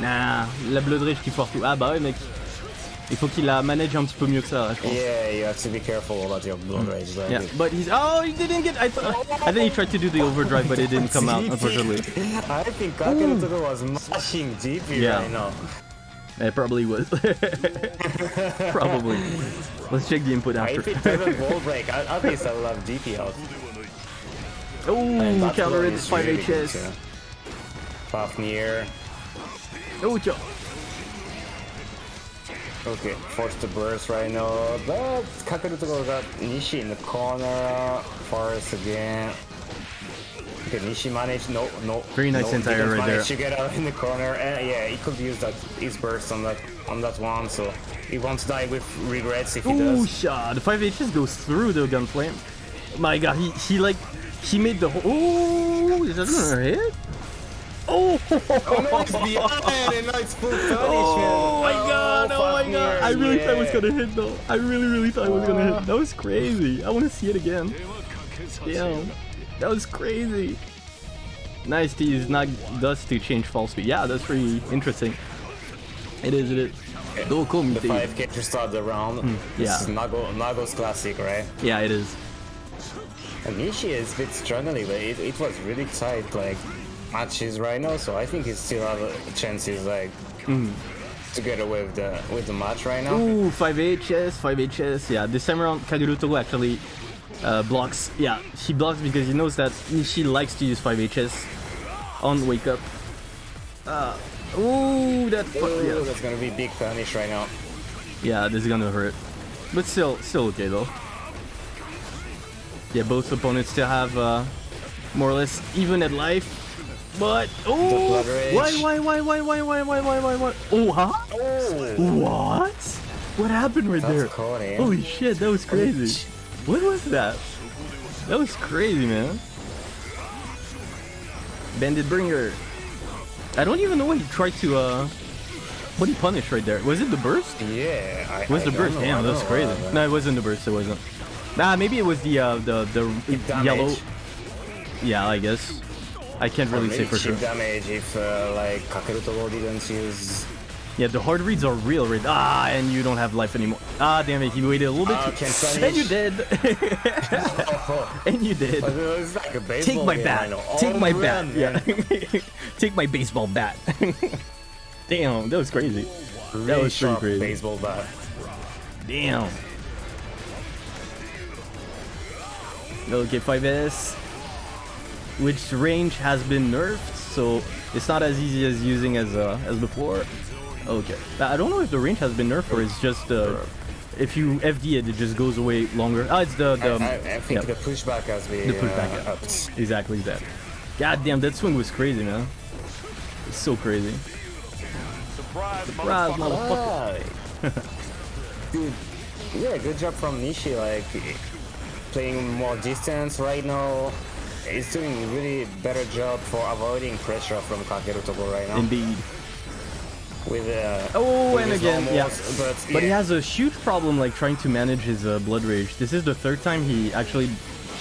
Nah, la Blood Rage qui foire tout. Ah bah ouais mec. Il faut qu'il la manage un petit peu mieux que ça, je pense. Yeah, you have to be careful about your blood rage. Like Hmm. Yeah, but he's oh he didn't get I thought I think he tried to do the overdrive but it didn't come out unfortunately. I think Kakeru Togo was mashing DP Yeah. right now. It probably was. probably. Let's check the input after. If it doesn't wall break, at least I will have DP out. And Oh, that counter one it, is 5 really good, HS. too. Fafnir. Oh, Joe. Okay, forced to burst right now, but Kakeru Togo got Nishi in the corner, Forest again. Okay, Nishi managed, no, no. Very nice no, anti-air right there. to get out in the corner, and yeah, he could use that, his burst on that, on that one, so he won't die with regrets if he Ooh, does. shot. The 5 HS goes through the gun flame. My god, he, he like, he made the whole. Ooh, is that gonna hit? Oh, Oh no, behind, and now it's full punishment. Oh my god, oh my god. I really thought it was gonna hit though. I really, really thought it was gonna hit. That was crazy. I wanna see it again. Damn. That was crazy. Nice to use not dust to change fall speed. Yeah, that's pretty interesting. It is, it is. Doko The 5k to start the round. Hmm, yeah. This is Nago, Nago's classic, right? Yeah, it is. And is a bit struggling, but it, it was really tight, like, matches right now, so I think he still have a chances, like, to get away with the, with the match right now. Ooh, 5 HS, 5 HS. Yeah, this time around, Kakeru Togo actually uh, blocks. Yeah, he blocks because he knows that Nishi likes to use 5 HS on Wake Up. Uh, ooh, that. Ooh, Yeah. that's gonna be big punish right now. yeah, this is gonna hurt. But still, still okay though. Yeah, both opponents still have uh, more or less even at life. But oh, why, why, why, why, why, why, why, why, why, why? Oh, huh? Oh, What? What happened right that's there? cool, eh? Holy shit, that was crazy. What was that? That was crazy, man. Bandit Bringer. I don't even know what he tried to, uh... What he punished right there. Was it the burst? Yeah, I, was I the burst. know, Damn, that was crazy. know No, it wasn't the burst. It wasn't. Nah, maybe it was the, uh, the, the yellow... Yeah, I guess. I can't really say for sure. damage if, uh, like, Kakeru Togo didn't use... Yeah, the hard reads are real, right? Ah, and you don't have life anymore. Ah, damn it, he waited a little bit Ah, too... And you did! And you did. like Take my bat. Take my run, bat. man. Yeah. Take my baseball bat. Damn, that was crazy. That was pretty crazy. baseball bat. Damn. Okay, 5S. Which range has been nerfed, so it's not as easy as using as uh, as before. Okay. I don't know if the range has been nerfed or it's just uh, if you FD it, it just goes away longer. Ah, it's the the. I, I think yeah. the pushback has been The pushback, uh, yeah. upped. Exactly that. God damn, that swing was crazy, man. It's so crazy. Surprise, Surprise, motherfucker. motherfucker. Dude, yeah, good job from Nishi. Like playing more distance right now. He's doing a really better job for avoiding pressure from Kakeru Togo right now. Indeed. With uh, Oh, with and his again, yeah. normals, But, But he has a huge problem like trying to manage his uh, blood rage. This is the third time he actually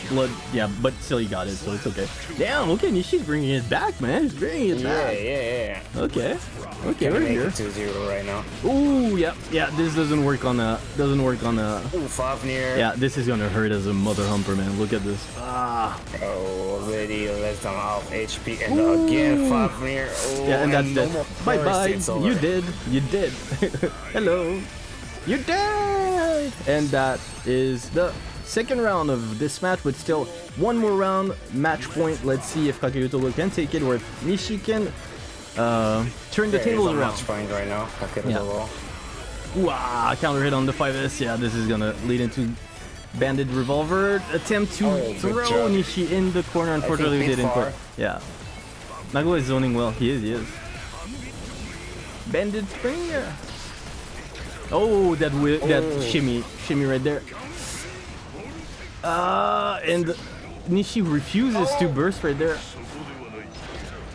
blood. Yeah, but still he got it, so it's okay. Damn. Okay, Nishi's bringing it back, man. He's bringing it Yeah, back. yeah, yeah. Yeah. Okay. Okay, we're here. it 2-0 right now. Ooh, yeah, yeah. This doesn't work on a doesn't work on a. Ooh, Fafnir. Yeah, this is gonna hurt as a mother humper, man. Look at this. Ah. Oh, already less than half HP, and again Fafnir. Oh, Yeah, and that's it. Bye bye. You did. You did. Hello. You did. And that is the second round of this match, but still one more round. Match point. Let's see if Kakeru can take it, or if Nishi can uh, turn the Yeah, tables around. match point right now. Kakeru Yeah. Wow, counter hit on the 5S. Yeah, this is gonna lead into Bandit Revolver. Attempt to Oh, throw job. Nishi in the corner. Unfortunately, we didn't far. Yeah. Nago is zoning well. He is, he is. Bandit Bringer. Oh, that wi- that Oh. shimmy, shimmy right there. Uh, and Nishi refuses to burst right there.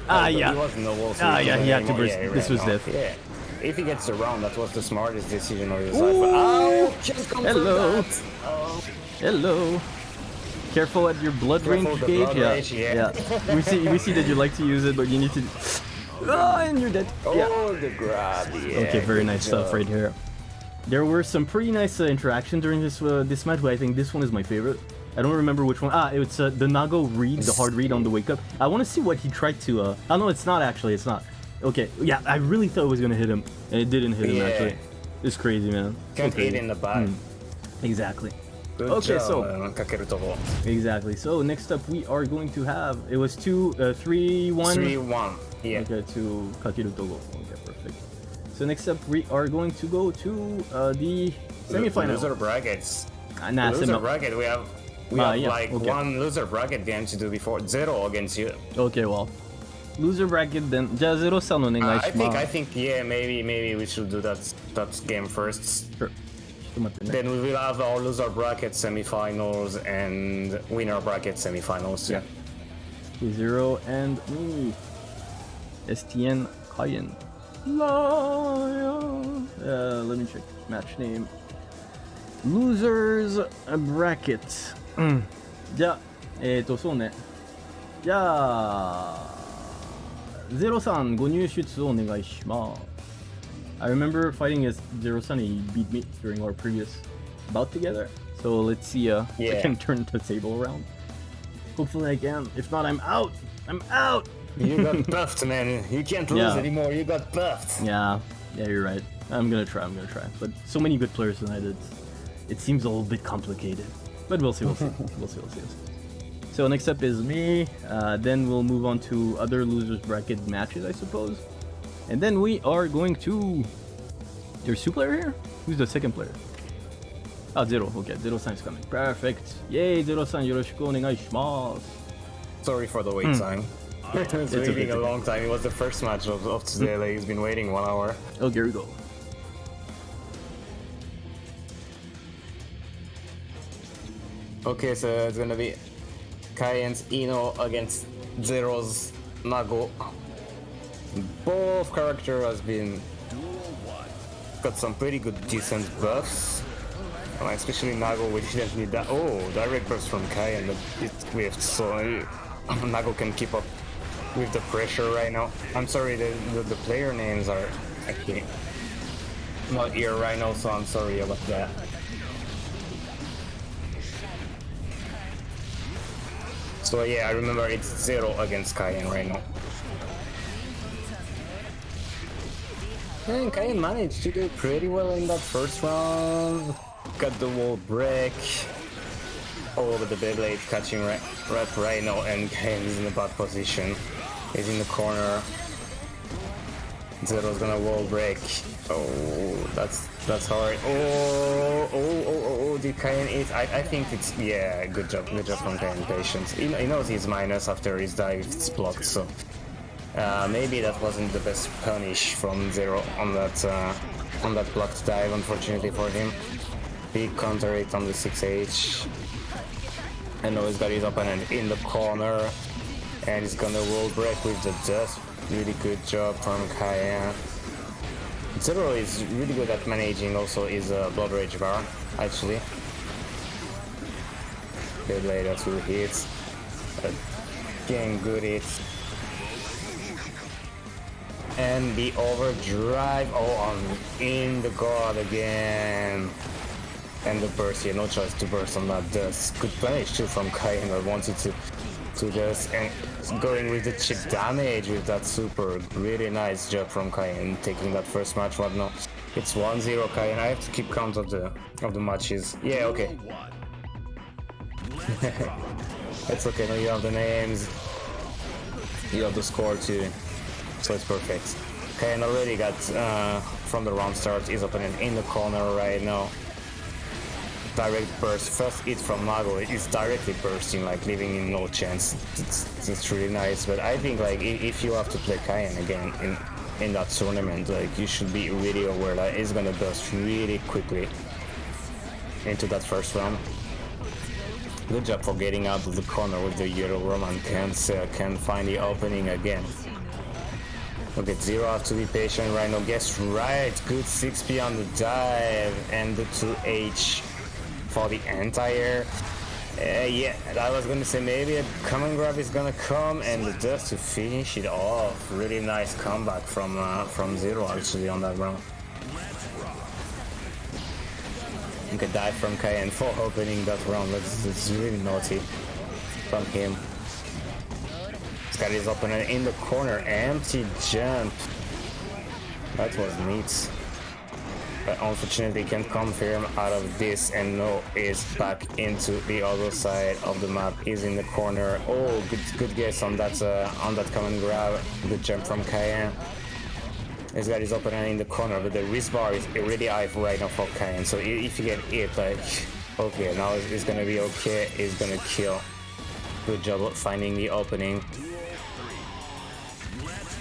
Ah, Oh, but yeah. He was in the wall, so Ah, yeah, he had to burst. Yeah, This was death. Yeah. If he gets around, that was the smartest decision of his life. Oh, can't come from Hello. Oh. Hello. Careful at your blood Careful range gauge. yeah. range, yeah. we see we see that you like to use it, but you need to. Oh, and you're dead. Yeah. Oh, the grab. Yeah, Okay, very nice stuff right here. There were some pretty nice uh, interaction during this uh, this match, but I think this one is my favorite. I don't remember which one. Ah, it's uh, the Nago read, the hard read on the wake up. I want to see what he tried to. Uh... Oh no, it's not actually. It's not. Okay, yeah, I really thought it was gonna hit him, and it didn't hit him Yeah. actually. It's crazy, man. Can't hit in the back. Exactly. Good. Okay, job, so- uh, Exactly. So next up, we are going to have. It was two, uh, three, one. 3-1. Yeah. Okay, to Kakeru Togo. Okay, perfect. So next up, we are going to go to uh, the semifinal. Loser brackets. Ah, nah, loser semi- bracket. We have we Ah, have yeah, like okay. one loser bracket game to do before zero against you. Okay, well. Loser bracket then. じゃあゼロさんのお願いしUh, ます。 I think I think yeah maybe maybe we should do that that game first. Sure. ちょっと待ってね。 Then we will have our loser bracket semifinals and winner bracket semifinals. Yeah. Okay, Zero and me. STN Cayenne. Lion. Uh, let me check. Match name. Losers Bracket. うん。じゃあ、えっ、ー、と、そうね。じゃあ、ゼロさんご入出お願いします。I remember fighting as Zero Sun, he beat me during our previous bout together. So let's see uh, if I Yeah. can turn the table around. Hopefully I can. If not, I'm out. I'm out. You got buffed, man. You can't lose Yeah. anymore. You got buffed. Yeah, yeah, you're right. I'm gonna try. I'm gonna try. But so many good players tonight. It it seems a little bit complicated. But we'll see. We'll see. we'll see. We'll see. We'll see. So next up is me. Uh, then we'll move on to other losers bracket matches, I suppose. And then we are going to. There's two player here. Who's the second player? Ah, Zero. Okay, Zero San is coming. Perfect. Yay, Zero San. Yoroshiku onegaishimasu. Sorry for the wait time. it's Hmm. It's waiting it's a long time. It was the first match of, of today. Like he's been waiting one hour. Oh, here we go. Okay, so it's gonna be Cayenne's Ino against Zero's Nago. Both character has been got some pretty good decent buffs. Uh, especially Nago, which didn't need that. Oh, direct burst from Cayenne, but it whiffed, so uh, Nago can keep up with the pressure right now. I'm sorry, the, the, the player names are actually not here right now, so I'm sorry about that. So yeah, I remember it's zero against Cayenne right now. And Cayenne managed to do pretty well in that first round. Got the wall break. Oh, but the Beyblade catching right, right now, and is in a bad position. He's in the corner. Zero's gonna wall break. Oh, that's that's hard. Oh, oh, oh, oh, oh, the Cayenne is. I, I think it's yeah. Good job, good job from Cayenne. Patience. He, he knows he's minus after his dive. It's blocked, so uh, maybe that wasn't the best punish from Zero on that uh, on that blocked dive. Unfortunately for him, big counter hit on the 6H. And now he's got his opponent in the corner, and he's gonna roll break with the dust. Really good job from Cayenne. Zero is really good at managing also his uh, Blood Rage bar, actually. Okay, later two hits. Again, good hits. And the overdrive. Oh, I'm in the guard again. And the burst here, no choice to burst on that dust. Good punish too from Kaien. I wanted to to just and going with the chip damage with that super. Really nice job from Kaien taking that first match. What no? It's 1-0 Kaien. I have to keep count of the of the matches. Yeah, okay. it's okay. Now you have the names. You have the score too. So it's perfect. Kaien already got uh, from the round start. His opening in the corner right now direct burst. First hit from Nago is directly bursting, like leaving him no chance. It's, it's really nice. But I think like if you have to play Kaien again in in that tournament, like you should be really aware that it's gonna burst really quickly into that first round. Good job for getting out of the corner with the yellow Roman can't uh, can find the opening again. Okay, Zero have to be patient right now. Guess right. Good 6p on the dive and the 2H for the entire uh, yeah, I was gonna say maybe a command grab is gonna come and just to finish it off. Really nice comeback from uh, from Zero actually on that round. Okay, dive from Kaien for opening that round. That's, really naughty from him. This guy is opening in the corner, empty jump. That was neat but unfortunately can confirm out of this and no is back into the other side of the map. Is in the corner. Oh good good guess on that uh, on that command grab. Good jump from Kaien this guy is open in the corner but the wrist bar is already high right now for Kaien so if you get hit like okay now it's, it's gonna be okay. It's gonna kill. Good job finding the opening.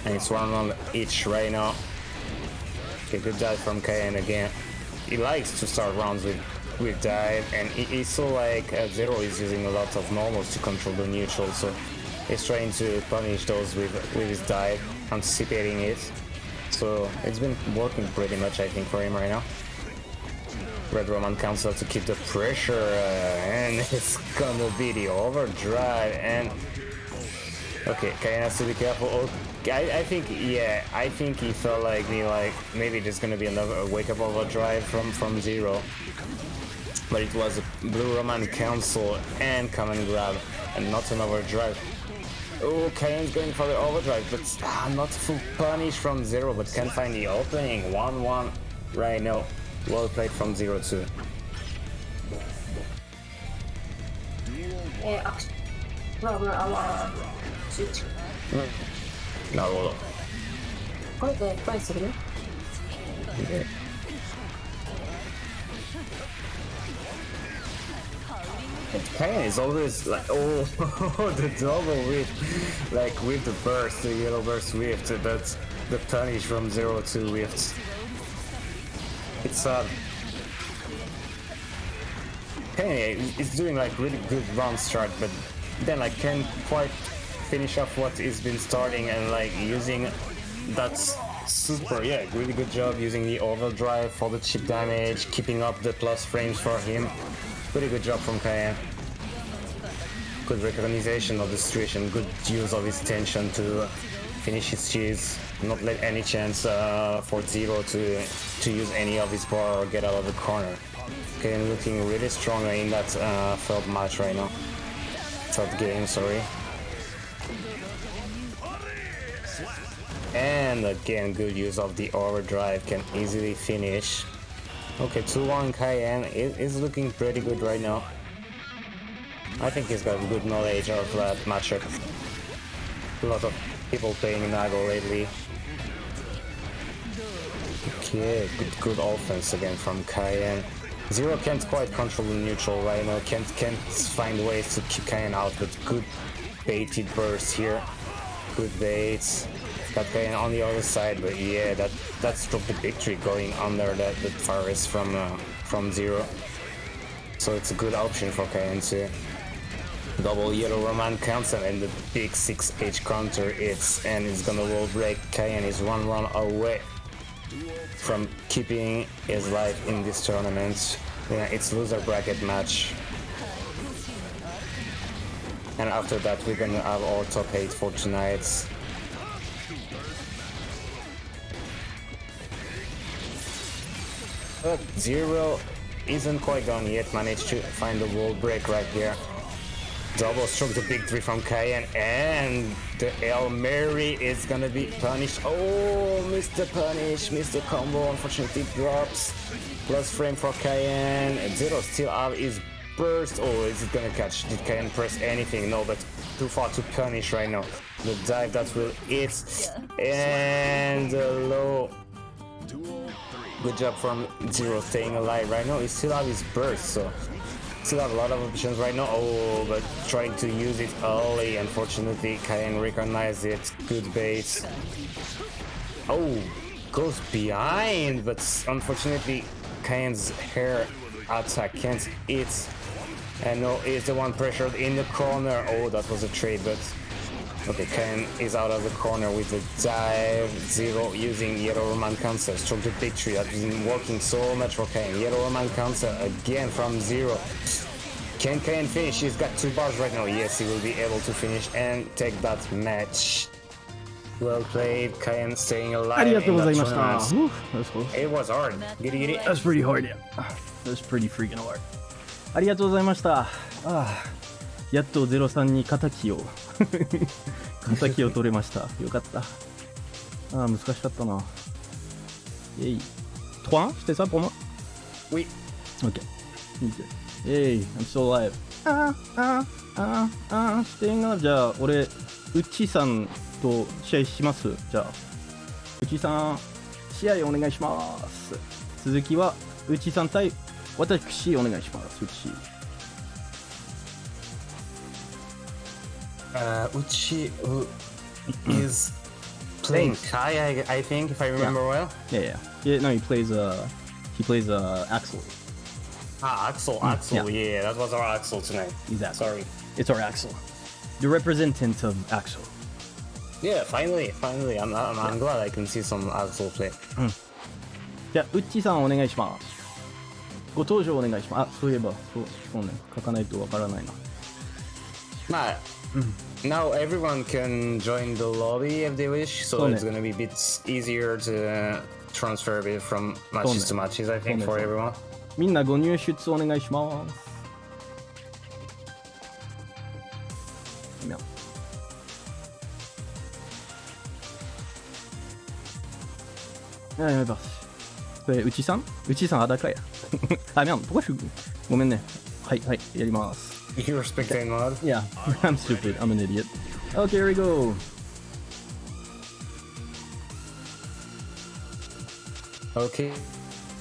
And it's one on each right now Okay, good dive from Kaien again. He likes to start rounds with with dive, and he, he's so like uh, Zero is using a lot of normals to control the neutral, so he's trying to punish those with with his dive, anticipating it. So it's been working pretty much, I think, for him right now. Red Roman Cancel to keep the pressure, uh, and it's gonna be the overdrive, and okay, Kaien has to be careful. Oh, I, I, think, yeah, I think he felt like me, like, maybe there's gonna be another wake-up overdrive from, from Zero. But it was a Blue Roman Cancel and Command Grab, and not an overdrive. Oh, Kaien's going for the overdrive, but ah, not full punish from Zero, but can't find the opening. 1-1 right now. Well played from Zero too. Yeah, なるほど。これでトライするね。で Kaien is always like, oh, the double whip, like with the burst, the yellow burst whip, that's the punish from 0 to whiffs. It's uh, Kaien is doing like really good round start, but then like can't quite finish off what he's been starting and like using that super yeah really good job using the overdrive for the chip damage keeping up the plus frames for him. Pretty good job from Kaien good recognition of the situation good use of his tension to finish his cheese not let any chance uh, for Zero to to use any of his bar or get out of the corner. Okay looking really strong in that uh, third match right now. Third game sorry And again, good use of the overdrive can easily finish. Okay, 2-1 Kaien is, looking pretty good right now. I think he's got good knowledge of that matchup. A lot of people playing Nago lately. Okay, good, good offense again from Kaien. Zero can't quite control the neutral right now, can't, can't find ways to keep Kaien out, but good baited burst here. Good baits. Got Kaien on the other side, but yeah, that that's dropped the victory going under that the forest from uh, from zero. So it's a good option for to double yellow Roman counter and the big 6H counter it's and it's gonna roll break. Kaien is one run away from keeping his life in this tournament. Yeah, it's loser bracket match. And after that, we're gonna have our top 8 for tonight. But Zero isn't quite done yet, managed to find the wall break right here. Double stroke the big three from Cayenne and the El Mary is gonna be punished. Oh, Mr. Punish, Mr. Combo unfortunately drops. Plus frame for Cayenne. Zero still have his burst. Oh, is it gonna catch? Did Cayenne press anything? No, but too far to punish right now. The dive that will hit. And the low. Good job from Zero staying alive right now. He still have his burst, so still have a lot of options right now. Oh, but trying to use it early. Unfortunately, Cayenne recognized it. Good base. Oh, goes behind, but unfortunately, Cayenne's hair attack can't hit. And no, is the one pressured in the corner. Oh, that was a trade, but Okay, Ken is out of the corner with the dive zero using Yellow Roman Cancel. Stroke the victory. That has been working so much for Ken. Yellow Roman Cancel again from zero. Can Ken finish? He's got two bars right now. Yes, he will be able to finish and take that match. Well played, Ken staying alive. ありがとうございました。It was hard. ギリギリ。That was pretty hard, yeah. That was pretty freaking hard. ありがとうございました。ああ。やっとゼロさんに敵を 敵を取れました。よかった。ああ難しかったな。えい。3 C'était ça pour moi Oui. Ok. Nickel. Hey, I'm still alive. あああああ staying alive. じゃあ俺、うっちーさんと試合します？じゃあ。うちさん、試合お願いします。続きは、うちさん対私お願いします。うち。uh, Uchi who is playing Ky, I, I, think, if I remember yeah. well. Yeah, yeah, yeah. No, he plays uh, he plays uh, Axl. Ah, Axl, mm, Axl. Yeah. yeah. that was our Axl tonight. Exactly. Sorry, it's our Axl, the representative of Axl. Yeah, finally, finally, I'm, I'm, I'm glad I can see some Axl play. Mm. じゃあ、ウッチさんお願いします。ご登場お願いします。あ、そういえば、そう、そうね、書かないとわからないな。まあ、now everyone can join the lobby if they wish, so Sonne. it's gonna be a bit easier to uh, transfer a bit from matches to Sonne. matches, I think, Sonne, for sonne. everyone. みんなご入出お願いします。みゃあ、やめます。これ、うちさんうちさん裸や。あ、みゃん、ポカシュごめんね。はい、はい、やります。 You're spectating mod? Yeah, I'm stupid. I'm an idiot. Okay, here we go. Okay.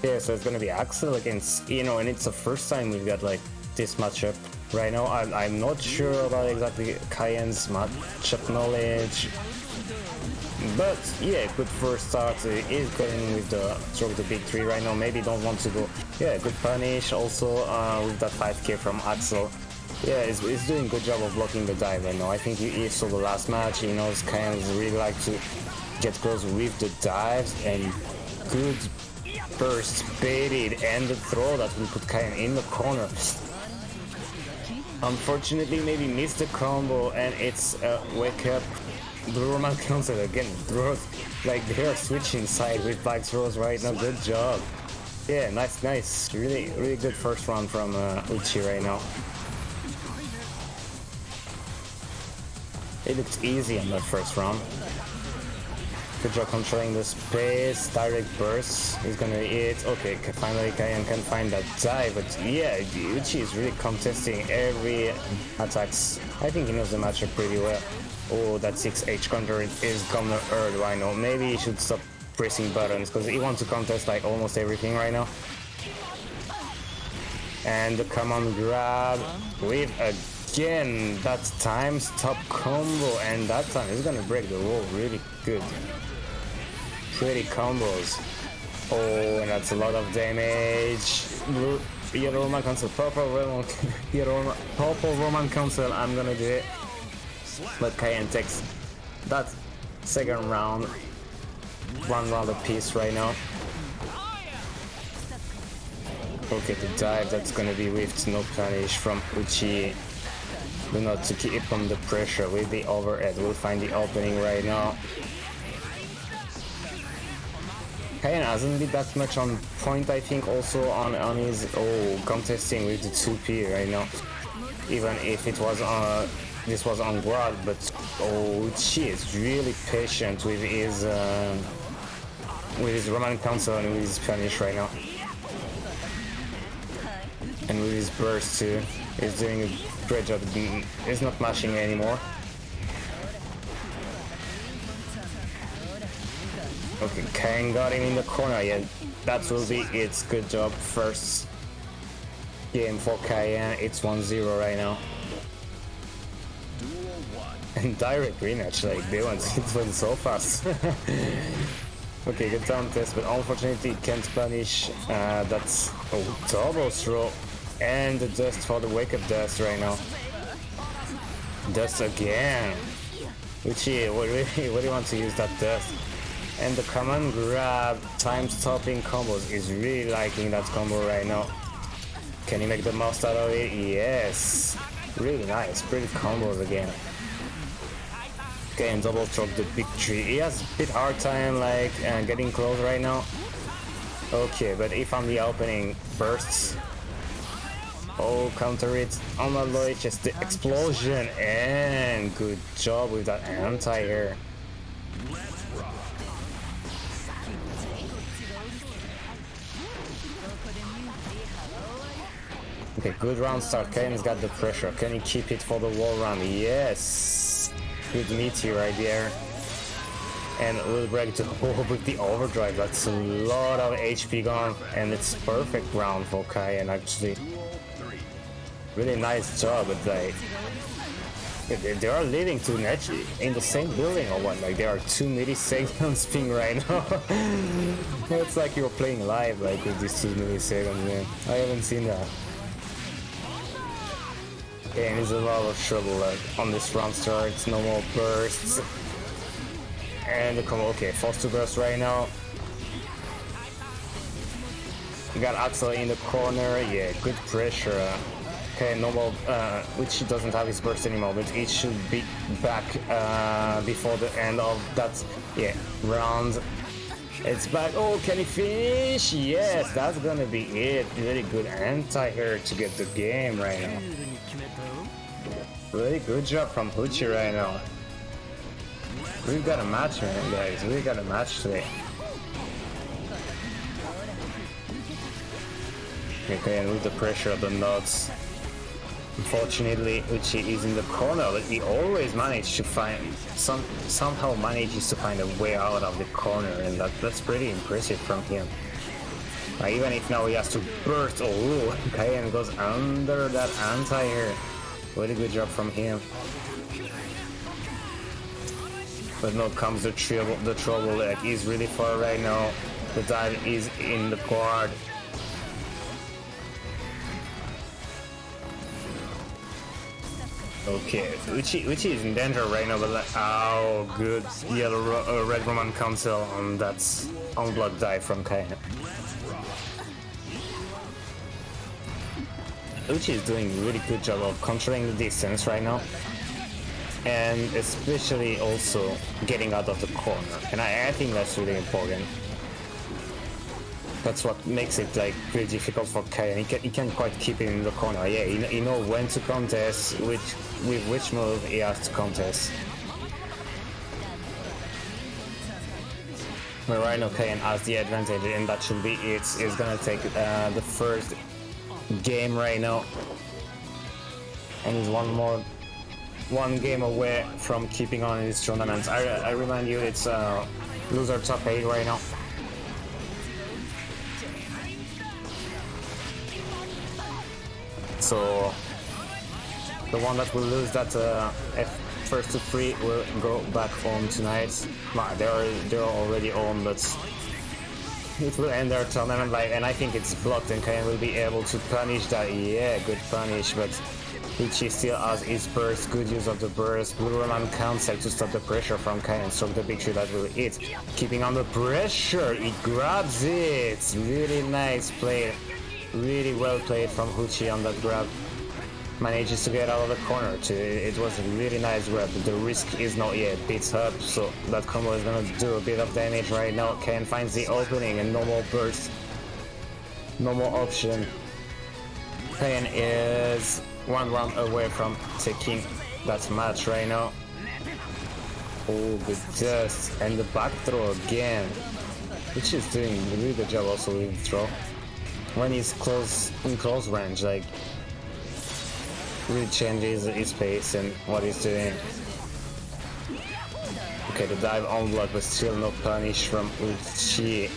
Yeah, so it's gonna be Axl against you know, and it's the first time we've got like this matchup right now. I'm, I'm not sure about exactly Cayenne's matchup knowledge, but yeah, good first start. Uh, Is going with the stroke the big three right now. Maybe don't want to go. Yeah, good punish also uh, with that 5k from Axl. Yeah, he's, he's doing a good job of blocking the dive right now. I think he saw the last match. He knows Cayenne's really like to get close with the dives and good burst baited and the throw that will put Cayenne in the corner. Unfortunately, maybe missed the combo and it's a wake up. Blue Roman cancel again. Throws like they're switching side with back throws right now. Good job. Yeah, nice, nice. Really, really good first round from uh, Uchi right now. It looked easy in that first round. Good job controlling the space, direct burst. He's gonna hit. Okay, finally Kayan can find that dive, but yeah, Uchi is really contesting every attacks. I think he knows the matchup pretty well. Oh, that 6H counter is gonna hurt Rhino. Maybe he should stop pressing buttons because he wants to contest like almost everything right now. And the command grab with again that time stop combo and that time is gonna break the wall really good. Pretty combos. Oh and that's a lot of damage. Blue Yellow Roman Cancel, purple Roman Yellow Roman, purple Roman Cancel, I'm gonna do it. But Cayenne takes that second round. One round apiece right now. Okay, the dive that's gonna be whiffed, no punish from Uchi. Do not to keep on the pressure with the overhead. We'll find the opening right now. Kayan hasn't been that much on point, I think, also on, on his oh contesting with the 2P right now. Even if it was on this was on guard, but oh she is really patient with his uh, with his Roman Cancel and with his punish right now. And with his burst too. He's doing a great job. He's not mashing anymore. Okay, Kang got him in the corner. Yeah, that will be its good job. First game for Cayenne. It's 1-0 right now. And direct rematch, like they went, it went so fast. okay, good down test, but unfortunately can't punish. Uh, that's a double throw and the dust for the wake up dust right now. Dust again. Uchi, what, really, what do you want to use that dust? And the command grab time stopping combos is really liking that combo right now. Can you make the most out of it? Yes. Really nice. Pretty combos again. Okay, and double choke the big tree. He has a bit hard time like uh, getting close right now. Okay, but if I'm the opening bursts. Oh, counter it. On my just the explosion and good job with that anti-air. Okay, good round start. Kane's got the pressure. Can he keep it for the wall run? Yes! Good meteor right there. And will break to with the overdrive. That's a lot of HP gone. And it's perfect round for Kayan actually. Really nice job, like... They are living to actually in the same building or what? Like there are two midi segments ping right now. it's like you're playing live like with these two milliseconds, man. I haven't seen that. And there's a lot of trouble like, on this round start, no more bursts. And the combo, okay, forced to burst right now. We got Axl in the corner, yeah, good pressure. Okay, normal, uh, which doesn't have his burst anymore, but it should be back uh, before the end of that, yeah, round. It's back. Oh, can he finish? Yes, that's gonna be it. Really good anti-air to get the game right now. Really good job from Uchi right now. We've got a match, man, guys. We've got a match today. Okay, and with the pressure of the nuts. Unfortunately, Uchi is in the corner, but he always manages to find some somehow manages to find a way out of the corner, and that, that's pretty impressive from him. Uh, even if now he has to burst, oh, Kayan goes under that anti-air. Very good job from him. But now comes the trouble. The trouble. Like he's really far right now. The dive is in the guard. Okay, Uchi, Uchi is in danger right now, but like, oh, good yellow, uh, red Roman Cancel on that unblocked dive from Kaina. Uchi is doing a really good job of controlling the distance right now. And especially also getting out of the corner. And I, I think that's really important. That's what makes it like pretty difficult for Kai. He, can, he can't quite keep it in the corner. Yeah, he, he knows when to contest, which with which move he has to contest. But right now Kayan has the advantage and that should be it. It's gonna take uh, the first game right now. And he's one more one game away from keeping on in this tournament. I, I remind you it's uh, loser top 8 right now. So the one that will lose that uh, first to three will go back home tonight. They're they're already home, but it will end their tournament like, and I think it's blocked, and Kayan will be able to punish that. Yeah, good punish, but Ichi still has his burst, good use of the burst. Blue Roman cancel to stop the pressure from Kayan, stroke the picture that will hit. Keeping on the pressure, it grabs it. Really nice play. Really well played from Uchi on that grab. manages to get out of the corner too. It was a really nice grab. The risk is not yet beats up, so that combo is gonna do a bit of damage right now. Ken finds the opening and normal burst. No more option. Ken is one round away from taking that match right now. Oh, the dust and the back throw again. Which is doing a really good job also with the throw. When he's close in close range, like really changes his pace and what he's doing. Okay, the dive on block but still no punish from Uchi.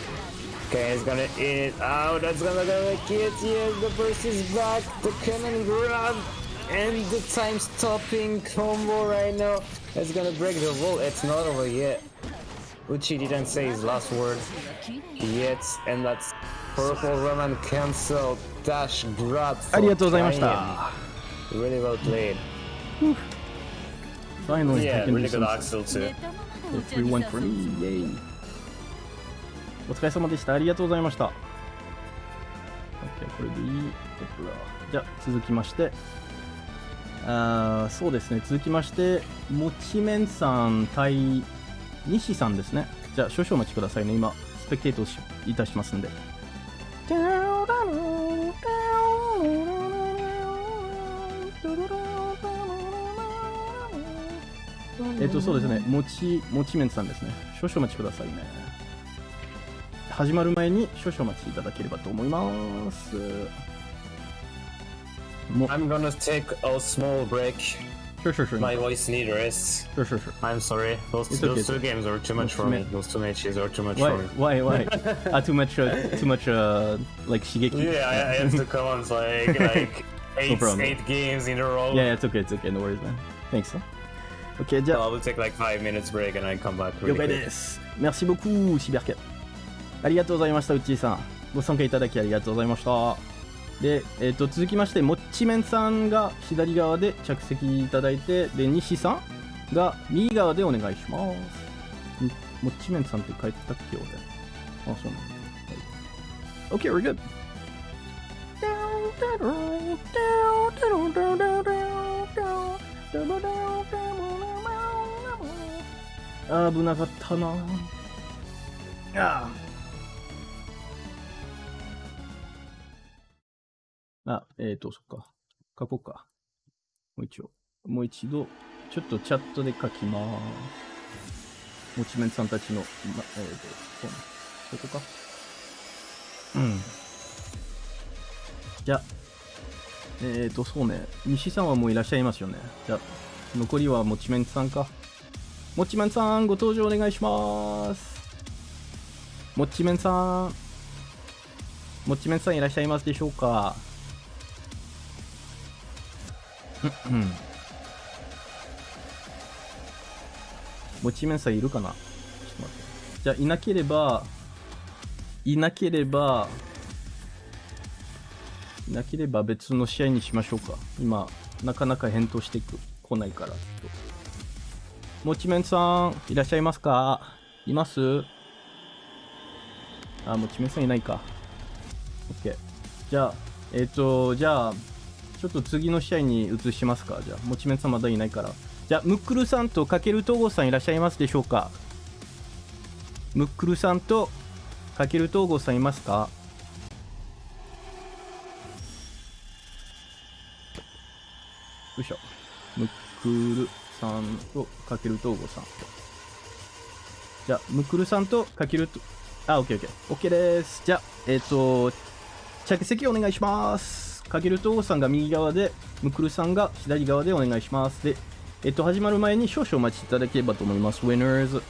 Okay, he's gonna eat it out. That's gonna go like it. Yes, the burst is back. The cannon grab and the time stopping combo right now. It's gonna break the wall. It's not over yet. Uchi didn't say his last word yet, and that's purple Roman cancel dash grab. for ありがとうございまし.た。Really well played. Finally, Yeah, I can do really good some Axel too. 3-1 for me. イェイ。お疲れ様でした。ありがとうございました。OK、これでいい。じゃあ、続きまして。あーそうですね。続きまして、もちめんさん対西さんですね。じゃあ、少々お待ちくださいね。今、スペクテートをしいたしますんで。えっと、そうですね。もち、もちめんさんですね。少々お待ちくださいね。始まる前に少々お待ちいただければと思います。I'm gonna take a small break. sure, sure, sure. My voice needs rest. Sure, sure, sure. I'm sorry. Those, It's those okay. two games are too much for me. Those two matches are too much Why, for me. why, why? ah, too much, uh, too much, uh, like Shigeki. Yeah, I, I have to come on like like eight problem. eight games in a row. yeah, yeah, it's okay, it's okay. No worries, man. Thanks. OK, じゃ So あ I will take like five minutes break and I come back really 了解 quick. です。Merci beaucoup, シビアケ。ありがとうございました、うっちーさん。ご参加いただきありがとうございました。 で、えっ、と、続きまして、もっちめんさんが左側で着席いただいて、で、西さんが右側でお願いします。んもっちめんさんって書いてたっけ、俺。あ、そうなんだ。はい、OK, we're good. あ危なかったなあーあえっ、ー、とそっか。書こうか。もう一度。もう一度ちょっとチャットで書きます。もちめんさんたちの、ま、えっ、ー、とここか。うん。じゃあえっ、ー、とそうね。西さんはもういらっしゃいますよね。じゃあ残りはもちめんさんか。もっちめんさん、ご登場お願いします。もっちめんさん。もっちめんさんいらっしゃいますでしょうかうんもちめんさんいるかな？ちょっと待って。じゃあ、いなければ、いなければ、いなければ別の試合にしましょうか。今、なかなか返答してく来ないから、ちょっと。もちめんさん、いらっしゃいますか？います？あ、もちめんさんいないか。OK。じゃあ、えっ、と、じゃあ、ちょっと次の試合に移しますか。じゃあ、もちめんさんまだいないから。じゃあ、ムックルさんとかけるとごさんいらっしゃいますでしょうかムックルさんとかけるとごさんいますかよいしょ。ムックルさんとかけるとごさん。じゃあ、ムックルさんとかけると、あ、オッケーオッケー。オッケーです。じゃあ、えっ、と、着席お願いします。かけるとごさんが右側で、ムクルさんが左側でお願いします。で、えっ、と、始まる前に少々お待ちいただければと思います。Winners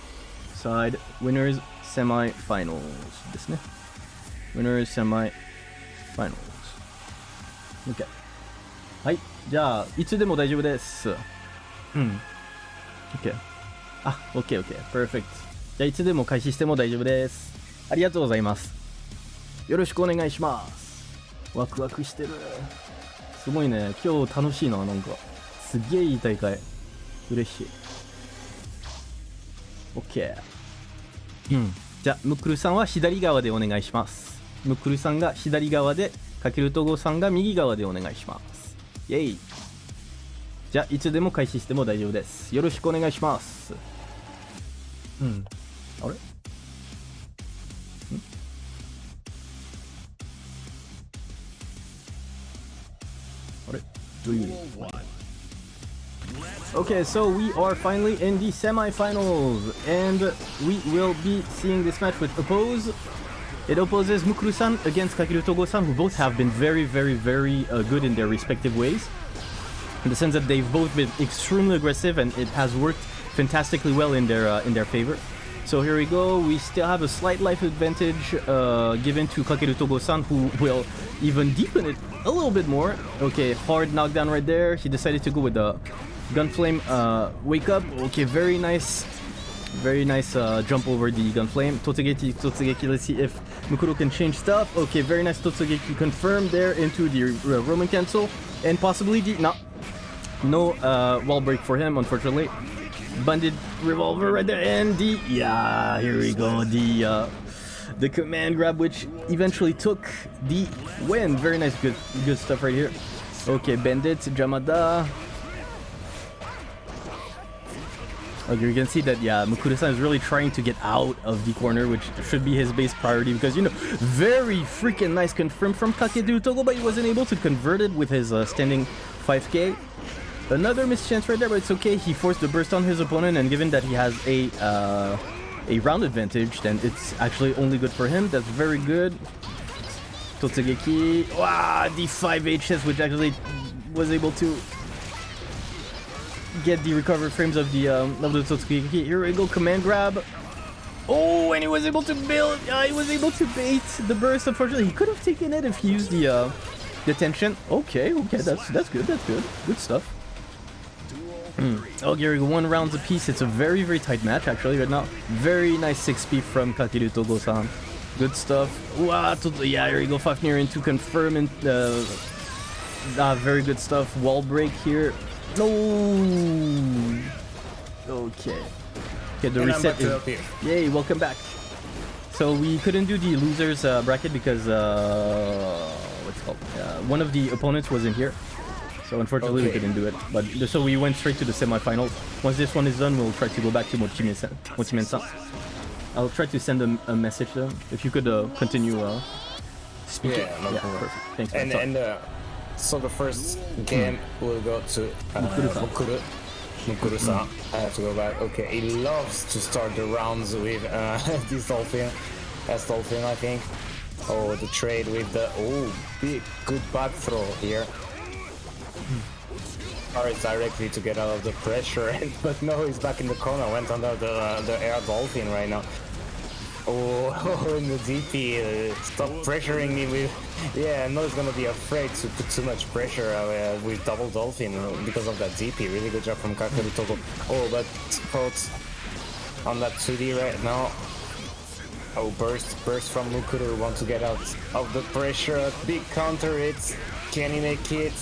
side, winners semi-finals ですね。Winners semi-finals。OK。はい。じゃあ、いつでも大丈夫です。うん。OK。あ、OK、OK。Perfect。じゃあ、いつでも開始しても大丈夫です。ありがとうございます。よろしくお願いします。ワクワクしてる。すごいね。今日楽しいな、なんか。すっげえいい大会。嬉しい。OK。うん。じゃあ、ムックルさんは左側でお願いします。ムックルさんが左側で、かけるとごさんが右側でお願いします。イェイじゃあいつでも開始しても大丈夫ですよろしくお願いしますうんあれ？three. Okay, so we are finally in the semi-finals, and we will be seeing this match with Oppose. It opposes Mukuru-san against Kakeru Togo-san, who both have been very, very, very uh, good in their respective ways. In the sense that they've both been extremely aggressive, and it has worked fantastically well in their uh, in their favor. So here we go. We still have a slight life advantage uh, given to Kakeru Togo-san, who will even deepen it a little bit more. Okay, hard knockdown right there. He decided to go with the Gunflame uh, wake up. Okay, very nice. Very nice uh, jump over the Gunflame. Totsugeki, Totsugeki, let's see if Mukuru can change stuff. Okay, very nice Totsugeki confirmed there into the uh, Roman cancel. And possibly the... No. No uh, wall break for him, unfortunately. Bandit Revolver right there. And the... Yeah, here we go. The... Uh, the command grab, which eventually took the win. Very nice, good, good stuff right here. Okay, Bandit, Jamada, Okay, you can see that, yeah, Mukuru-san is really trying to get out of the corner, which should be his base priority because, you know, very freaking nice confirm from Kakeru Togo, but he wasn't able to convert it with his uh, standing 5k. Another mischance right there, but it's okay. He forced the burst on his opponent, and given that he has a uh, a round advantage, then it's actually only good for him. That's very good. Totsugeki, wow, the 5 HS, which actually was able to get the recovered frames of the um, of the Totsugeki. Here we go, command grab. Oh, and he was able to build. Uh, he was able to bait the burst. Unfortunately, he could have taken it if he used the uh, the tension. Okay, okay, that's that's good. That's good. Good stuff. Mm. Oh, Gary. One rounds apiece. It's a very very tight match actually right now. Very nice 6p from Kakeru Togo-san. Good stuff. Wow, yeah, here we go. Fafnir into confirm and uh, ah, very good stuff. Wall break here. No. Okay. Okay, the And reset back to is. Yay! Welcome back. So we couldn't do the losers uh, bracket because uh, what's it called? Uh, one of the opponents wasn't here. So unfortunately we couldn't do it. But so we went straight to the semifinals. Once this one is done, we'll try to go back to. Mochimen-san. I'll try to send them a message them. If you could uh, continue uh, speaking. Yeah, no problem. perfect. Thanks. And So- and uh, so the first game will go to uh. Mukuru. Mukuru-san. I have to go back. Okay, he loves to start the rounds with uh, this dolphin. That's dolphin, I think. Oh, the trade with the oh big good back throw here. Starts directly to get out of the pressure, but no, he's back in the corner. Went under the uh, the air dolphin right now. Oh, in the DP, uh, stop pressuring me with. Yeah, I know he's gonna be afraid to put too much pressure uh, with double dolphin uh, because of that DP. Really good job from Kakeru Togo. Oh, but caught on that 2D right now. Oh, burst, burst from Mukuru. Want to get out of the pressure. Big counter hits. Can he make it?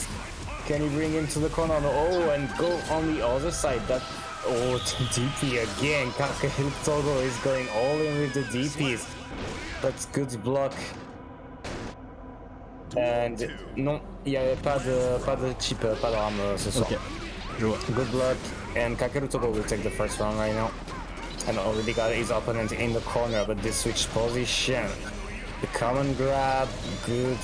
Can he bring him to the corner? No. Oh, and go on the other side. That. Oh, DP again. Kakeru Togo is going all in with the DPs. That's good block. And non, il n'y avait pas de, pas de chip, pas euh, ce soir. Ok. Je vois. Good luck, and Kakeru Togo will take the first round right now. And already got his opponent in the corner, but this switch position. The common grab, good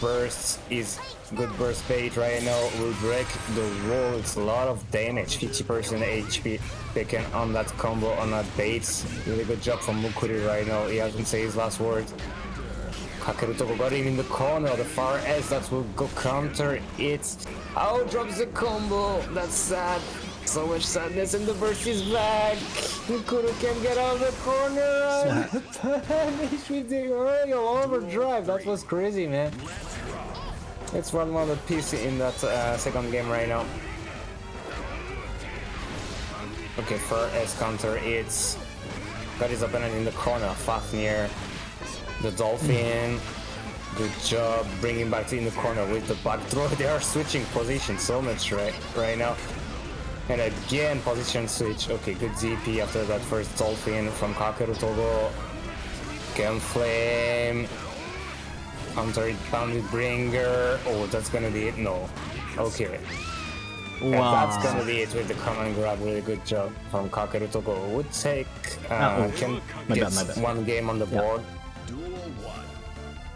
burst is good burst bait right now will break the wall. It's a lot of damage, 50% HP taken on that combo on that bait. Really good job from Mukuru right now. He hasn't said his last word. Kakeru Togo got him in the corner, the far edge that will go counter it. Oh, drops the combo. That's sad. So much sadness, and the burst is back. Mukuru can get out of the corner. Punish with the Royal Overdrive. That was crazy, man. Run one of the piece in that uh, second game right now. Okay, for S counter, it's got his opponent in the corner, Fafnir. The Dolphin. Good job bringing back in the corner with the back throw. They are switching position so much right right now. And again, position switch. Okay, good ZP after that first Dolphin from Kakeru Togo. Gun Flame. It, Bounded Bringer. Oh, that's gonna be it? No. Okay. And Wow. that's gonna be it with the command grab. Really good job from Kakeru Togo. Would take uh, Ah, oh. can My get bad, my bad. one game on the Yeah. board.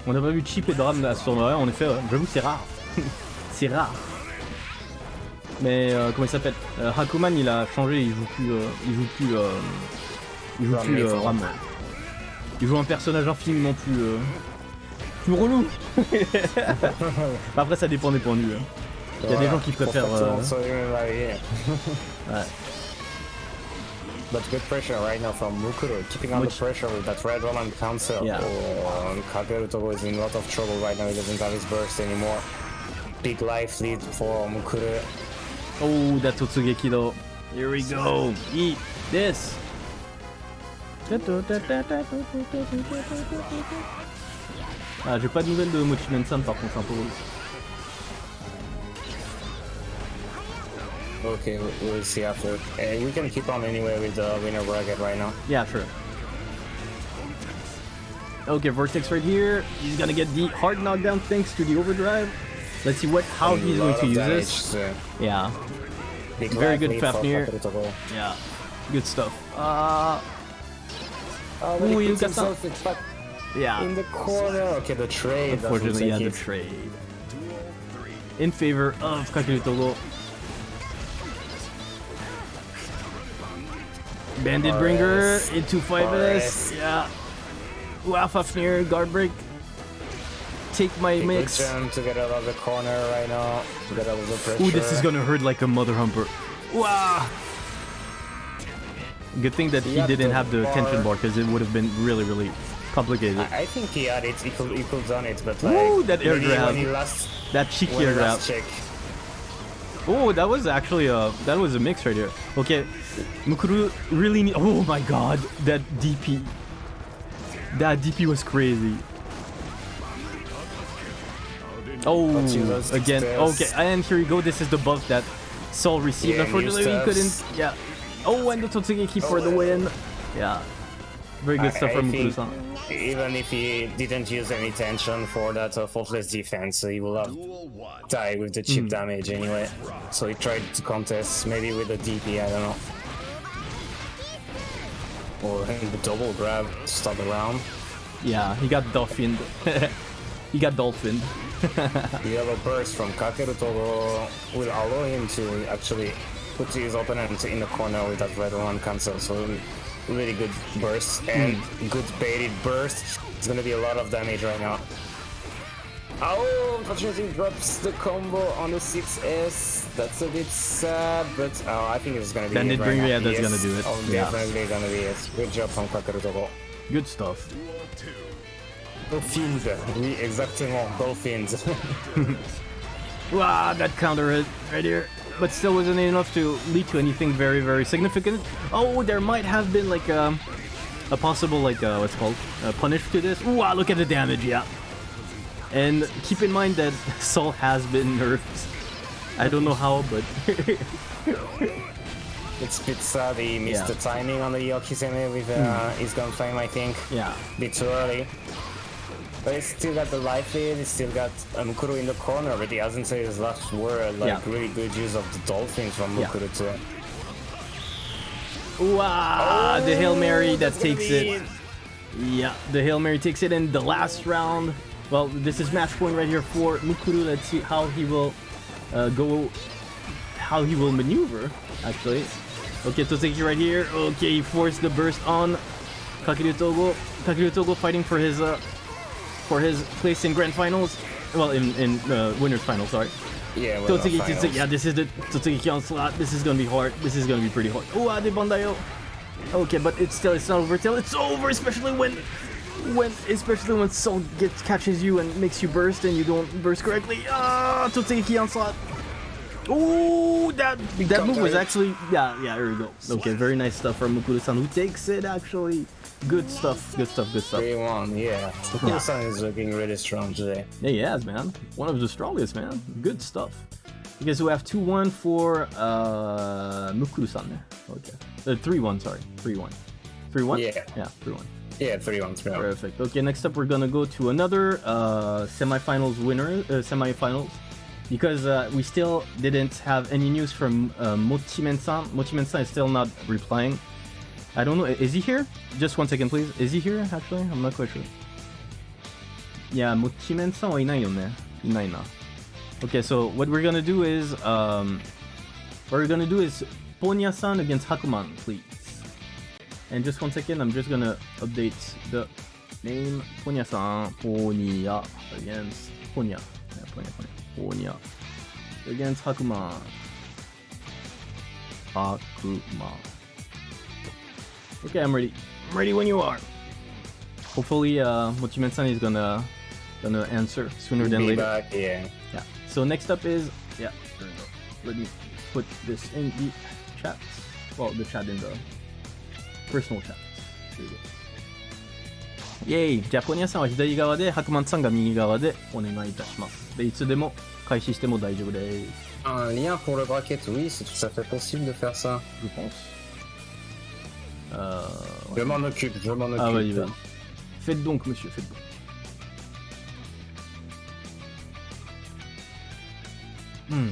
On n'a pas vu Chip et Dram à ce tournoi, en effet, j'avoue c'est rare. c'est rare. Mais euh, comment il s'appelle? Euh, Hakuman il a changé, il joue plus. euh, il joue plus. euh, il joue plus euh. Ram. Il joue un personnage infiniment plus. Plus relou Après ça dépend des points de vue. hein. Il y a des gens qui préfèrent. euh, ouais. But good pressure right now from Mukuro, keeping on the pressure with that red Roman cancel. Yeah. Oh, and is in a lot of trouble right now. He doesn't have his burst anymore. Big life lead for Mukuro. Oh, that Totsugeki though. Here we go. Eat this. Ah, j'ai pas de nouvelles de Mochimen-san par contre, c'est un peu relou. Okay, we- we'll see after. Uh, we can keep on anyway with the winner bracket right now. Yeah, sure. Okay, Vortex right here. He's gonna get the hard knockdown thanks to the overdrive. Let's see what how he's going to use damage, this. Yeah, Very good Fafnir. Yeah. Good stuff. Uh, Oh, he Ooh, you got some- yeah. in the corner. Okay, the trade. Unfortunately, yeah, the trade. In favor of Kakeru Togo. Bandit Bringer Forest. into 5S. Forest. Yeah. Wow, Fafnir, guard break. Take my Big mix. jump to get out of the corner right now. To get out of the pressure. Ooh, this is gonna hurt like a mother humper. Wow. Good thing that he got didn't the have the bar. tension bar because it would have been really, really complicated. I I think he had it. He could done it, but like Ooh, that air grab. last That cheeky air grab. Oh, that was actually a that was a mix right here. Okay, Mukuru really need. Oh my god, that DP. That DP was crazy. Oh, again. Okay, and here you go. This is the buff that Sol received. Yeah, Unfortunately, he couldn't. Yeah. Oh, and the Totsugeki oh, for the Oh. win. Yeah. Very good I- stuff from think Even if he didn't use any tension for that uh, faultless defense, he will have died with the chip damage anyway. So he tried to contest maybe with a DP, I don't know. Or the double grab to start the round. Yeah, he got dolphined. he got dolphined. The yellow burst from Kakeru Togo will allow him to actually put his opponent in the corner with that red one cancel. So really good burst hmm. and good baited burst. It's gonna be a lot of damage right now. Oh, unfortunately drops the combo on the 6S. That's a bit sad, but oh, I think it's gonna be Bandit it right Bringer, now. yeah, that's Yes. gonna do it. Oh, Yeah. definitely gonna be it. Good job from Kakeru Togo. Good stuff. Dolphins, oui, exactement, Dolphins. Wow, that counter hit right here. But still wasn't enough to lead to anything very, very significant. Oh, there might have been like a, a possible, like, uh, what's it called? A punish to this. Wow, look at the damage, yeah. And keep in mind that Sol has been nerfed. I don't know how, but It's a bit sad he missed Yeah. the timing on the Okizeme with uh, his gunflame, I think. yeah. A bit too early. But he's still got the life lead, he's still got uh, Mukuru in the corner, but he hasn't said his last word. Like, Yeah. really good use of the Dolphins from Yeah. Mukuru too. Wow, the Hail Mary that takes it. Yeah, the Hail Mary takes it in the last round. Well, this is match point right here for Mukuru. Let's see how he will uh, go, how he will maneuver, actually. Okay, Totsugeki right here. Okay, he forced the burst on Kakeru Togo. Kakeru Togo fighting for his uh, for his place in grand finals. Well, in in uh, winners final, sorry. Yeah, well, finals. Yeah, this is the Totsugeki onslaught. This is gonna be hard. This is gonna be pretty hard. Oh, the Bandayo. Okay, but it's still it's not over till it's over, especially when when especially when Sol gets catches you and makes you burst and you don't burst correctly. Ah, Totsugeki onslaught. Ooh, that that move was actually yeah yeah there we go. Okay, very nice stuff from Mukuru-san who takes it actually. Good stuff, good stuff, good stuff. 3-1, yeah. Mukuru-san is looking really strong today. Yeah, he has, man. One of the strongest, man. Good stuff. Okay, so we have 2-1 for uh, Mukuru-san there. Okay. Uh, 3-1, sorry. 3-1. 3-1? Yeah. Yeah, 3-1. Yeah, 3-1, 3-1. Perfect. Okay, next up we're gonna go to another uh, semifinals winner, uh, semifinals. because uh, we still didn't have any news from uh, Mochimen-san. Mochimen-san is still not replying. I don't know. Is he here? Just one second, please. Is he here? Actually, I'm not quite sure. Yeah, Mochimen-san はいないよね。いないな。Okay, so what we're gonna do is, um, what we're gonna do is Ponya-san against Hakuman, please. And just one second, I'm just gonna update the name. Ponya-san, Ponya against Ponya. Yeah, Ponya, Ponya. Ponya against Hakuman. Hakuman. Okay, I'm ready. I'm ready when you are. Hopefully, uh, Mochimen-san is gonna gonna answer sooner than Be later. back, yeah. Yeah. So next up is yeah. there we go. Let me put this in the chat. Well, the chat in the personal chat. There you go. イェイじゃあポニャさんは左側で白曼さんが右側でお願いいたしますでいつでも開始しても大丈夫です Un lien pour le bracket, oui, c'est tout à fait possible de faire ça. je pense euh, Je m'en occupe, je m'en occupe. ah faites donc monsieur faites donc Hmm.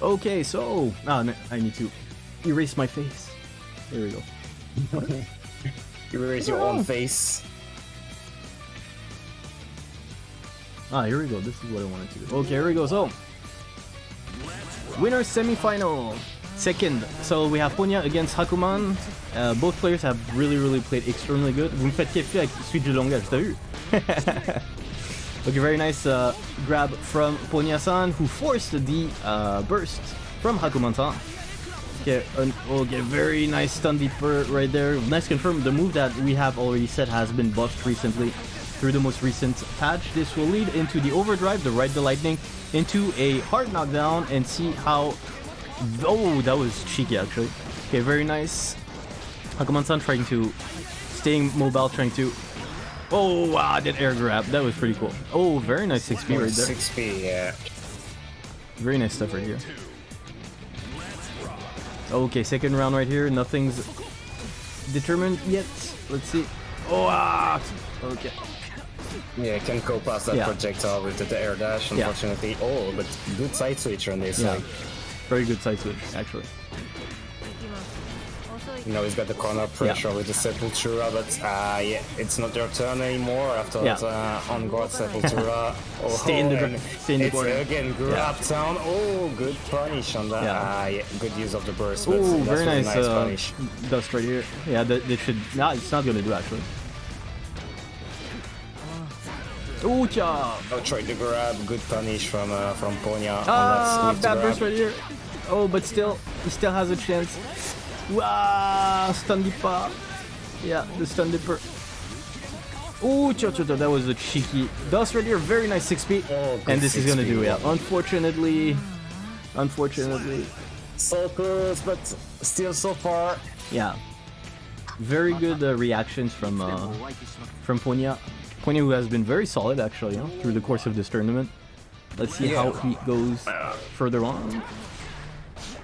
Okay, so ah, no, I need to erase my face. There we go. You erase your own face. Ah, here we go. This is what I wanted to do. Okay, here we go. So, winner semi-final. Second, so we have Ponya against Hakuman. Uh, both players have really, really played extremely good. Vous me faites avec de langage, t'as okay, very nice uh, grab from Ponya-san, who forced the uh, burst from Hakuman-san. Okay, an, okay, very nice stun dipper right there. Nice confirm. The move that we have already said has been buffed recently through the most recent patch. This will lead into the overdrive, the ride the lightning, into a hard knockdown and see how. Oh, that was cheeky actually. Okay, very nice. Hakuman-san trying to staying mobile, trying to. Oh wow, that air grab. That was pretty cool. Oh, very nice 6B right there. 6p, yeah. Very nice stuff right here. Okay, second round right here. Nothing's determined yet. Let's see. Oh, ah! Okay. Yeah, can go past that Yeah. projectile with the, air dash, Yeah. unfortunately. Oh, but good side switch on this. Yeah. Like, Very good side switch, actually. you know, he's got the corner pressure with the Sepultura, but uh, yeah, it's not their turn anymore after Yeah. that uh, on guard Sepultura. oh, Stay in the gr- stay in the it's corner. again grab down. Oh, good punish on that. Yeah. Uh, yeah, good use of the burst. Oh, very nice, nice uh, punish. dust right here. Yeah, that, that should. Nah, it's not gonna do actually. Oh! Oh, tried to grab. Good punish from uh, from Ponya. Ah, on that sweep bad burst right here. Oh, but still, he still has a chance. Wow, stun dipper. Yeah, the stun dipper. Oh, cha, that was a cheeky dust right here. Very nice 6p. Oh, and this is gonna do it. yeah. Unfortunately, unfortunately, So close, but still so far. yeah. Very good uh, reactions from uh, from Ponya. Ponya, who has been very solid actually huh, through the course of this tournament. Let's see how he goes further on.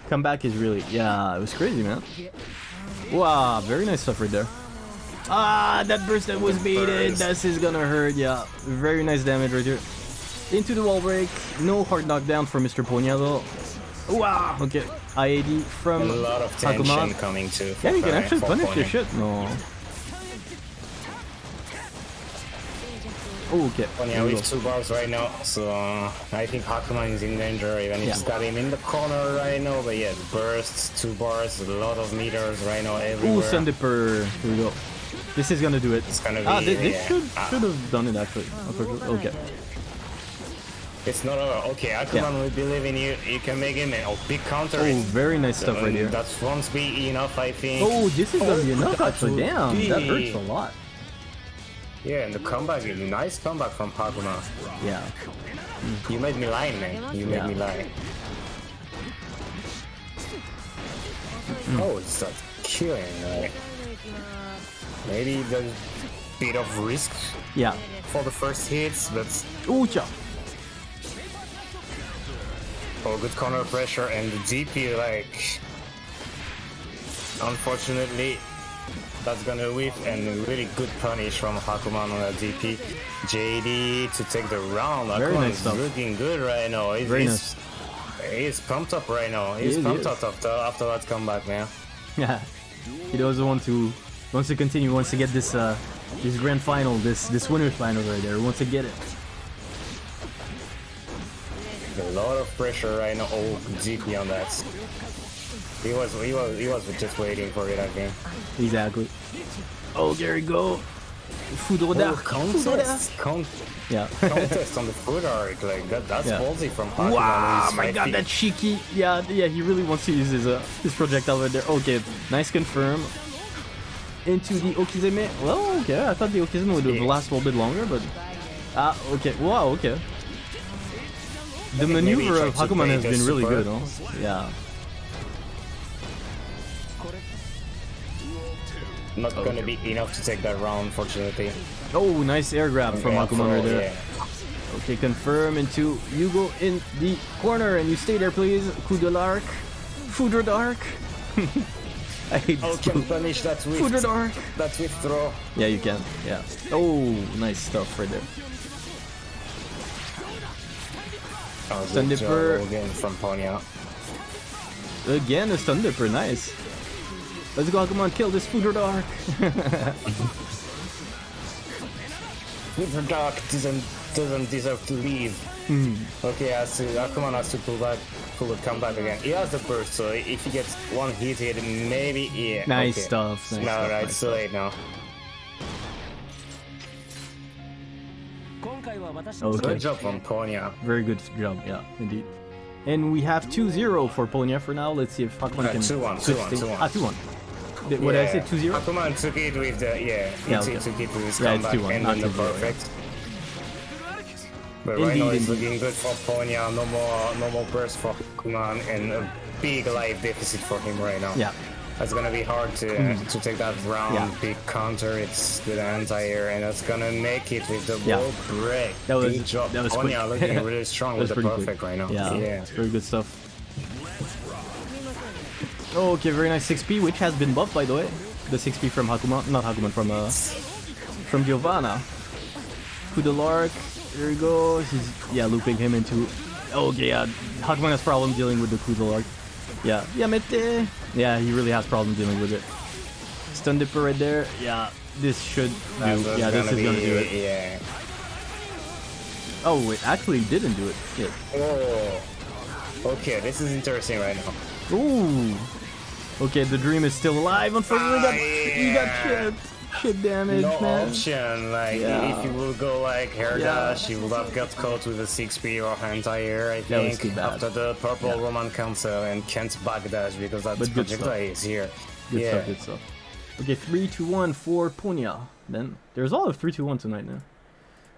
Comeback is really, yeah, it was crazy, man. Wow, very nice stuff right there. Ah, that burst that was baited. This is gonna hurt. Yeah, very nice damage right here. Into the wall break. No hard knockdown for Mr. Ponya though. Wow. Okay. IAD from A lot of tension coming too. Yeah, you can actually punish your shit. No. Oh, okay. Ponya Here we go. two bars right now, so uh, I think Hakuman is in danger. Even if Yeah. he's got him in the corner right now, but yeah, bursts, two bars, a lot of meters right now Ooh, everywhere. Stun Dipper. Here we go. This is gonna do it. It's gonna Ah, this, this yeah. should Ah. should have done it actually. Okay. It's not over. Okay, Hakuman, we believe in you. You can make him. Oh, big counter. Oh, very nice stuff right Um, here. That's won't be enough, I think. Oh, this is gonna be enough that actually. Damn, that hurts a lot. Yeah, and the comeback is a nice comeback from Hakuman. Yeah. You made me lie, man. You made Yeah. me lie. Oh, it's that killing. Like, maybe there's a bit of risk Yeah. for the first hits, but Ooh, cha. oh, good corner pressure and the DP, like, unfortunately, That's gonna whiff and really good punish from Hakuman on that DP. JD to take the round. Very Hakuman nice is looking good right now. He's, Very he's, he's pumped up right now. He's He pumped up after, after that comeback, man. Yeah, he doesn't want to wants to continue. Wants to get this uh this grand final, this this winners final right there. Wants to get it. A lot of pressure right now. Oh, DP on that. He was he was he was just waiting for it, I think. Exactly. Oh, Gary, go. Foudre d'arc. Foudre d'arc. contest, con- Yeah. contest on the foot arc like that. That's Yeah. ballsy from Hakuman. Wow, my god, feet- that cheeky. Yeah, yeah, he really wants to use his uh, his projectile right there. Okay, nice confirm. Into the Okizeme. Well, okay, I thought the Okizeme would have Yeah. lasted a little bit longer, but ah, okay. Wow, okay. The think maybe he maneuver of tried Hakuman has been really super. good, huh? Yeah. Not gonna be enough to take that round, unfortunately. Oh, nice air grab from Yeah, Hakuman right there. yeah. Okay, confirm into you go in the corner and you stay there, please. Coup de l'arc. Foudre d'arc. I hate Oh, can punish that with Foudre d'arc. that throw. Yeah, you can. Yeah. Oh, nice stuff right there. Oh, Stun uh, dipper. again from Ponya. Again, a stun dipper. Nice. Let's go, come on, kill this. With Dark doesn't doesn't deserve to leave. Hmm. Okay, has to has to pull back, pull it, come back again. He has the burst, so if he gets one hit, hit maybe yeah. Nice okay. stuff. Nice no, stuff, no, nice too late now. Okay. Good job from Ponya. Very good job. Yeah, indeed. And we have 2-0 for Ponya for now. Let's see if Hakuman Uh, can 2-1, 2-1, 2-1. Ah, 2-1. What did I say? 2-0? Akuman took it with the yeah. Yeah, okay. took it with his Yeah, it's comeback 2-1, and then the 2-0, yeah. perfect. But right Indeed, now it's indeed. looking good for Ponya. No more, no more burst for Akuman, and a big life deficit for him right now. Yeah. That's gonna be hard to mm. to take that round. Yeah. Big counter, it's the anti-air, and that's gonna make it with the Yeah. wall break. That was- Good job. that was Ponya looking really strong with the perfect quick. right now. Yeah, yeah. very good stuff. Oh, okay, very nice 6p, which has been buffed by the way. The 6p from Hakuma, not Hakuman, from uh, from Giovanna. De there he goes. He's yeah looping him into. Oh, okay, yeah, Hakuman has problem dealing with the de. Yeah, Yamete. Yeah, he really has problem dealing with it. Stun dipper right there. Yeah, this should do. Yeah, this is gonna do it. Yeah. Oh wait, actually didn't do it. Yeah. Oh. Okay, this is interesting right now. Ooh. Okay, the dream is still alive. Unfortunately, Ah, got, he got yeah. shit. Shit damage, No man. option. Like Yeah. if you will go like hair Yeah. dash, you would have got caught with a six P or anti-air. I think after the purple Yeah. Roman cancel and can't backdash because that But good projectile is here. Good yeah. stuff, good stuff. Okay, 3 2 1 for Punya. Then there's all of 3 2 1 tonight now.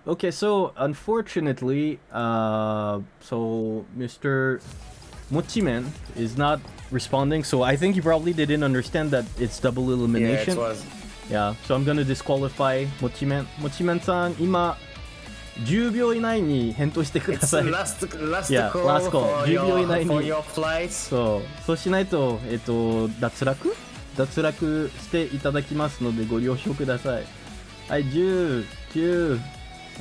Okay, so unfortunately, uh, so Mr. Mochimen is not responding, so I think he probably didn't understand that it's double Yeah, elimination. it was. Yeah, so I'm gonna disqualify Mochimen. Mochimen-san, 今、10秒以内に返答してください。last, last Yeah, call last call. for 10秒以内に for your flights. そう、そうしないと、えっと、脱落脱落していただきますのでご了承ください。はい、10、9、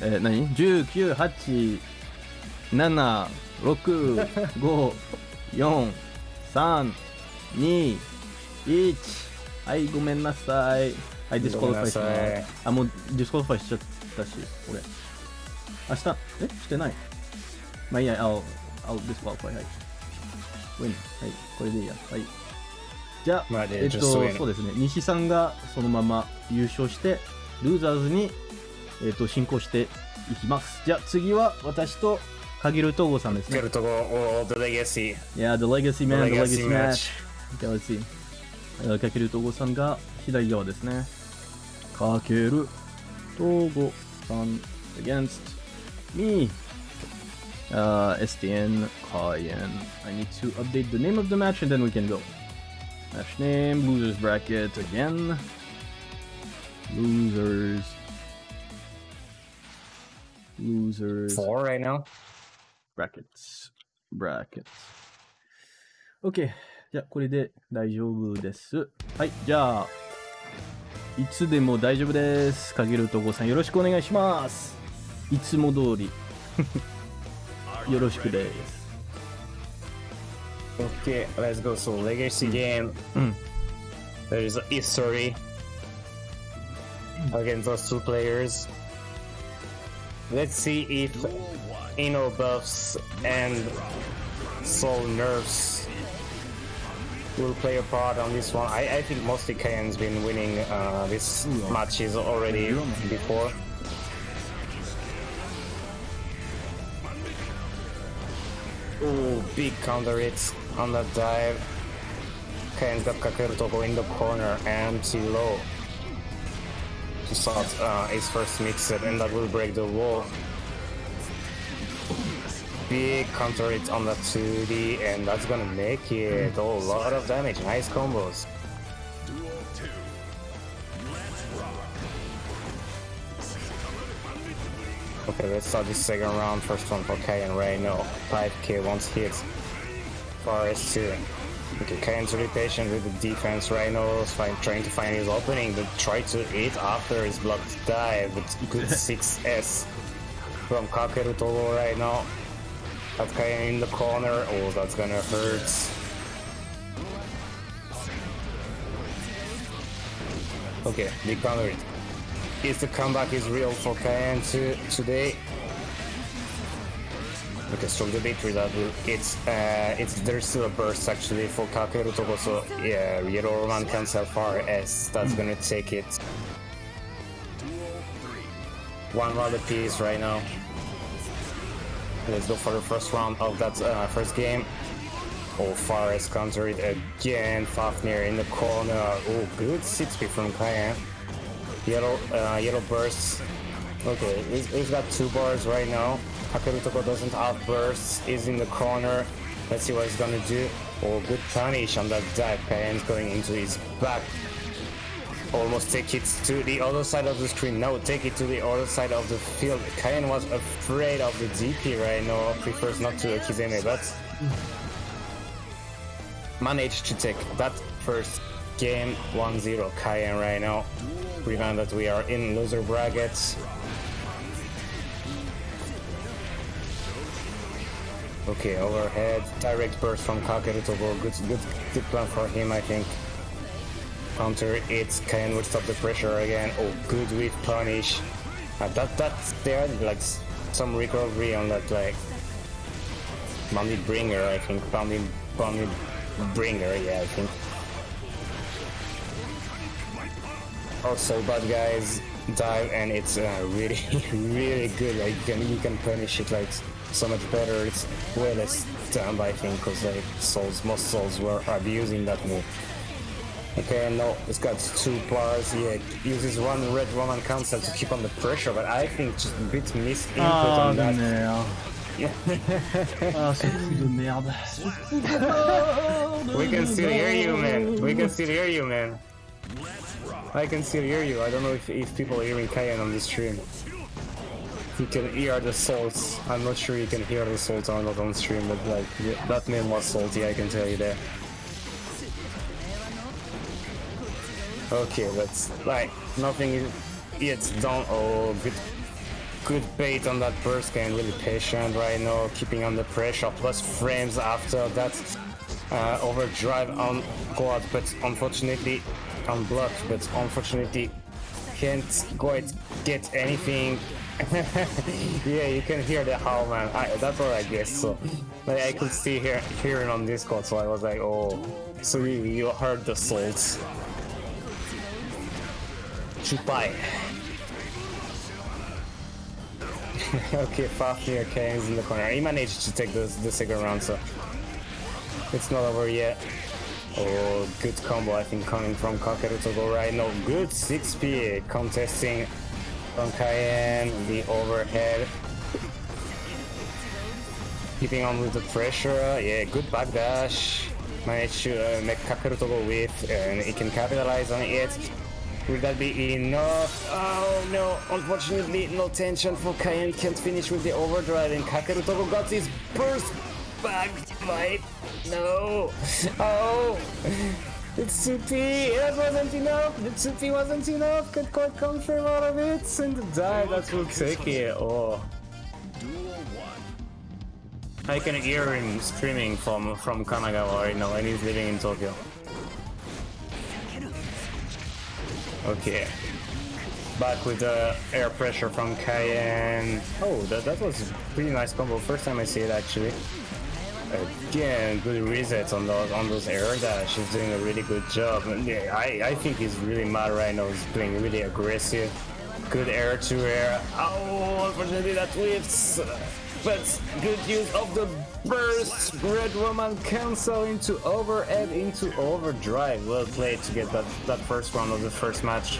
えー、何 ?10、9、8、7、6、5、4、3、2、1。はい、ごめんなさい。はい、ディスコリファイします。あ、もうディスコリファイしちゃったし、俺。明日、え？してない？まあいいや、I'll, I'll disqualify. はい。ウィン。はい、これでいいや。はい。じゃあ、えっと、そうですね。西さんがそのまま優勝して、ルーザーズに、えっと、進行していきます。じゃあ、次は私と Kakeru Togo-san ですね。Kakeru Togo or the Legacy. Yeah, the Legacy man, the Legacy, the legacy match. match. Uh, Togo, San against me. Uh, STN Kaien. I need to update the name of the match and then we can go. Match name, losers bracket again. Losers. Losers. Four right now? Brackets brackets OK じゃあこれで大丈夫ですはいじゃあいつでも大丈夫ですかけるとこさんよろしくお願いしますいつも通りよろしくです Okay, let's go. So legacy game. Mm. There is a history against those two players. Let's see if Ino buffs and Sol nerfs will play a part on this one. I, I think mostly Kaien's been winning uh, these matches already before. Ooh, big counter hits on that dive. Kaien's got Kakeru Togo in the corner, empty low. To start uh, his first mix set, and that will break the wall. Big counter hit on the 2D, and that's gonna make it oh, a lot of damage. Nice combos. Okay, let's start the second round. First one for Kaien right now. 5k once hit. Forest 2. Okay, Kaien's really patient with the defense right now. Find, trying to find his opening, but try to hit after his blocked dive. But good 6S from Kakeru Togo right now. That Kaien in the corner. Oh, that's gonna hurt. Okay, big counter. Is the comeback is real for Kaien to, today? Okay, strong with that. will- It's uh, it's there's still a burst actually for Kakeru Togo, so yeah, Yellow Roman Cancel far as that's gonna take it. One round apiece right now. Let's go for the first round of that uh, first game. Oh, Forest counter it again. Fafnir in the corner. Oh, good 6p from Kaien. Yellow, uh, yellow bursts. Okay, he's, he's got two bars right now. Kakeru Togo doesn't have bursts. He's in the corner. Let's see what he's gonna do. Oh, good punish on that dive. Kaien's going into his back. Almost take it to the other side of the screen. No, take it to the other side of the field. Kaien was afraid of the DP right now. Prefers not to Okizeme, but managed to take that first game 1-0 Kaien right now. Remember that we are in loser brackets. Okay, overhead, direct burst from Kakeru Togo. Good, good, good plan for him, I think. Counter it's can stop the pressure again. Oh, good with punish. Uh, that that's there like some recovery on that like Bandit Bringer, I think. Bandit, Bandit Bringer, yeah, I think. Also, bad guys dive and it's uh, really, really good. Like you can, you can punish it like so much better. It's way less dumb, I think, because like Sols, most Sols were abusing that move. Okay, no, it's got two bars. Yeah, uses one red Roman Cancel to keep on the pressure, but I think just a bit miss input Ah, on that. merde. ah, ce coup de merde. We can still hear you, man. We can still hear you, man. I can still hear you. I don't know if, if people are hearing Kaien on the stream. You can hear the salts. I'm not sure you can hear the salts or not on stream, but like that man was salty. I can tell you that. Okay, that's like nothing is yet done. Oh, good, good bait on that burst can really patient right now, keeping under pressure. Plus frames after that uh, overdrive on quad, but unfortunately on block, but unfortunately can't quite get anything. yeah, you can hear the howl, man. I, that's what I guess. So, like, I could see here hearing on Discord, so I was like, oh, so you, you heard the salts. Chupai. okay, Fafnir Kane's in the corner. He managed to take the, the second round, so it's not over yet. Oh, good combo, I think, coming from Kakeru Togo right now. Good 6p contesting from Kaien, the overhead. Keeping on with the pressure. Yeah, good backdash. Managed to uh, make Kakeru Togo with, and he can capitalize on it. Will that be enough? Oh no, unfortunately, no tension for Kaien. Can't finish with the overdrive, and Kakeru Togo got his burst back. Right? No. Oh. It's 2P! That wasn't enough! The 2P wasn't enough! Can quite confirm out of it! And the die, that will take it! Oh. I can hear him screaming from, from Kanagawa right now, and he's living in Tokyo. Okay. Back with the air pressure from Kaien. Oh, that, that was a pretty nice combo. First time I see it actually. Again, good resets on those on those air dash. He's doing a really good job. And yeah, I, I think he's really mad right now. He's playing really aggressive. Good air to air. Oh, unfortunately that whiffs. But good use of the burst. Red Roman cancel into overhead into overdrive. Well played to get that, that first round of the first match.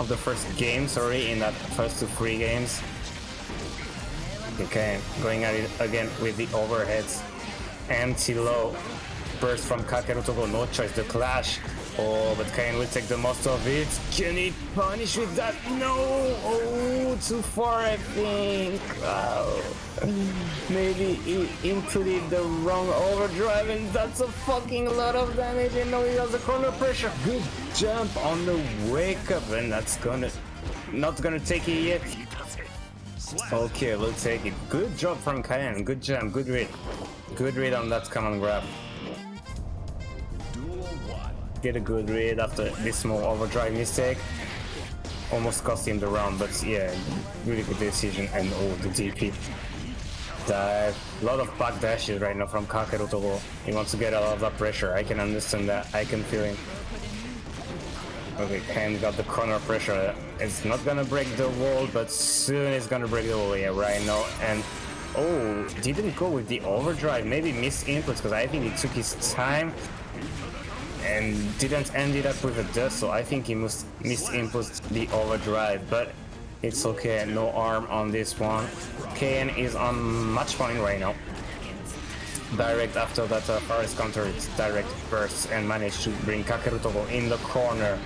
Of the first game, sorry, in that first two three games. Okay, going at it again with the overheads. Anti-low. Burst from Kakeru Togo, no choice, the clash. Oh, but Kain will take the most of it. Can he punish with that? No! Oh, too far, I think. Wow. Maybe he inputted the wrong overdrive, and that's a fucking lot of damage. And now he has the corner pressure. Good jump on the wake up, and that's gonna not gonna take it yet. Okay, we'll take it. Good job from Kaien. Good jump. Good read. Good read on that command grab. Get a good read after this small overdrive mistake. Almost cost him the round, but yeah, really good decision. And oh, the DP. A lot of back dashes right now from Kakeru Togo. He wants to get out of that pressure. I can understand that. I can feel him. Okay, Ken got the corner pressure. It's not gonna break the wall, but soon it's gonna break the wall. Yeah, right now. And oh, didn't go with the overdrive. Maybe missed inputs because I think he took his time and didn't end it up with a dust. So I think he must missed inputs the overdrive, but it's okay. No arm on this one. KN is on much point right now. Direct after that uh, forest counter, it's direct burst and managed to bring Kakeru Togo in the corner.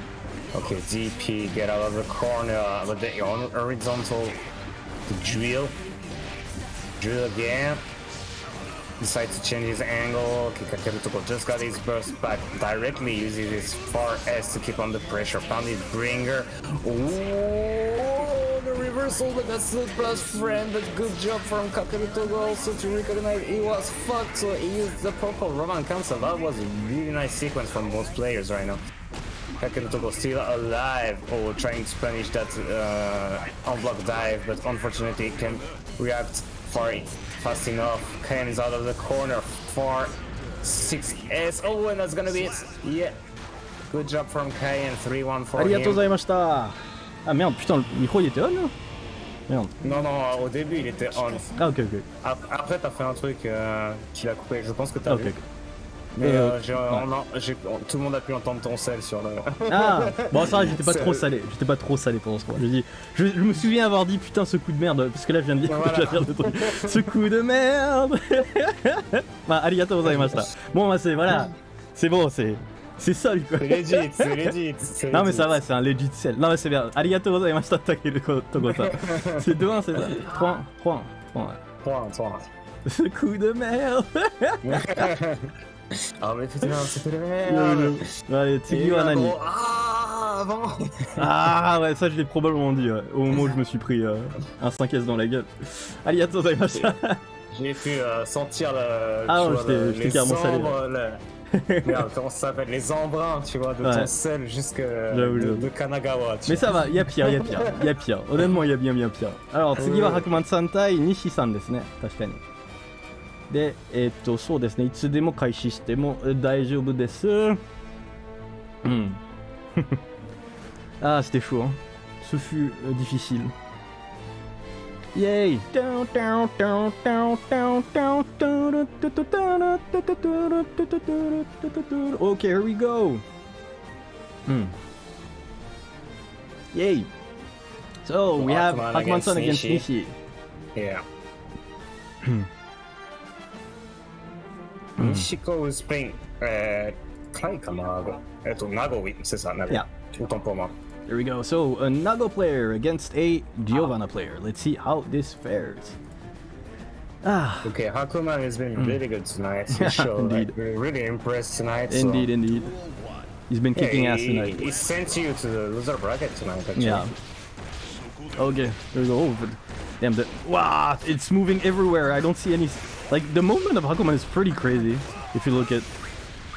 Okay, DP, get out of the corner, but the on horizontal drill. Drill again. Decides to change his angle. Togo just got his burst back directly uses his far S to keep on the pressure. Found his bringer. Ooh, the reversal, but that's the plus friend. But good job from Kakeru Togo also to recognize he was fucked, so he used the purple Roman cancel. That was a really nice sequence from both players right now. Kakeru Togo still alive, or trying to punish that uh, on-block dive, but unfortunately can react far fast enough. Comes out of the corner for 6S. Oh, and that's gonna be it. Yeah. Good job from Kayen, 3-1 for him. Ah merde, putain, le micro il était on là Merde. Non, non, au début il était on. Ah ok, ok. Après, t'as fait un truc euh, qui l'a coupé, je pense que t'as ah, vu. Okay. Mais Euh, euh, on tout le monde a pu entendre ton sel sur le. Ah Bon ça j'étais pas trop salé. J'étais pas trop salé pendant ce moment. Je, dis, je, je me souviens avoir dit putain ce coup de merde, parce que là je viens de dire, Voilà. je viens de truc. Ce coup de merde Bah arigato gozaimashita. Bon bah c'est voilà. C'est bon, c'est. C'est sol quoi. C'est legit, c'est legit. Non mais ça va, c'est un legit sell. Non mais c'est bien. Arigato gozaimashita Takeru Togo-san. C'est 2-1, c'est ça 3-1, 3-1, 3-1. Toi, toi. Ce coup de merde ah mais putain, c'était les merdes Allez, Ah, Ah ouais, ça je l'ai probablement dit, au moment où je me suis pris euh, un 5S dans la gueule. Allez, attends, J'ai pu euh, sentir le... Ah ouais, le, les carrément salé. Le... Merde, comment ça s'appelle Les embruns, tu vois, de ouais. ton sel jusque de, de, Kanagawa. Tu mais ça va, y'a pire, y'a pire, y'a pire. Honnêtement, y'a bien bien pire. Alors, Tsugi wa euh, Hakuman Santai Nishi-san desu ne, で、えっ、と、そうですね。いつでも開始しても大丈夫です。うん。ああ、c'était fou。ce fut。イェイタンタンタンタンタンタンタンタンタンタンタンタンタンタンタンタンタンタンHmm. Nishiko is playing. Euh, Kaiかなえっと、ナゴウィ、c'est ça, Nago. Yeah. Autant pour moi. There we go. So a Nago player against a Giovanna player. Let's see how this fares. Ah, Okay, Hakuman has been really good tonight. He showed, indeed. like, we're really impressed tonight. so- indeed, indeed. He's been Yeah, kicking ass he, tonight. He sent you to the loser bracket tonight, actually. Yeah. Okay, there we go. Oh, but damn, the wow, it's moving everywhere. I don't see any. Like the movement of Hakuman is pretty crazy. If you look at,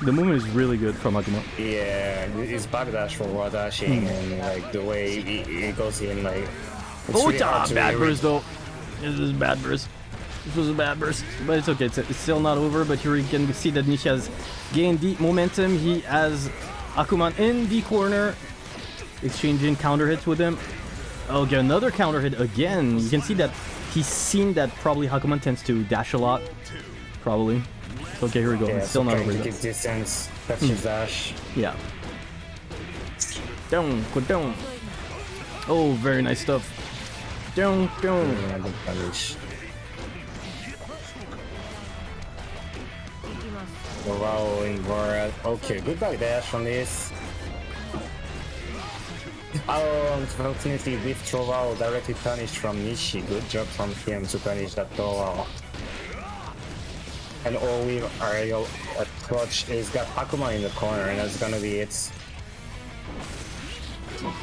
the movement is really good from Hakuman. Yeah, it's backdash for raw dashing hmm. and like the way he, he goes in, like. It's Oh, really a to bad really- burst though. This is bad burst. This was a bad burst, but it's okay. It's, it's still not over. But here you can see that Nishi has gained the momentum. He has Hakuman in the corner, exchanging counter hits with him. Oh, okay, another counter hit again. You can see that he's seen that probably Hakuman tends to dash a lot. Probably. Okay, here we go. Yeah, still so not over keep distance. That's hmm. his dash. Yeah. Down, go down. Oh, very nice stuff. Down, down. Wow, in Okay, good back dash from this. Oh, unfortunately, with Trovao directly punished from Nishi. Good job from him to punish that Trovao. And all we aerial approach is got Akuma in the corner, and that's gonna be it.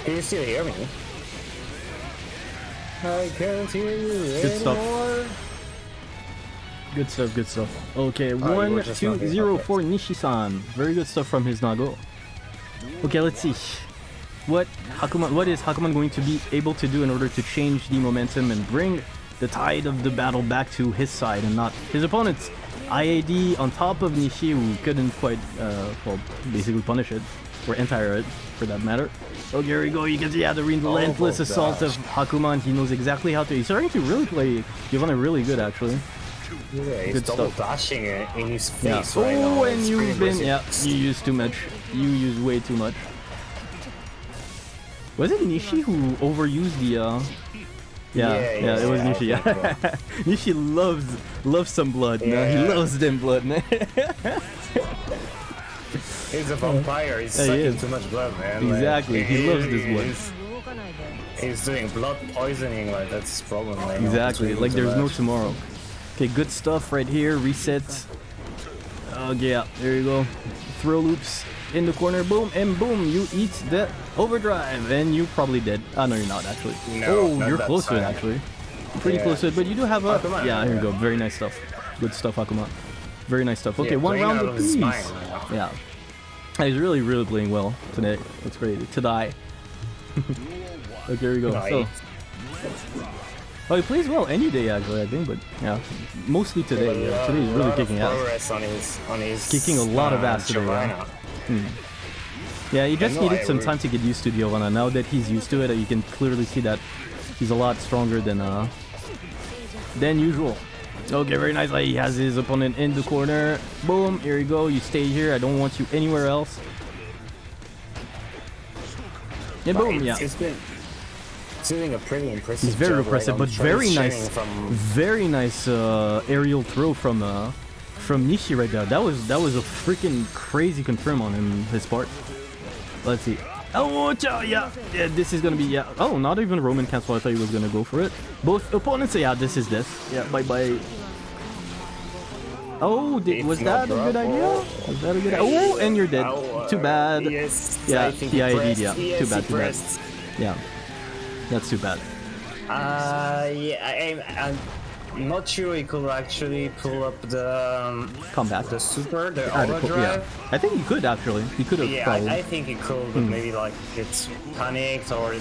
Can you still hear me? I can't hear you Good stuff. anymore. Good stuff, good stuff. Okay, oh, you one, two, zero for Nishi-san. Very good stuff from his Nago. Okay, let's see. What Hakuman, what is Hakuman going to be able to do in order to change the momentum and bring the tide of the battle back to his side and not his opponent's? IAD on top of Nishi, who couldn't quite, uh, well, basically punish it, or anti-air it, for that matter. Oh, here we go. You can see, yeah, the relentless of assault of Hakuman. He knows exactly how to. He's starting to really play Giovanna really good, actually. Yeah, he's Good double stuff. dashing in in his Yeah. face right now. oh, and It's you've been yeah, you used too much. You used way too much. Was it Nishi who overused the? uh... Yeah, Yeah, yeah, yeah, it was yeah, Nishi. Yeah, Nishi loves loves some blood. man. he loves them blood. man. He's a vampire. He's Yeah, he sucking is. too much blood, man. Like, Exactly, he loves this blood. He's, he's doing blood poisoning. Like that's his problem. Right exactly. Like there's no tomorrow. Okay, good stuff right here. Reset. Oh yeah, there you go. Throw loops in the corner. Boom and boom. You eat the overdrive, and you probably dead. Ah no, you're not actually. No, oh, you're close to it actually. Pretty Yeah. close to it, but you do have a. Akuma, yeah, here yeah. go. Very nice stuff. Good stuff, Akuma. Very nice stuff. Okay, Yeah, one round of apiece. right. Yeah. He's really, really playing well today. It's great. Today. okay, here we go. Nice. So, oh, he plays well any day actually, I think, but yeah, mostly today. Yeah, uh, today he's really kicking ass. on his on his Kicking a lot of uh, ass today, yeah. Giovanna. Yeah, he just needed I some time to get used to Giovanna. Now that he's used to it, you can clearly see that he's a lot stronger than uh than usual. Okay, very nice. He has his opponent in the corner. Boom, here you go. You stay here. I don't want you anywhere else. And boom, yeah. It's been it's doing a pretty impressive. He's very job right impressive, but very nice, From very nice uh, aerial throw from uh, from Nishi right there. That was that was a freaking crazy confirm on him his part. Let's see. Oh, yeah, yeah. This is gonna be yeah. Oh, not even Roman cancel. I thought he was gonna go for it. Both opponents say yeah. This is this. Yeah. Bye bye. Oh, did, was that a good idea? Oh. Was that a good? Oh, and you're dead. Oh, Too uh, bad. Yes. Yeah, I think he he ID'd, pressed. yeah. Yes, Too bad, too bad. Yeah. That's too bad. Uh, yeah, I, I'm not sure he could actually pull up the um, Come back. the super, the Ah, the aura drive. yeah. I think he could actually. He could have Yeah, probably. I, I think he could, but maybe like it's panicked or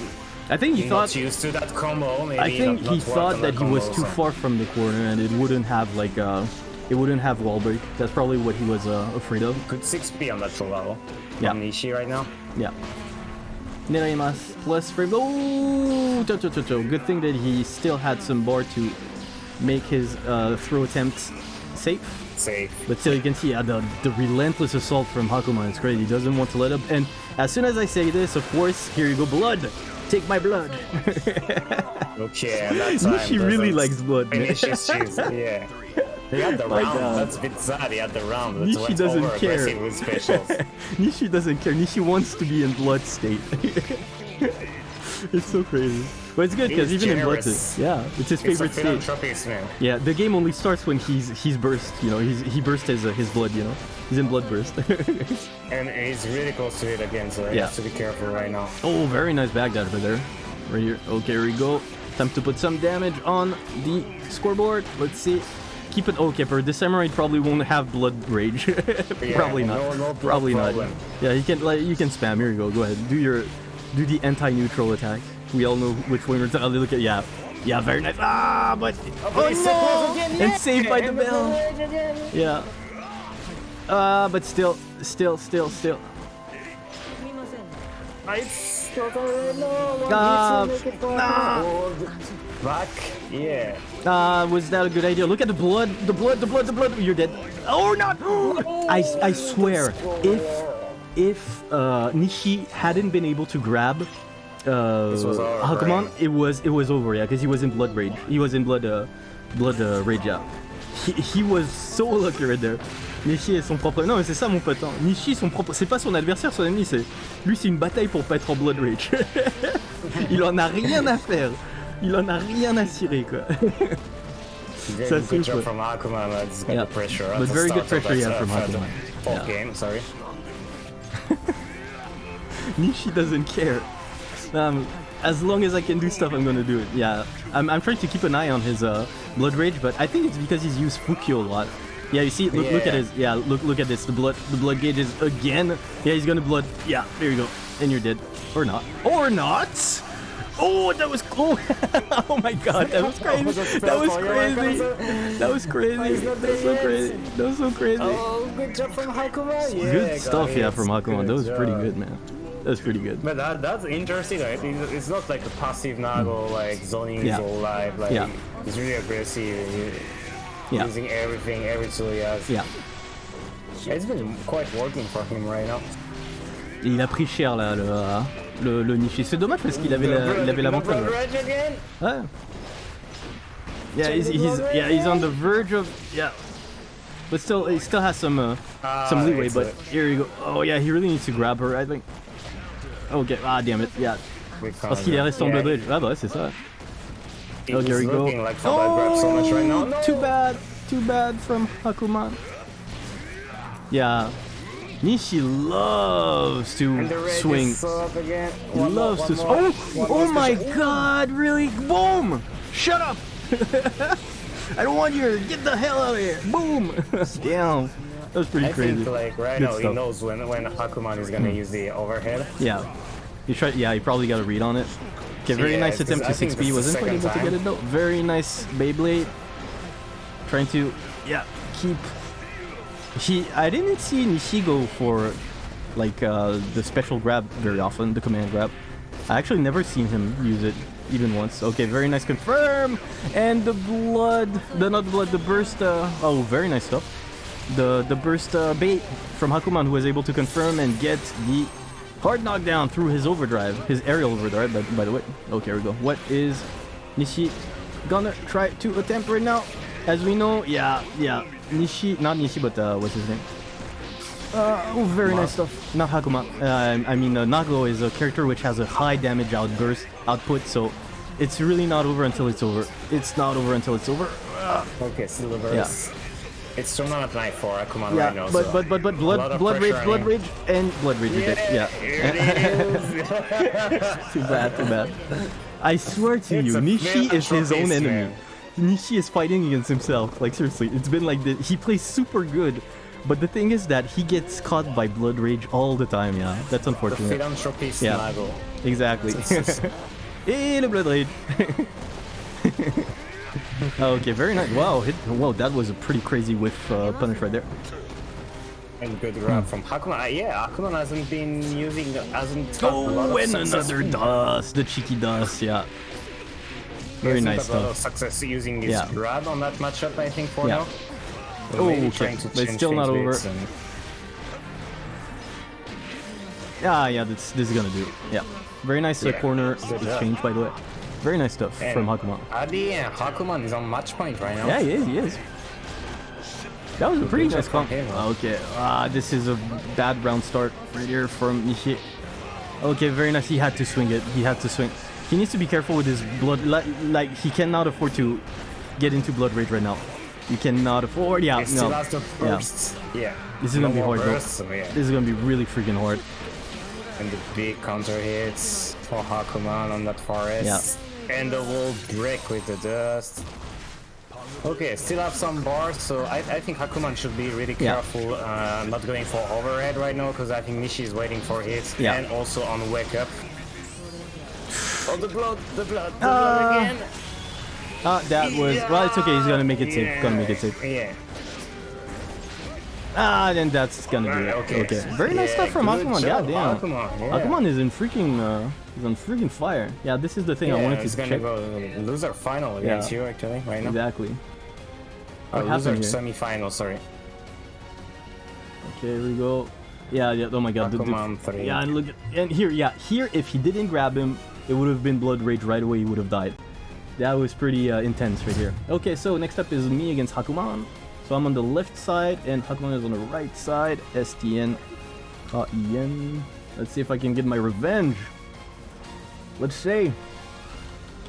I think he not thought. used to that combo. Maybe I think not, he not thought on that he was too far from the corner and it wouldn't have like uh, it wouldn't have wall break. That's probably what he was uh, afraid of. Good 6p on that level. Yeah. From Nishi right now. Yeah. Neraimasu plus frame. Oh, cho, cho, cho, cho. good thing that he still had some bar to make his uh, throw attempt safe. Safe. But still, you can see yeah, the, the relentless assault from Hakuma is crazy. He doesn't want to let up. And as soon as I say this, of course, here you go, blood. Take my blood. Okay, that time Nishi really likes blood. man. Finish his shoes. Yeah. He had the My round. God. That's a bit sad. He had the round. That's Nishi doesn't care. aggressive with specials. Nishi doesn't care. Nishi wants to be in blood state. it's so crazy. But it's good because even in Blood, yeah, it's his favorite stage. man. Yeah, the game only starts when he's he's burst. You know, he's he burst his uh, his blood. You know, he's in blood burst. And he's really close to it again, so he Yeah. has to be careful right now. oh, very nice backdash over there. Right here. Okay, here we go. Time to put some damage on the scoreboard. Let's see. Keep it okay. For this Samurai probably won't have blood rage. probably not. no- no probably problem. not. Yeah, you can like you can spam. Here you go. Go ahead. Do your do the anti-neutral attack. We all know which one we're talking. Look at yeah. Yeah, very nice. Ah, but oh he's no! And saved by the and bell. Yeah. Uh, but still, still, still, still. It's totally no. Ah, needs to make it nah. forward. Back, yeah. Uh, was that a good idea? Look at the blood, the blood, the blood, the blood. You're dead. Oh, not. I, I swear, if if uh, Nishi hadn't been able to grab uh, right? it was it was over. Yeah, because he was in blood rage. He was in blood uh, blood uh, rage. Yeah. He, he was so lucky right there. Nishi est son propre. Non, mais c'est ça mon pote. hein. Nishi est son propre. C'est pas son adversaire, son ennemi. C'est lui, c'est une bataille pour pas être en blood rage. Il en a rien à faire. Il en a rien à cirer quoi. Good super. job from Akuma, but it's got Yeah. pressure. But very good pressure, yeah, from uh, the Akuma. Yeah. game, sorry. Nishi doesn't care. Um, as long as I can do stuff, I'm gonna do it. Yeah, I'm, I'm trying to keep an eye on his uh, blood rage, but I think it's because he's used Fukyo a lot. Yeah, you see, look, look at Yeah. his. Yeah, look, look at this. The blood, the blood gauge is again. Yeah, he's gonna blood. Yeah, there you go, and you're dead, or not, or not. Oh, that was cool. oh my god, that was crazy. That was crazy. That was crazy. That was so crazy. That was so crazy. Oh, good job from Hakuma. Yeah, Good stuff, yeah, from Hakuman. That was pretty good, man. That was pretty good. But that, that's interesting, right? It's not like a passive Nago, like zoning. Yeah. his whole life. Like, Yeah. he's really aggressive, Yeah, using everything, every tool he has. yeah. It's been quite working for him right now. Et il a pris cher là, le, le, le Nishi. C'est dommage parce qu'il avait la- il avait l'avantage. Ouais. Rage again? Ouais. Yeah, he's, he's yeah he's on the verge of yeah, but still he still has some uh, Ah, some leeway. But here you go. Oh yeah, he really needs to grab her. I think. Okay. Ah damn it. Yeah. We Parce qu'il est resté en Yeah, blood rage. Ah bah ouais, c'est ça. It Oh, was here we go. like Fabio so much right now. Oh, No! Too bad. Too bad from Hakuman. Yeah. Nishi loves to And the red swing. is so up again. He One more, loves to. more, oh, one oh more my special. God! Really? Boom! Shut up! I don't want you. to Get the hell out of here! Boom! Damn, that was pretty I crazy. think like right Good now he stuff. Hmm. knows when when Hakuman is gonna use the overhead. Yeah, you try. Yeah, you probably got a read on it. Okay, very Yeah, nice attempt to 6B. Wasn't quite able second to get it though. Very nice Beyblade. Trying to, yeah, keep. He, I didn't see Nishi go for, like uh, the special grab very often, the command grab. I actually never seen him use it even once. Okay, very nice confirm, and the blood, the not the blood, the burst. Uh, oh, very nice stuff. The the burst uh, bait from Hakuman who was able to confirm and get the hard knockdown through his overdrive, his aerial overdrive. By, by the way, okay, here we go. What is Nishi gonna try to attempt right now? As we know, yeah, yeah, Nishi, not Nishi, but uh, what's his name? Uh, oh, very nice stuff. Not Hakuma. Uh, I mean, uh, Nago is a character which has a high damage outburst output, so it's really not over until it's over. It's not over until it's over. Okay, Silver. Yeah. It's tournament night for Hakuman Yeah, right now. but so but but but blood blood rage, blood rage, and blood rage. Yeah. Here it is. too bad, too bad. I swear to It's you, Nishi is his own enemy. man. Nishi is fighting against himself. Like seriously, it's been like this. He plays super good, but the thing is that he gets caught by blood rage all the time. Yeah, that's unfortunate. the philanthropist Yeah. Exactly. Et le blood rage. okay, very nice. Wow, hit, whoa, that was a pretty crazy whiff uh, punish right there. And good grab from Hakuman. Uh, yeah, Hakuman hasn't been using, hasn't had a lot Oh, of and another dust, the cheeky dust. Yeah. Very nice had a lot of stuff. success using his Yeah. grab on that matchup, I think, for Yeah. now. Oh, okay. But it's still not over. and- Yeah, yeah, this, this is gonna do it. Yeah. Very nice uh, Yeah, corner exchange, by the way. Very nice stuff And from Hakuman. Adi and Hakuman is on match point right now. Yeah, he is, he is. That was a pretty nice comp. Okay, ah, this is a bad round start right here from Nishi. Okay, very nice. He had to swing it. He had to swing. He needs to be careful with his blood. Like, like he cannot afford to get into blood rage right now. You cannot afford. Yeah, still no. the Yeah. Yeah. This is gonna No be more hard, bursts, yeah. This is gonna be really freaking hard. And the big counter hits for Hakuman on that forest. And the wall break with the dust. Okay, still have some bars, so I, I think Hakuman should be really Yeah. careful, uh, not going for overhead right now, because I think Nishi is waiting for hits. Yeah. And also on wake up. Oh, the blood, the blood, the Uh, blood again. Ah, that was. Well, it's okay. He's gonna make it safe. Gonna make it safe. Yeah. Ah, then that's gonna be Right, it. okay. Okay. Very nice Yeah, stuff from job, God damn. Hakuman, yeah. Hakuman is in freaking. Uh, he's on freaking fire. Yeah, this is the thing I Yeah, wanted it's to gonna check. go loser final against Yeah. you actually right now. Exactly. Uh, What loser happened here? semi-final, sorry. Okay, here we go. Yeah, yeah. Oh my god. the- the- Hakuman three. yeah, and look. at- And here, yeah, here. If he didn't grab him, it would have been blood rage right away. He would have died. That was pretty uh, intense right here. Okay, so next up is me against Hakuman. So I'm on the left side and Hakuman is on the right side. STN. Uh, EN. Let's see if I can get my revenge. Let's see.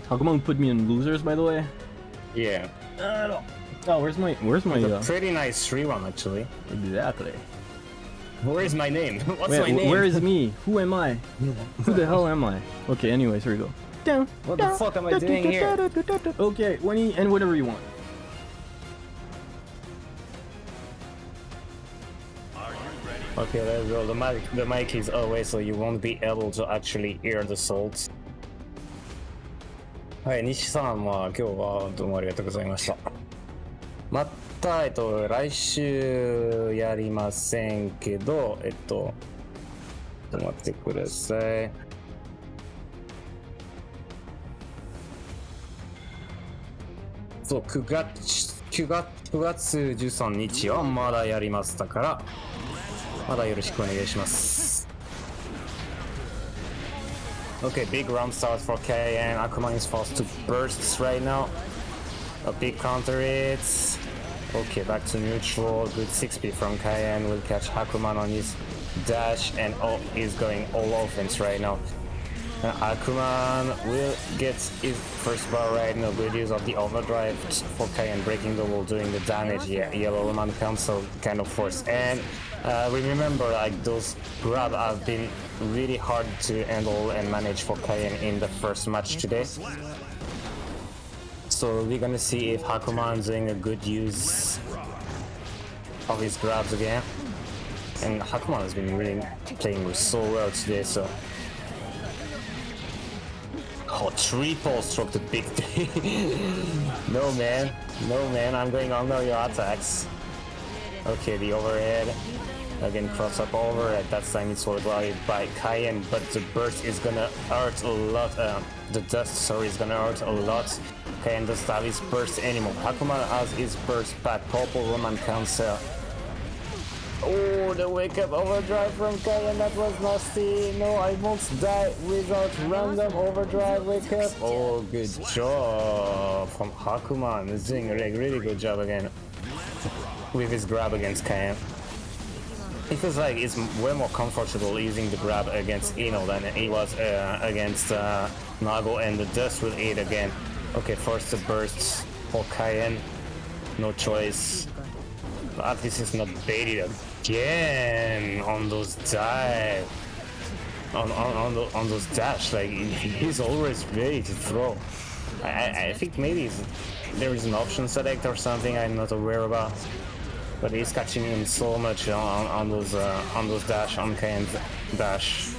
Hakuman put me in losers, by the way. Yeah. Oh, where's my where's my uh, pretty nice 3-1 actually. exactly? Where is my name? What's Wait, my name? where is me? Who am I? Who the hell am I? Okay, anyways, here we go. Down, What the fuck am I doing here? Okay, when you, and whatever you want. Okay, let's go. The mic, the mic is away, so you won't be able to actually hear the salt. はい、西さんは今日はどうもありがとうございました。また、えっと、来週やりませんけど、えっと、ちょっと待ってください。そう、9月、9月、9月13日はまだやりますだから、まだよろしくお願いします Okay, big round starts for and Akuma is forced to burst right now. A big counter it. Okay, back to neutral. Good 6P from Kaien. Will catch Hakuman on his dash and oh, he's going all offense right now. Uh, Hakuman will get his first bar right now. Good use of the overdrive for Kaien breaking the wall, doing the damage. Yeah, Yellow Roman Cancel kind of force. And uh, remember, like those grab have been really hard to handle and manage for Kaien in the first match today. So we're gonna see if Hakuman's doing a good use of his grabs again. And Hakuman has been really playing so well today, so. Oh, triple stroke the big three. no man, no man, I'm going under your attacks. Okay, the overhead. Again, cross up over. At that time, it's worldwide by Kaien, but the burst is gonna hurt a lot. Uh, the dust, sorry, is gonna hurt a lot. Kaien doesn't have his burst anymore. Hakuman has his burst back. Purple Roman cancel. Oh, the wake up overdrive from Kaien, that was nasty. No, I won't die without random overdrive wake up. Oh, good job from Hakuman. He's doing a really, really good job again with his grab against Kaien. It feels like it's way more comfortable using the grab against Ino than it was uh, against uh, Nago and the dust will hit again. Okay, first the burst for Kaien. No choice. At least it's not baited again on those dive. On, on, on, the, on those dash, like he's always ready to throw. I, I- I think maybe there is an option select or something I'm not aware about. But he's catching him so much on, on, those uh, on those dash on Kane's dash.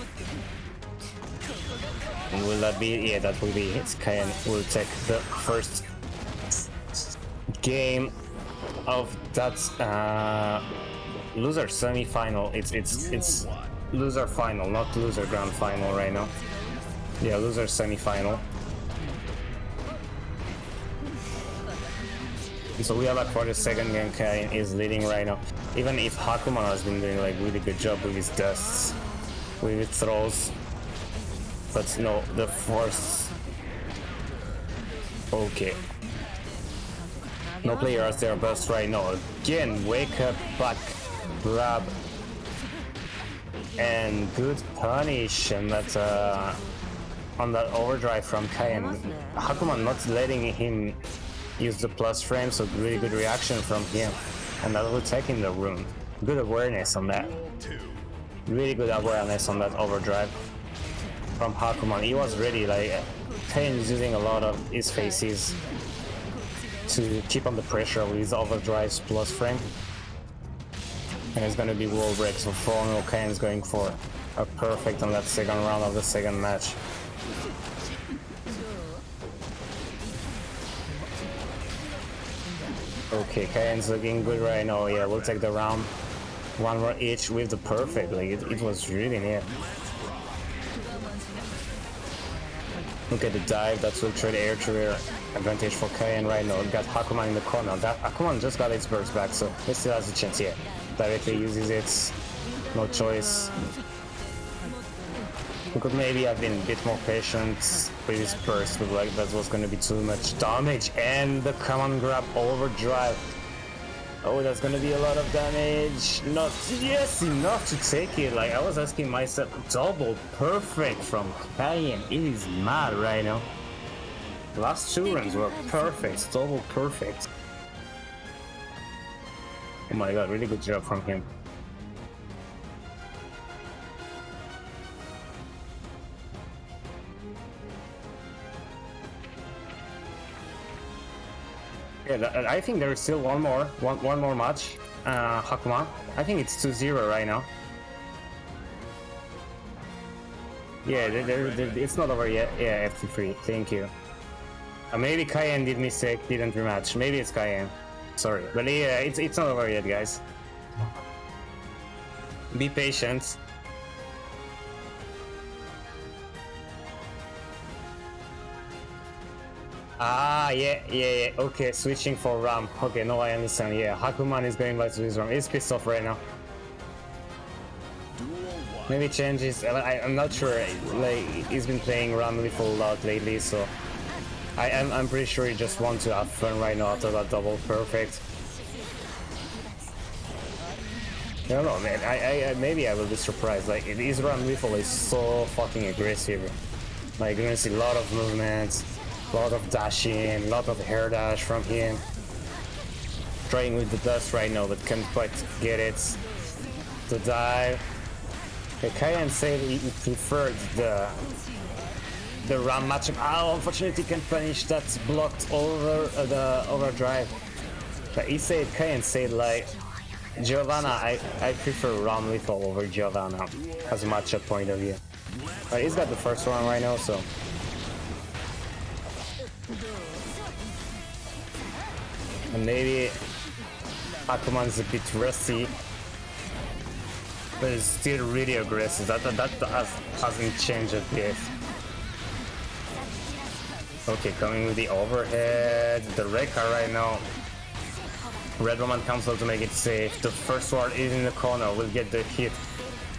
Will that be? Yeah, that will be it. Kane will take the first game of that uh, loser semi-final. It's it's it's loser final, not loser grand final right now. Yeah, loser semi-final. So we back for the second game. Kain is leading right now. Even if Hakuman has been doing like really good job with his dusts, with his throws, but no, the force. Okay. No player has their best right now. Again, wake up, back, grab, and good punish, and that's uh, on that overdrive from Kaien. Hakuman not letting him use the plus frame, so really good reaction from him. Will take in the room. Good awareness on that. Really good awareness on that overdrive from Hakuman. He was ready, like, Kaien is using a lot of his faces to keep on the pressure with his overdrives plus frame. And it's gonna be wall break, so Forno Kaien is going for a perfect on that second round of the second match. Okay, Kaien's looking good right now. Yeah, we'll take the round. One more each with the perfect. Like, it, was really near. Look at the dive, that's trade air to air advantage for Kaien right now. Got Hakuman in the corner. That Hakuman just got its burst back, so he still has a chance here. Directly uses it. No choice. We could maybe have been a bit more patient with his burst, but like that was gonna be too much damage. And the command grab overdrive. Oh, that's gonna be a lot of damage. Not yes, enough to take it. Like I was asking myself, double perfect from Kaien. It is mad right now. Last two runs were perfect, double perfect. Oh my god, really good job from him. Yeah, I think there is still one more, one one more match. Uh, Hakuma. I think it's 2-0 right now. Yeah, there, there, it's not over yet. Yeah, FT3. Thank you. Uh, maybe Kaien did mistake, didn't rematch. Maybe it's Kaien. Sorry, but yeah, it's it's not over yet, guys. Be patient. Ah, yeah, yeah, yeah. Okay, switching for Ram. Okay, no, I understand. Yeah, Hakuman is going back to his Ram. He's pissed off right now. Maybe changes. I, I'm not sure. Like he's been playing Ram a lot lately, so I am. I'm pretty sure he just wants to have fun right now after that double perfect. I don't know, man. I, I, maybe I will be surprised. Like his Ramlethal is so fucking aggressive. Like you're gonna see a lot of movements. Lot of dashing, lot of hair dash from him. Trying with the dust right now, but can't quite get it. The dive. The Kaien said he preferred the the Ram matchup. Oh, unfortunately, can't punish that's blocked over uh, the overdrive. But he said, Kaien said like, Giovanna, I, I prefer Ramlethal over Giovanna as a matchup point of view. But he's got the first one right now, so And maybe Hakuman's a bit rusty, but it's still really aggressive. That that, that has, hasn't changed a bit. Okay, coming with the overhead, the Rekka right now. Red Roman Cancel to make it safe. The first ward is in the corner, We'll get the hit.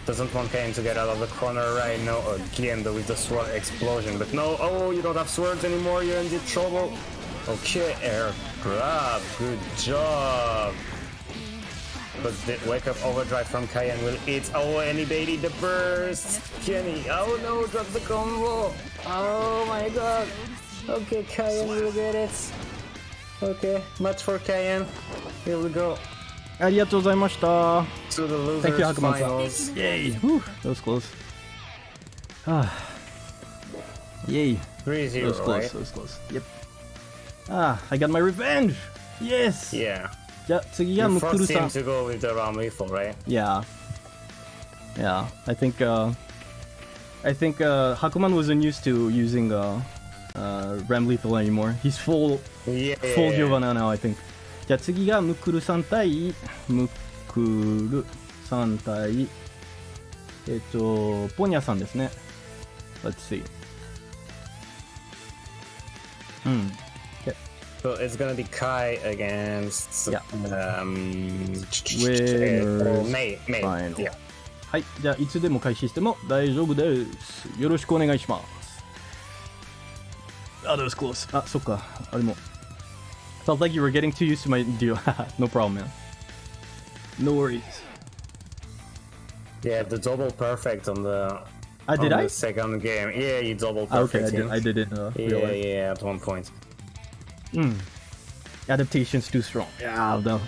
Doesn't want Kaien to get out of the corner right now again though with the sword explosion. But no, oh, you don't have swords anymore, you're in deep trouble. Okay, air grab. Good job. But the wake up overdrive from Kaien will eat. Oh, any baby. the burst. Kenny. Oh no, drop the combo. Oh my god. Okay, Kaien will get it. Okay, much for Kaien. Here we go. ありがとうございました。To the losers Thank you, Hakuman. Yay! Whew, that was close. Ah. Yay. 3-0, that was close, right? that was close. Yep. Ah, I got my revenge! Yes! Yeah. Yeah, Tsugiya you Mukuru-san. First to go with the Ram Rifle, right? Yeah. Yeah, I think, uh... I think, uh, Hakuman wasn't used to using, uh, uh, Ramlethal anymore. He's full, yeah, full yeah, Giovanna now, I think. じゃあ次がムクルさん対ムクルさん対えっとポニャさんですね。Let's see. Hmm. So it's gonna be Ky against yeah. um, Winners. May, May. Final. Yeah. はい、じゃあいつでも開始しても大丈夫です。よろしくお願いします。あ、that was close. あ、そっか。あれも。Felt like you were getting too used to my deal. no problem, man. No worries. Yeah, the double perfect on the. Ah, did on I? The second game. Yeah, you double perfect. Okay, I, did, I didn't. Uh, yeah, yeah, at one point. Adaptation's too strong. Yeah, no.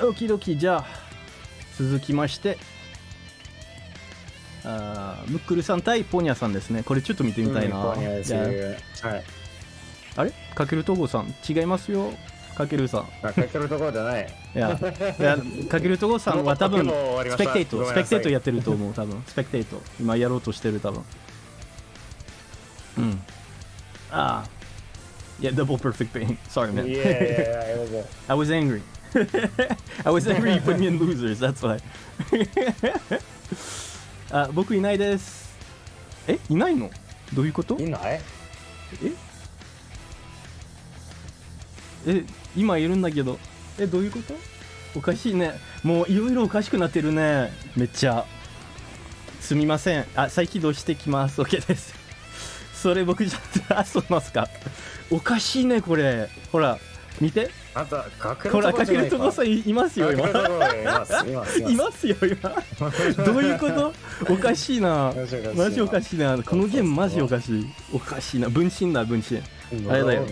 オキドキ。じゃあ続きまして。あームックルさん対ポニャさんですね。これちょっと見てみたいな、うんポニャですいやはい。あれ？かけるとごさん。違いますよ。かけるさん。あ、かけるところじゃない。いやいやかけるとごさんは多分スペクテイトスペクテイトやってると思う多分。スペクテイト。今やろうとしてる多分。うんああ Yeah, double perfect pain. Sorry, man. Yeah, yeah, yeah, was I was angry. I was angry you put me in losers, that's why. あ、僕いないです。え、いないのどういうこといないえ、今いるんだけど。え、どういうことおかしいね。もういろいろおかしくなってるね。めっちゃ。すみません。あ、再起動してきます。OK です。それ僕じゃ、あ、そうますか？おかしいね、これ。ほら、見て。あんた、かけるほら、かけるとこさんいいますよ、今。います、います、いますよ今。どういうこと？おかしいな。マジおかしいな。このゲームマジおかしい。おかしいな。分身だ分身。あれだよ。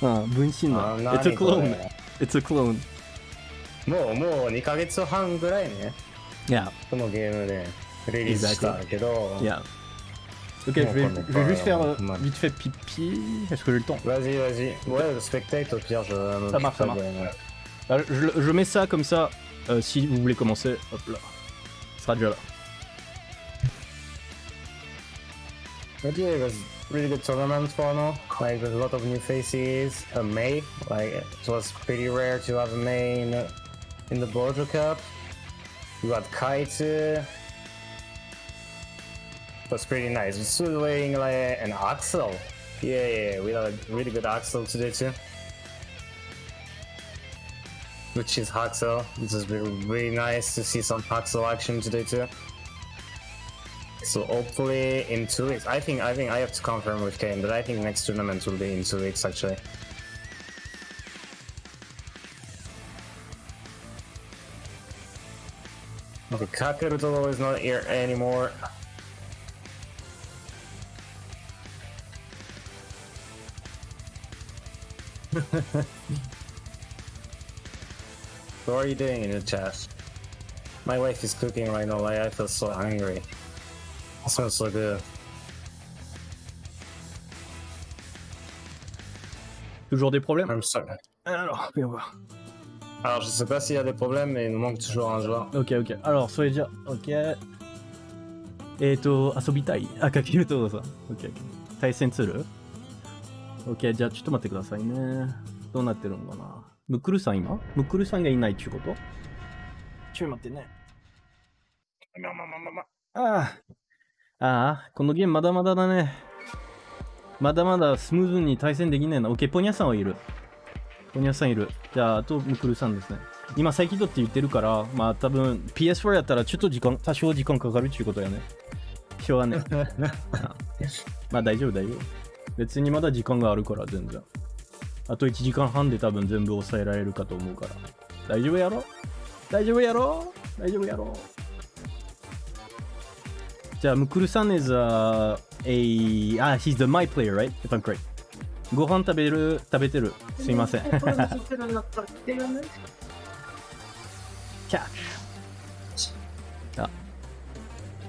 うん分身だ。あ It's a 何こ clone れ？It's a clone もう、もう2ヶ月半ぐらいね、Yeah このゲームでリリースしたけど、Yeah Ok, je vais, Bon, je vais juste faire euh, vite fait pipi. Est-ce que j'ai le temps? Vas-y, vas-y. Ouais, le spectate, au pire, je me Ça marche, ça marche. ouais. Alors, je, je mets ça comme ça. euh, si vous voulez commencer, hop là. Ce sera déjà là. But yeah, it was really good tournament for now. Like with a lot of new faces. A May, like it was pretty rare to have a May in, in the Border Cup. You had Kite. Was pretty nice. It's doing like an Axl. Yeah, yeah, we had a really good Axl today too. Which is Haxel. This is really, really nice to see some Haxel action today too. So hopefully in two weeks. I think I think I have to confirm with Kane, but I think next tournament will be in two weeks actually. Okay, Kakeruto is not here anymore. what are you doing in the chat? My wife is cooking right now, like I feel so hungry. It smells so good. Toujours des problèmes? I'm sorry. Alors, viens voir. Alors, je sais pas s'il y a des problèmes, mais il nous manque toujours un joueur. Ok, ok. Alors, soyez Soeja, ok. Et to, Asobitai. Ah, ah Kakiruto, ça. Ok, ok. Taisen Tsuru. ?Ok, じゃあちょっと待ってくださいね。どうなってるのかなムクルさん今？ムクルさんがいないっちゅうこと？ちょい待ってね。まあまあまあまあまあ。ああ。ああ、このゲームまだまだだね。まだまだスムーズに対戦できねえな。OK、ポニャさんはいる。ポニャさんいる。じゃあ、あとムクルさんですね。今、再起動って言ってるから、まあ多分 PS4 やったらちょっと時間、多少時間かかるっちゅうことやね。しょうがねえ。まあ大丈夫大丈夫。別にまだ時間があるから全然。あと1時間半で多分全部抑えられるかと思うから。大丈夫やろ？大丈夫やろ？大丈夫やろ？じゃあ、ムクルさん is a, a... あ、he's the my player, right? If I'm correct. ご飯食べる、食べてる？すいません。キャッチ。あ。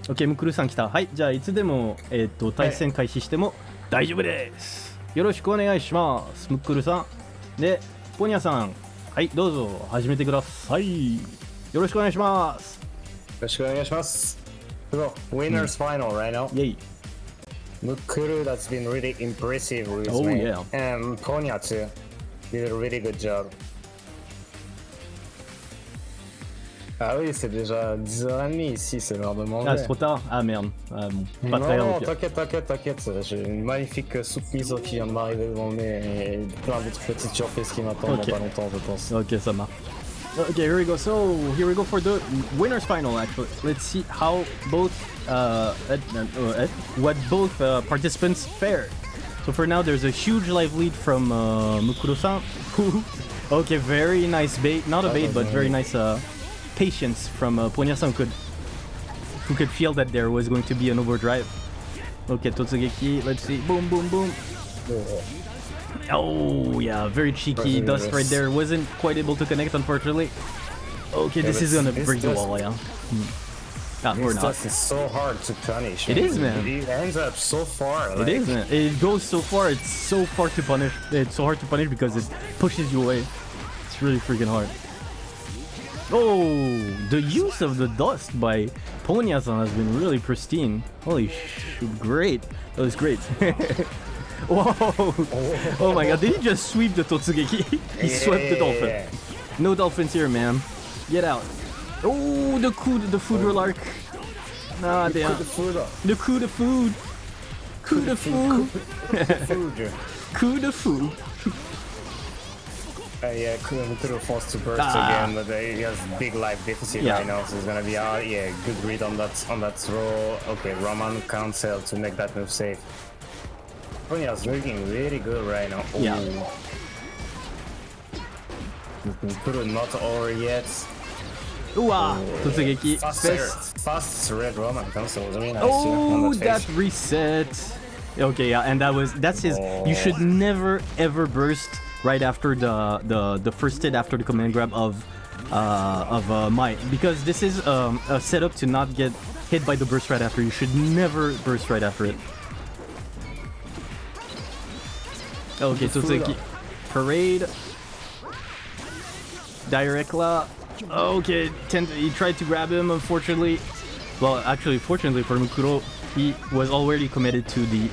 OK、ムクルさん来た。はい、じゃあ、いつでも、えっ、と、対戦開始しても大丈夫です。よろしくお願いします。ムクルさん。で、ポニャさん。はい、どうぞ、始めてください。よろしくお願いします。よろしくお願いします。So, winners final right now. イェイ。Mukuru, that's been really impressive with Oh, me. yeah. And Ponya too. Did a really good job. Ah oui, c'est déjà 10h30 ici, c'est l'heure de manger. Ah, c'est trop tard Ah merde. Ah, bon, pas non, très grave. non, t'inquiète, t'inquiète, t'inquiète. J'ai une magnifique soupe miso qui vient de m'arriver devant le nez et plein d'autres petites surprises qui m'attendent Ok. dans pas longtemps, je pense. Okay, ça marche. Okay, here we go. So here we go for the winners final. Actually, let's see how both uh, uh, uh, what both uh, participants fared. So for now, there's a huge live lead from uh, Mukuro-san. okay, very nice bait. Not a bait, but very nice uh, patience from uh, Ponya-san. Could who could feel that there was going to be an overdrive. Okay, Totsugeki, let's see. Boom, boom, boom. Oh, yeah, very cheeky. Dust right there. Wasn't quite able to connect, unfortunately. Okay, this is gonna break the wall, yeah. Hmm. Ah, or not. dust is so hard to punish. It is, man. It ends up so far. It like, is, man. It goes so far. It's so far to punish. It's so hard to punish because it pushes you away. It's really freaking hard. Oh, the use of the dust by Ponyasan has been really pristine. Holy shoot, great. That was great. Whoa! Oh my god, did he just sweep the Totsugeki? he swept the dolphin. No dolphins here, man. Get out. Oh, the coup, the food oh. relark. Nah, Put damn. the. The coup de food. Coup de food. Food. Coup de food. Uh, yeah, could have forced to burst Ah. again, but uh, he has big life deficit Yeah. right now, so it's gonna be uh, yeah, good read on that on that throw. Okay, Roman cancel to make that move safe. Ponya's looking really good right now. Oh. Yeah. Kuro not over yet. Ooh, ah. Totsugeki. Fast, Fist. fast red Roman cancel was really nice. yeah, on Oh, that that reset. Okay, yeah, and that was that's his. You should never ever burst right after the the the first hit after the command grab of uh of uh May because this is um a setup to not get hit by the burst right after. You should never burst right after it. Okay, Totsugeki. Parade. Directla. Okay, tend he tried to grab him, unfortunately. Well, actually, fortunately for Mukuru, he was already committed to the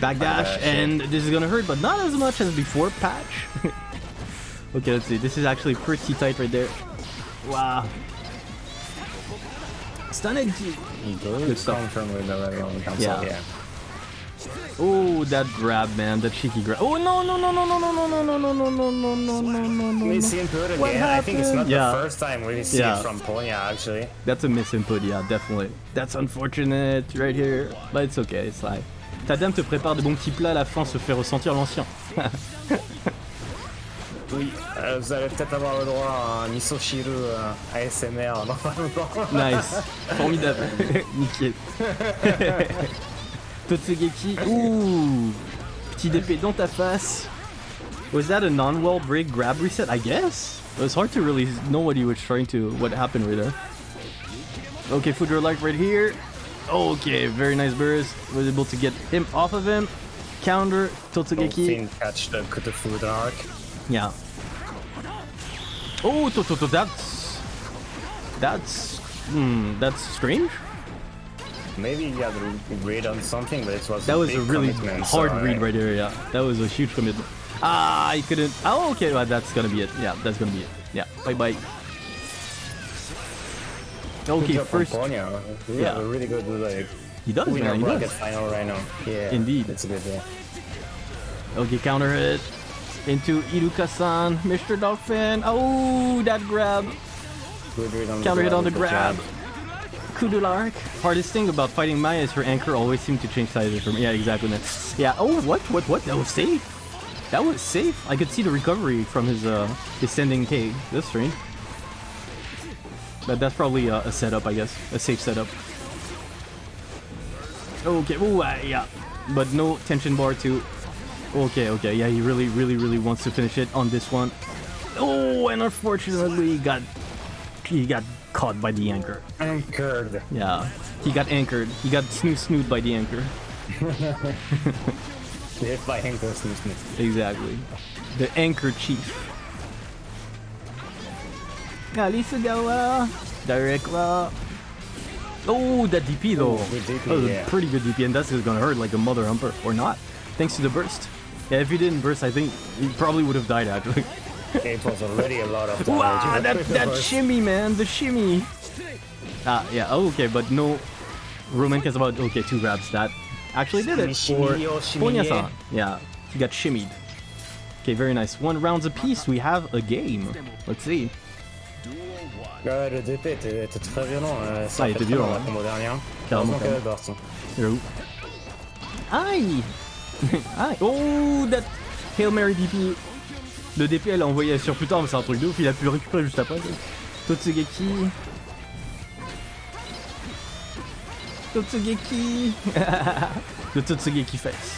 backdash, and this is gonna hurt, but not as much as before patch. okay, let's see. This is actually pretty tight right there. Wow. Stunning. He Good stuff. confirm with the red Roman cancel. Yeah. Yeah. Oh, that grab, man. That cheeky grab. Oh, no, no, no, no, no, no, no, no, no, no, no, no, no, no, no, no, We no. see him put What again. I think it's not? Yeah. the first time we see Yeah. it from Ponya actually. That's a misinput, yeah, definitely. That's unfortunate right here, but it's okay, it's like. Ta dame te prépare de bons petits plats, à la fin se fait ressentir l'ancien. Oui, euh, vous allez peut-être avoir le droit à un Misoshiru euh, ASMR dans pas longtemps. Nice, formidable, nickel. Totsugeki, ouh, petit DP dans ta face. Was that a non-wall break grab reset? I guess. It was hard to really know what he was trying to, what happened right there. Okay, Fudra like right here. Okay, very nice burst. Was able to get him off of him. Counter, Totsugeki. Finn catch the Kutufu Dark. Yeah. Oh, to, to, to, that's that's hmm, that's strange. Maybe he had a read on something, but it was That was a really hard so, read right there. Yeah, that was a huge commitment. Ah, he couldn't. Oh, okay, well, that's gonna be it. Yeah, that's gonna be it. Yeah, bye bye. Good Okay, first Ponya. We Yeah. really good like he does, man. He does. final right now. Yeah, Indeed. It's a good. Okay, counter hit into Iruka-san, Mr. Dolphin. Oh, that grab. Good read on Counter hit on the grab. Kudulark. Hardest thing about fighting Maya is her anchor always seems to change sizes from Yeah, exactly. man. Yeah. Oh, what? What? What? That was safe. That was safe. I could see the recovery from his uh his sending K. That's strange. But that's probably a, a setup, I guess. A safe setup. Okay. Oh, uh, yeah. But no tension bar too. Okay. Okay. Yeah, he really, really, really wants to finish it on this one. Oh, and unfortunately, he got he got caught by the anchor. Anchored. Yeah, he got anchored. He got snoot snoot by the anchor. Hit by Henko Snoo Snoo. Exactly. The anchor chief. Alisagawa. Direct la. Oh, that DP though. Oh, good DP, that was yeah. a pretty good DP, and that's just gonna hurt like a mother humper, or not, thanks to the burst. Yeah, if he didn't burst, I think he probably would have died actually. It was already a lot of damage. Wow, that It that shimmy, man, the shimmy. Ah, yeah, oh, okay, but no. Roman cares about okay, two grabs that actually did it for Shimmy-o, shimmy-ye. Ponya-san. Yeah, he got shimmied. Okay, very nice. One rounds apiece. We have a game. Let's see. Ouais, le DP était, était très violent. Euh, ça Ah, il a était violent, hein. la combo dernière. Carrément, burst. Here. Aïe Aïe Oh, that Hail Mary DP. Le DP, elle a envoyé sur plus tard, mais c'est un truc de ouf. Il a pu le récupérer juste après. Totsugeki. Totsugeki. the Totsugeki face.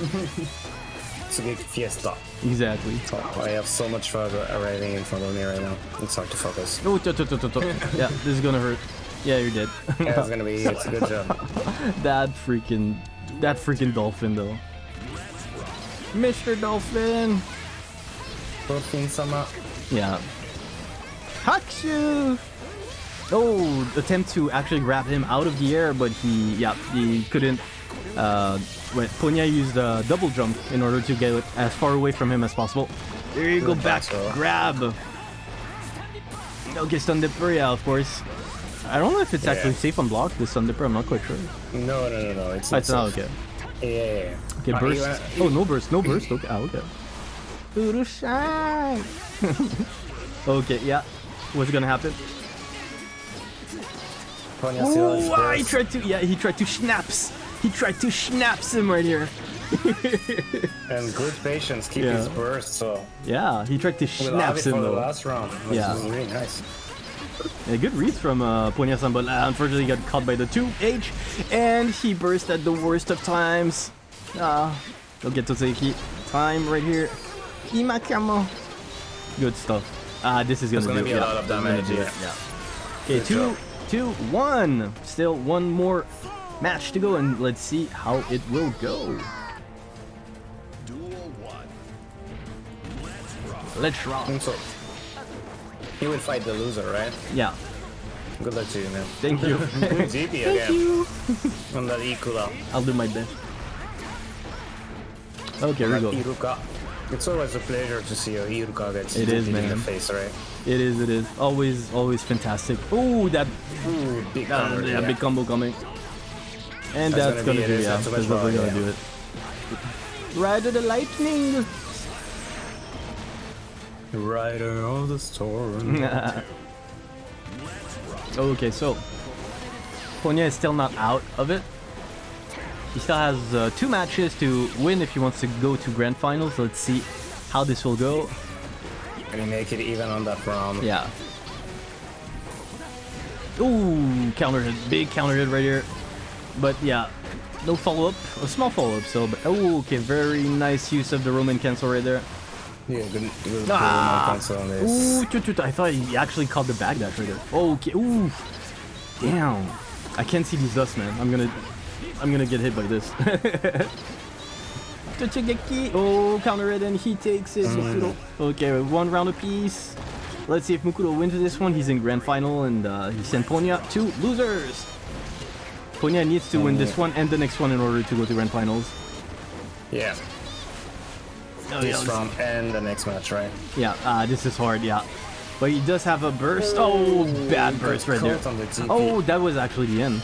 Tsugeki Fiesta. Exactly. Oh, I have so much arriving in front of me right now. It's hard to focus. Oh, to, to, to, to. yeah, this is gonna hurt. Yeah, you're dead. Yeah, it's gonna be. It's a good job. that freaking, that freaking dolphin though. Mr. Dolphin. Dolphin sama. Yeah. Hakshu. Oh, attempt to actually grab him out of the air, but he, yeah, he couldn't. Uh, wait, Ponya used a double jump in order to get as far away from him as possible. There you go, Good back battle. grab. Okay, Stun Dipper, yeah, of course. I don't know if it's Yeah. actually safe on block, the Stun Dipper, I'm not quite sure. No, no, no, no. It's Oh, it's not, safe. okay. Yeah, yeah, yeah. Okay, burst. Oh, no burst, no burst. Okay, ah, okay. Okay, yeah. What's gonna happen? Ponya still has Ooh, he tried to, yeah, he tried to schnaps. He tried to schnaps him right here. And good patience, keep Yeah. his burst, so Yeah, he tried to we'll have schnaps it him for the though. last round. Which Yeah. is really nice. A good read from uh, Ponya-san, but uh, unfortunately got caught by the 2H, and he burst at the worst of times. Ah, go get Toseki. Time right here. Imakamo. Good stuff. Ah, this is gonna, There's gonna do be it. a lot of this is gonna damage, yeah. yeah. Okay, Good two, job. two, one. Still one more match to go, and let's see how it will go. Let's rock. So, he will fight the loser, right? Yeah, Good luck to you, man. thank you. GP thank you. on that Iruka. I'll do my best. Okay, here we go. Iruka. It's always a pleasure to see a Iruka get It is, in the face, right? It is, it is. Always, always fantastic. Oh, that Ooh, big uh, combo, yeah, big combo coming. And That's that's, gonna gonna, it, do, is yeah, that's definitely gonna Yeah. do it. Rider of the lightning! Rider of the storm. okay, so Ponya is still not out of it. He still has uh, two matches to win if he wants to go to grand finals. Let's see how this will go. Can he make it even on that round? Yeah. Ooh, counter hit, big counter hit right here. But yeah, no follow up, a small follow up still. But oh, okay, very nice use of the Roman cancel right there. Yeah, good, good Ah. ah. cancel on this. Ooh, I thought he actually caught the back dash right there. Okay, ooh, damn. I can't see these dust, man. I'm gonna, I'm gonna get hit by this. Oh, counter it and he takes it. Mukuru. Okay, one round apiece. Let's see if Mukuru wins this one. He's in grand final and uh, he sent Ponya to losers. Ponya needs to win this one and the next one in order to go to grand finals. Yeah, Oh, this round and the next match, right? Yeah, uh, this is hard, yeah. But he does have a burst. Oh, bad burst right there. The Oh, that was actually the end.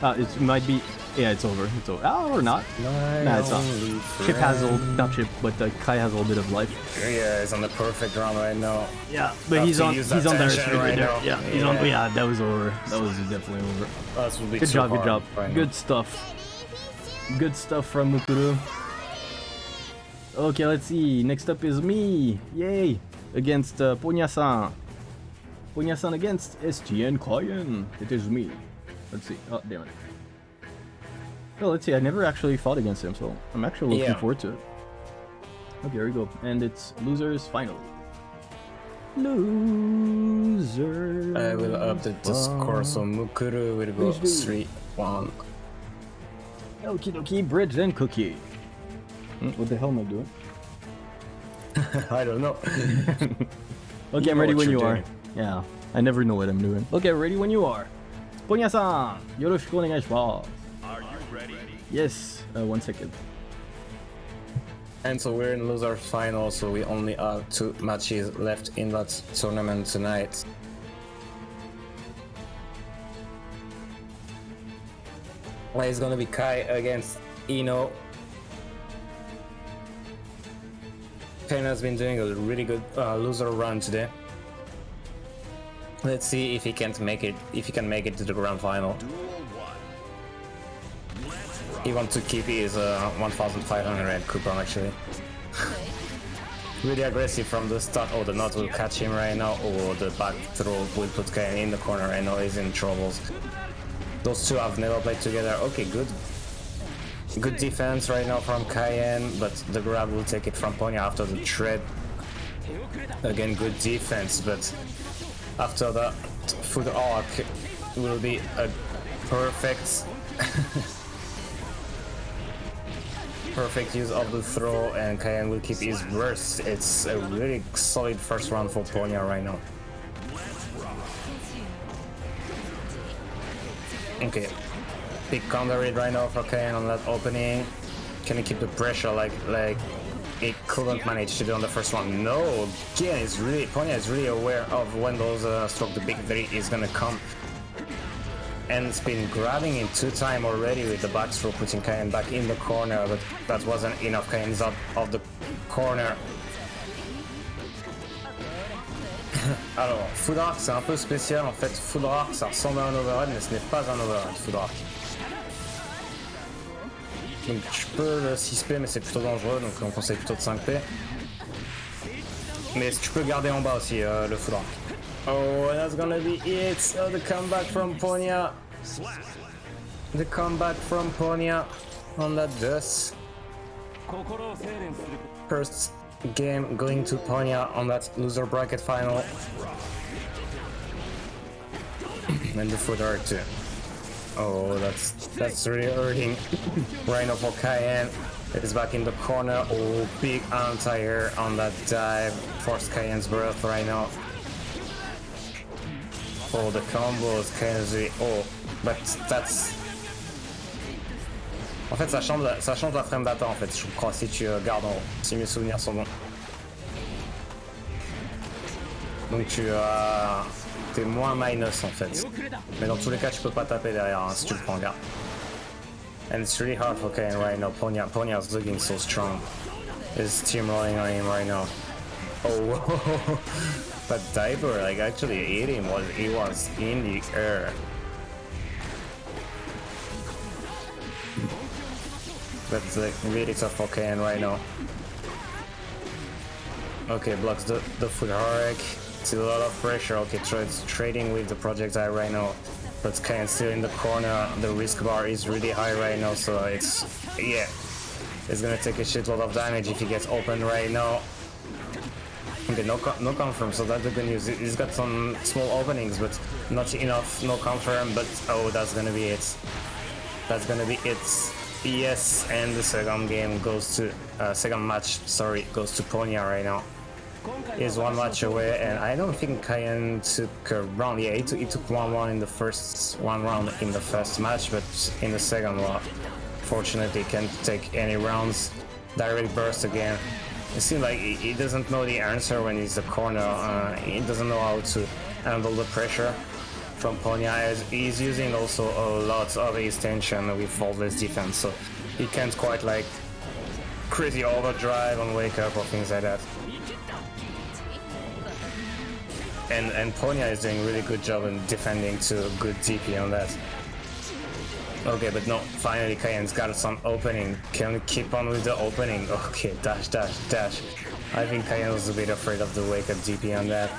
Uh, it might be. Yeah, it's over. It's over. Oh, or not. My Nah, it's not. only Chipp has a little, not Chipp, but uh, Ky has a little bit of life. Yeah, he's on the perfect round right now. Yeah, but Have he's on. use He's on there tension right, right there. now. Yeah, he's on. Yeah. Yeah, that was over. That was definitely over. That would be Good job. Good job. right now. Good stuff. Good stuff from Mukuru. Okay, let's see. Next up is me. Yay! Against uh, Ponya-san. Ponya-san against SGN Koyen. It is me. Let's see. Oh, damn it. Oh, let's see. I never actually fought against him, so I'm actually looking Yeah. forward to it. Okay, here we go. And it's losers final. Losers. I will update the score, so Mukuru will go Please do. 3 1. Okie dokie, bridge and cookie. Hmm, What the hell am I doing? I don't know. Okay, I'm ready when you you're Yeah, I never know what I'm doing. Okay, ready when you are. Ponya-san, yoroshiku onegaishimasu. Yes, uh, one second. And so we're in loser final, so we only have two matches left in that tournament tonight. Well, it's gonna be Ky against Ino. Ken has been doing a really good uh, loser run today. Let's see if he can't make it. If he can make it to the grand final. He wants to keep his uh, 1,500 coupon actually. really aggressive from the start. Oh, the knot will catch him right now. Or the back throw will put Kaien in the corner. I know he's in troubles. Those two have never played together. Okay, good. Good defense right now from Kaien, but the grab will take it from Ponya after the tread. Again, good defense, but after that Foudre Arc will be a perfect perfect use of the throw and Kaien will keep his burst. It's a really solid first round for Ponya right now. Okay. Big counter read right now for Kaien on that opening. Can he keep the pressure like like he couldn't manage to do on the first one? No, again, it's really Ponya is really aware of when those uh, stroke the big three is gonna come. And it's been grabbing him two times already with the back throw, putting Cayenne back in the corner, but that wasn't enough. Cayenne's out of the corner. Alors, Foudrak, c'est un peu spécial en fait. Foudrak, ça ressemble à un overhead, mais ce n'est pas un overhead, Foudrak. Donc tu peux le 6P, mais c'est plutôt dangereux, donc on conseille plutôt de 5P. Mais tu peux garder en bas aussi euh, le Foudrak. Oh, that's gonna be it! Oh, the comeback from Ponya! The comeback from Ponya on that dust. First game going to Ponya on that loser bracket final. and the footer too. Oh, that's that's really hurting. Rhino for Kaien is back in the corner. Oh, big anti-air on that dive. Force Kaien's breath right now. Oh, the combos, really... Oh, but that's... En fait, ça change, ça change la frame data, en fait, je crois, si tu euh, gardes en haut, si mes souvenirs sont bons. Donc tu as... T'es moins minus, en fait. Mais dans tous les cas, tu peux pas taper derrière, hein, si tu le prends en garde. And it's really hard for Kane right now. Ponya, Ponya's looking so strong. His team rolling on him right now. Oh, but Diaper, like, actually hit him was he was in the air. That's like really tough for Kane right now. Okay, blocks the, the foot hurric. It's a lot of pressure. Okay, trades trading with the Project projectile right now. But Kane still in the corner. The risk bar is really high right now, so it's yeah. It's gonna take a shitload of damage if he gets open right now. Okay, no no confirm, so that's the good news. He's got some small openings, but not enough, no confirm, but oh, that's gonna be it. That's gonna be it. Yes, and the second game goes to, uh, second match, sorry, goes to Ponya right now. He's one match away, and I don't think Kaien took a round. Yeah, he took, he took one round in the first one round in the first match, but in the second one, fortunately, can't take any rounds. Direct burst again. It seems like he, doesn't know the answer when he's the corner. Uh, he doesn't know how to handle the pressure from Ponya. He's using also a lot of his tension with faultless defense, so he can't quite like crazy overdrive on wake up or things like that. And and Ponya is doing really good job in defending to good DP on that. Okay, but no, finally Kaien's got some opening. Can we keep on with the opening? Okay, dash, dash, dash. I think Kaien was a bit afraid of the wake up DP on that.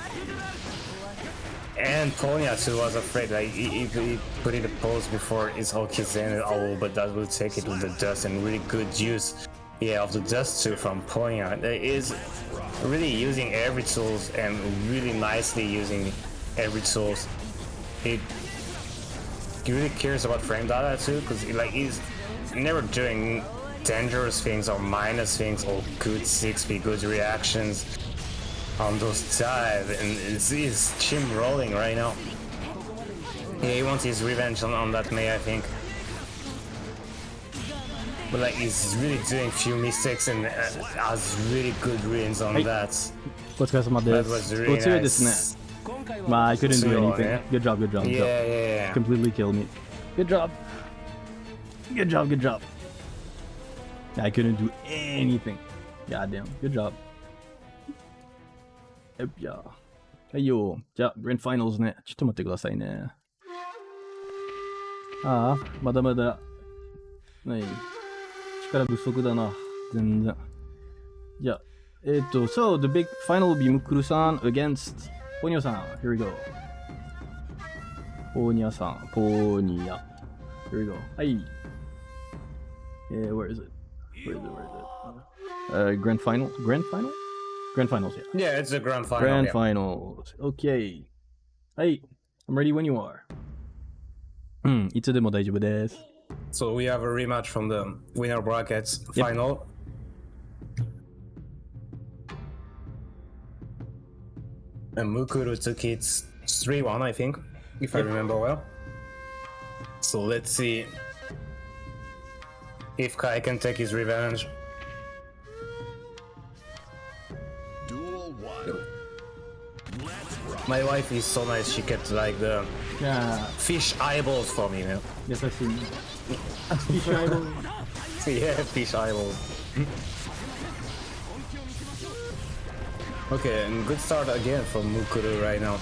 And Ponya too was afraid, like he, he, he put in a pose before his whole Kizane, oh, but that will take it with the dust and really good use, yeah, of the dust too from Ponya. Is really using every tools and really nicely using every tools. He really cares about frame data too, because like he's never doing dangerous things or minus things or good 6p, good reactions on those dive, and it's his chim rolling right now. Yeah, he wants his revenge on, on that May, I think. But like, he's really doing few mistakes and uh, has really good reads on Hey. that. お疲れ様 That で was す。 really お強いですね。 nice. まあ、I couldn't do 強い anything. ね Good job, good job, good Yeah, job. yeah, yeah. Completely killed me. Good job. Good job, good job. I couldn't do anything. Goddamn. Good job. よっや。はいよ。じゃあ、グランドファイナルズね。ちょっと待ってくださいね。ああ、まだまだ。ない。力不足だな。全然。じゃあ、えっ、と、So, the big final will be Mukuru-san against ポニョさん。Here we go. ポーニャさん、ポーニャ。 Here we go. Aye. Yeah, where is it? Where is it? Where is it? Uh, grand final? Grand final? Grand finals, yeah. Yeah, it's a grand final. Grand yeah. finals. Okay. Hey, I'm ready when you are. Hmm, いつでも大丈夫です。 So we have a rematch from the winner brackets Yep. And Mukuru took it 3-1, I think, if I remember well. So let's see if Ky can take his revenge. Duel one. Let's. My wife is so nice, she kept like the Yeah, fish eyeballs for me, man. yes, I see. yeah, fish eyeballs. Okay, and good start again from Mukuru right now.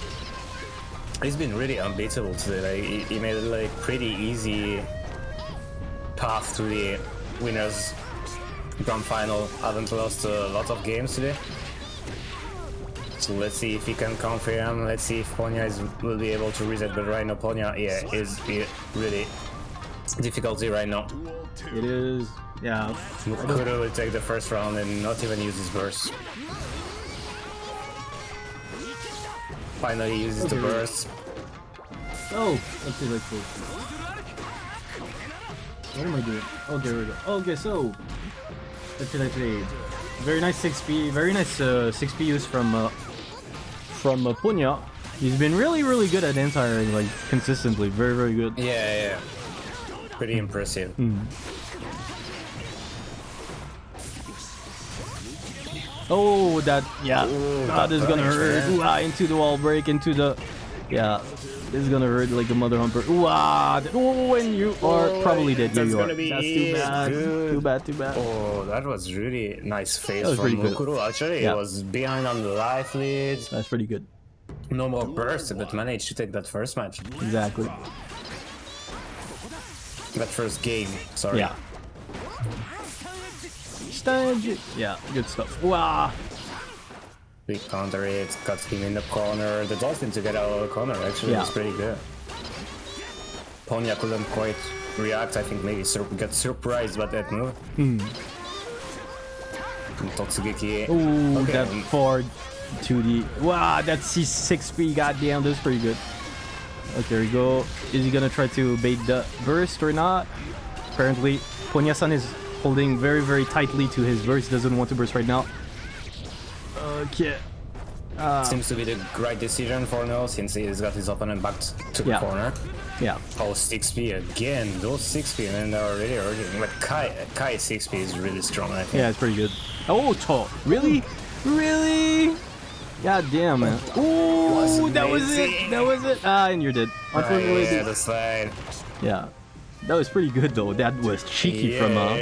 He's been really unbeatable today. Like he, he made like pretty easy path to the winners grand final. Haven't lost a lot of games today. So let's see if he can confirm. Let's see if Ponya is will be able to reset. But right now, Ponya, yeah, is is really difficulty right now. It is. Yeah. Mukuru will take the first round and not even use his burst. Finally uses the burst. Oh, see, let's see. What am I doing? Okay, here we go. Okay, so let's see, let's see. Very nice 6p, very nice uh, 6p use from uh, from uh, Ponya. He's been really, really good at entire like consistently. Very, very good. Yeah, yeah. Pretty impressive. Oh, that yeah, Ooh, that that is gonna hurt. Ooh, ah, into the wall break, into the yeah. This is gonna hurt like a mother humper. Ooh, ah, oh, and you are Oh, probably dead. That's you are. gonna be That's too bad. Too bad. Too bad. Oh, that was really nice face from pretty good. Mukuru. Actually, Yeah. he was behind on the life lead. That's pretty good. No more burst, but managed to take that first match. Exactly. That first game, sorry. Yeah. Yeah, good stuff. Wow. We counter it, got him in the corner. The Dolphin to get out of the corner actually Yeah. pretty good. Ponya couldn't quite react. I think maybe sur- got surprised by that move. Hmm. Totsugeki. Ooh, Okay, that forward 2D. Wow, that C6P. Goddamn, that's pretty good. Okay, here we go. Is he gonna try to bait the burst or not? Apparently, Ponyasan is holding very, very tightly to his burst. Doesn't want to burst right now. Okay. Uh, Seems to be the right decision for now since he's got his opponent back to the Yeah. corner. yeah. Oh, 6P again. Those 6P, man, they're already hurting. But Ky, Ky 6P is really strong, I think. Yeah, it's pretty good. Oh, Cho. Really? Really? God damn, man. Ooh, Was that was it. That was it. Ah, and you're dead. Unfortunately, yeah, the- the slide. yeah. That was pretty good, though. That was cheeky from uh,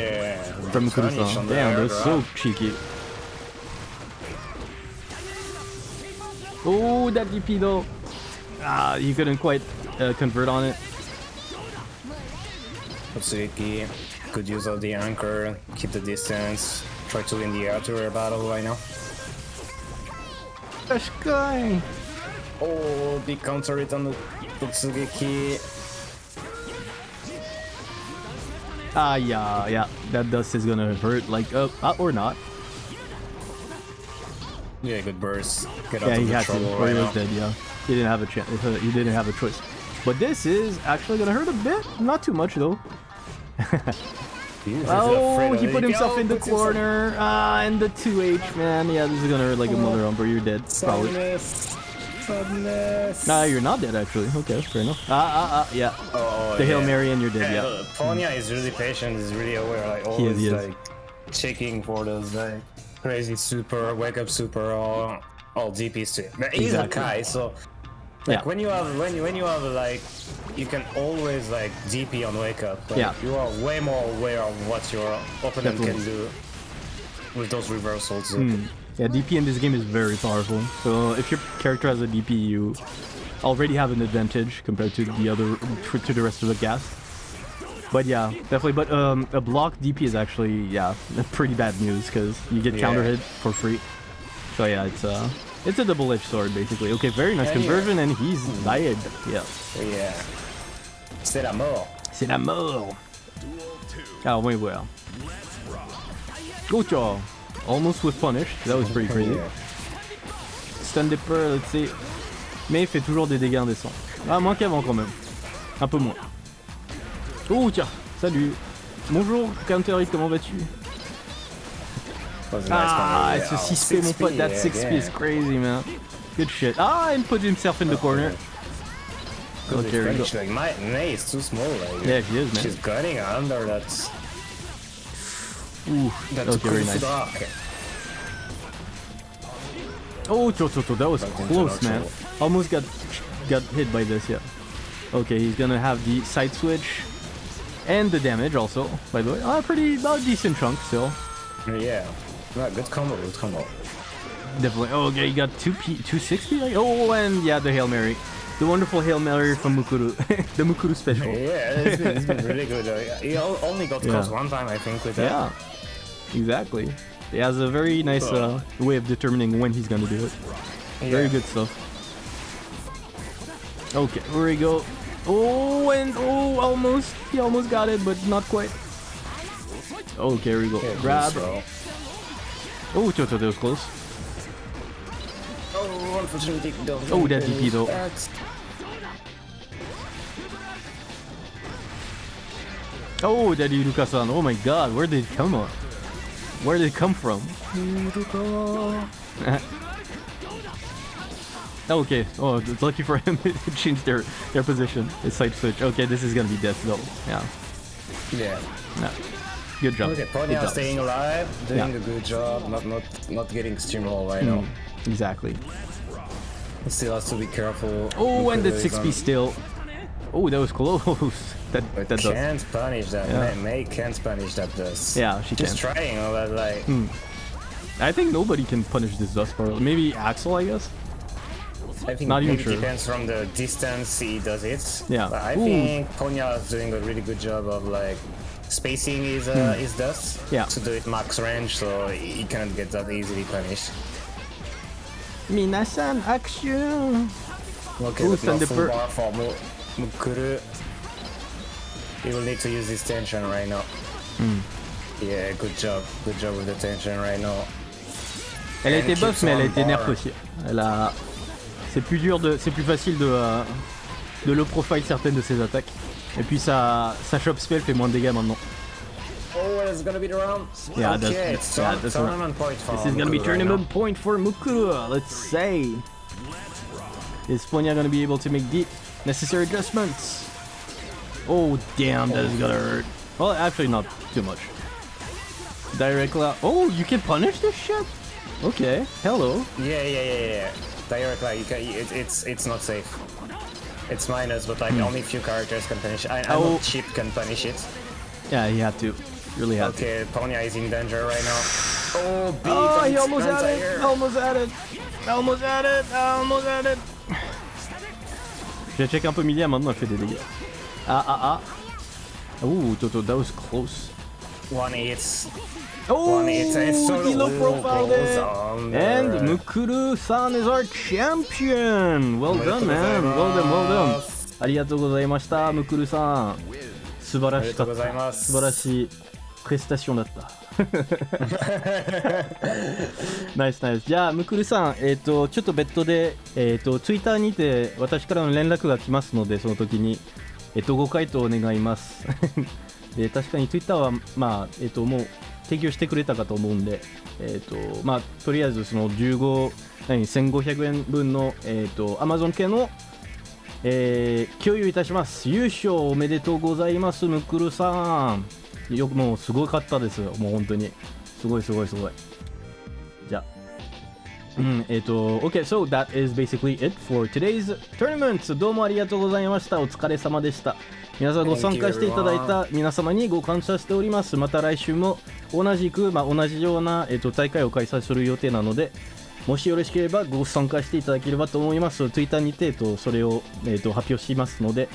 from Kurusan. Damn, that was so cheeky. Oh, that DP though. Ah, you couldn't quite uh, convert on it. Otsuki could use all the anchor, keep the distance, try to win the air battle right now. Gosh, guy. Oh, big counter hit on the Totsugeki. Ah, yeah, yeah. That dust is gonna hurt, like, uh, uh or not. Yeah, good burst. Get Yeah, he had to, or right he was now. dead. Yeah, he didn't have a chance. He didn't have a choice. But this is actually gonna hurt a bit. Not too much though. Oh, he put himself in the corner. Ah, and the 2H, man. Yeah, this is gonna hurt like a mother umber. You're dead, probably. Sadness. Sadness. Nah, you're not dead actually. Okay, fair enough. Ah, ah, ah, yeah. Oh, The Hail yeah. Mary and you're dead. Yeah, Yeah. Ponya is really patient. He's really aware. Like He is, always, he is. like checking for those like crazy super, wake up super, or all DPs too. But he's Exactly. a Ky, so like Yeah. when you have when you when you have like you can always like DP on wake up. Like, Yeah. you are way more aware of what your opponent Definitely. can do with those reversals. So Hmm. Yeah, DP in this game is very powerful. So if your character has a DP, you already have an advantage compared to the other to the rest of the cast. But yeah, definitely. But um, a block DP is actually yeah pretty bad news because you get Yeah. counter hit for free. So yeah, it's uh it's a double-edged sword basically. Okay, very nice conversion, and he's died. Yeah. yeah. C'est la mort. C'est la mort. Duel 2. Alors, voyons voir. Oh. Almost with punish. That was pretty crazy. Stun Dipper, let's see. Mais il fait toujours des dégâts indécents. Ah, moins qu'avant quand même. Un peu moins. Oh, tiens. Salut. Bonjour, Counter Hit, comment vas-tu? Ah, it's a Yeah, 6p, mon pote. That 6p is crazy, man. Good shit. Ah, and put himself in the corner. Okay. French, like my is too small. Like, Yeah, she is, man. She's gunning under that. Ooh, That okay, very Kufu nice. Dark. Oh, Chochoto, that was Back close, man. neutral. Almost got got hit by this, yeah. Okay, he's gonna have the side switch and the damage also, by the way. Ah, pretty, about a decent chunk still. Yeah. No, good combo. Good combo. Definitely. Oh, okay, he got 2 P, 260? Like, oh, and yeah, the Hail Mary. The wonderful Hail Mary from Mukuru. the Mukuru special. Yeah, it's been, it's been really good. He only got Yeah. caught one time, I think, with that. Yeah, exactly. He has a very nice uh, way of determining when he's gonna do it. Very good stuff. Okay, here we go. Oh, and oh, almost. He almost got it, but not quite. Okay, here we go. Yeah, Grab. so- Oh, that was close. Oh, unfortunately, don't Oh, that DP though. That's- Oh, Daddy Iruka-san. Oh my god, where did it come on? Where did it come from? Oh, okay. Oh, it's lucky for him. it changed their their position. It's side switch. Okay, this is gonna be death though. Yeah. Yeah. No. Good job. Okay, Ponya job. staying alive, doing Yeah. a good job, not not not getting steamrolled right now. Hmm. Exactly. Still has to be careful. Oh, and he's 6p on- still. Oh, that was close. that But that does. can't punish that. Yeah. May, May can't punish that does. Yeah, she Just can. trying, but like. I think nobody can punish this dust part. Maybe Axl, I guess. I think Not even maybe sure. depends from the distance he does it. Yeah. But I Ooh. think Ponya is doing a really good job of like spacing his uh, his dust Hmm. Yeah. to do it max range, so he cannot get that easily punished. Minasan action. Okay, Ooh, but now Thunder full Bird. bar for Mukuru. He will need to use his tension right now. Hmm. Yeah, good job. Good job with the tension right now. Elle a And été buff, mais elle a été nerf aussi. Elle a. C'est plus dur de, c'est plus facile de, euh, de low profile certaines de ses attaques. Et puis sa, sa shop spell fait moins de dégâts maintenant. Oh, it's gonna be the round. Yeah, okay, that's- it's yeah, that's tournament point for This is gonna be right tournament now. point for Mukuru. Let's say. Is Ponya gonna be able to make the necessary adjustments? Oh damn, that is gonna hurt. Well, actually not too much. Direct la- Oh, you can punish this shit? Okay, hello. Yeah, yeah, yeah, yeah. Direct like you can, it, it's it's not safe. It's minus, but like only few characters can punish. I, I Hmm. Oh. know Chipp can punish it. Yeah, he had to. Really had to. Okay, Ponya is in danger right now. Oh, big Oh, he almost had it. Almost had it. Almost had it. Almost had it. J'ai check un peu Millia maintenant, elle fait des dégâts. Ah ah ah. Ooh, Toto, that was close. One hits. Oh, One hits. It's so low it. on And there. Mukuru-san is our champion. Well done, man. Well done, well done. ありがとうございました、ムクルさん。素晴らしかった。素晴らしいプレスタションだった。ナイスナイス。じゃあ、ムクルさん、えっ、と、ちょっと別途で、えっ、と、ツイッターにて私からの連絡が来ますので、その時に、えっ、と、ご回答お願います。で確かにツイッターは、まあ、えっ、と、もう提供してくれたかと思うんで、えっ、と、まあ、とりあえずその15、何、1500円分の、えっ、と、Amazon 系の、えー共有いたします。優勝おめでとうございますムクルさん。よくもうすごかったですよ。もう本当に。すごいすごいすごい。うんえっ、と OK so that is basically it for today's tournament どうもありがとうございましたお疲れ様でした皆さんご参加していただいた皆様にご感謝しておりますまた来週も同じく、まあ、同じような、えっと大会を開催する予定なのでもしよろしければご参加していただければと思います。Twitter にて、えっと、それを、えっと、発表しますので、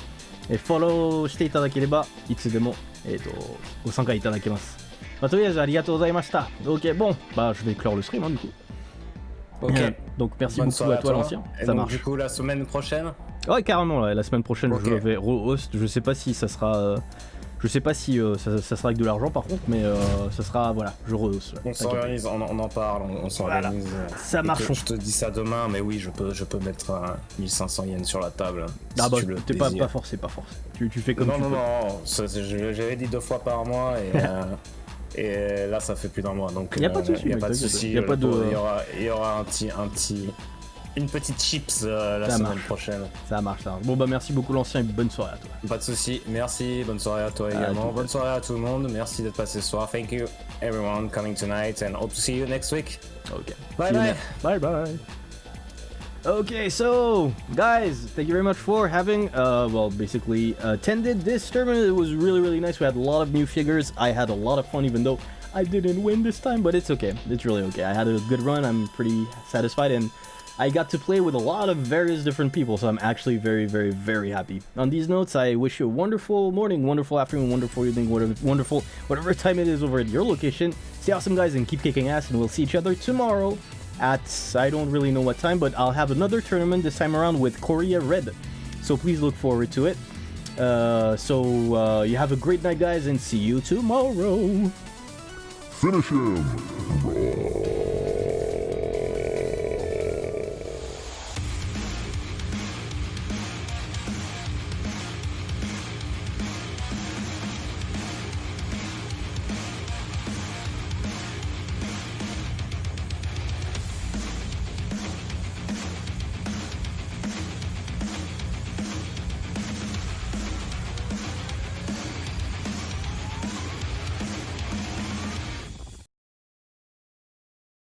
えフォローしていただければいつでも、えっと、ご参加いただけます。まあ、とりあえずありがとうございました。Ok, bon, bah je vais clore le stream hein, du coup. Ok. Donc merci Bonne beaucoup à toi toi. l'ancien. Et Ça donc, marche. du coup, la semaine prochaine Ouais, carrément, ouais, la semaine prochaine je vais re-host. Je sais pas si ça sera. euh, je sais pas si euh, ça, ça sera avec de l'argent par contre, mais euh, ça sera. Voilà, je re-host. ouais, On s'organise, on, on en parle, on, on s'organise. Ça marche, Je te dis ça demain, mais oui, je peux, je peux mettre euh, 1500 yens sur la table. Ah si bah, t'es pas, pas forcé, pas forcé. Tu, tu fais comme non, tu non, peux. non, c'est- je- j'avais dit deux fois par mois et, euh, et là ça fait plus d'un mois donc Y a pas de euh, souci, y a mec, pas de a pas pauvre, Il y aura, il y aura un petit, un petit, une petite chips euh, la Ça semaine marche. prochaine. Ça marche, ça marche. Bon bah merci beaucoup l'ancien et bonne soirée à toi. Pas de souci. Merci. Bonne soirée à toi À également. Bonne soirée à tout le monde. Merci d'être passé ce soir. Thank you everyone coming tonight and hope to see you next week. Okay. Bye bye. Bye bye. Okay, so guys, thank you very much for having, uh, well, basically attended this tournament. It was really, really nice. We had a lot of new figures. I had a lot of fun, even though I didn't win this time, but it's okay. It's really okay. I had a good run. I'm pretty satisfied, and I got to play with a lot of various different people, so I'm actually very, very, very happy. On these notes, I wish you a wonderful morning, wonderful afternoon, wonderful evening, whatever, wonderful, whatever time it is over at your location. Stay awesome, guys, and keep kicking ass, and we'll see each other tomorrow at I don't really know what time, but I'll have another tournament this time around with Korea Red. So please look forward to it. Uh, so uh, you have a great night, guys, and see you tomorrow. Finish him!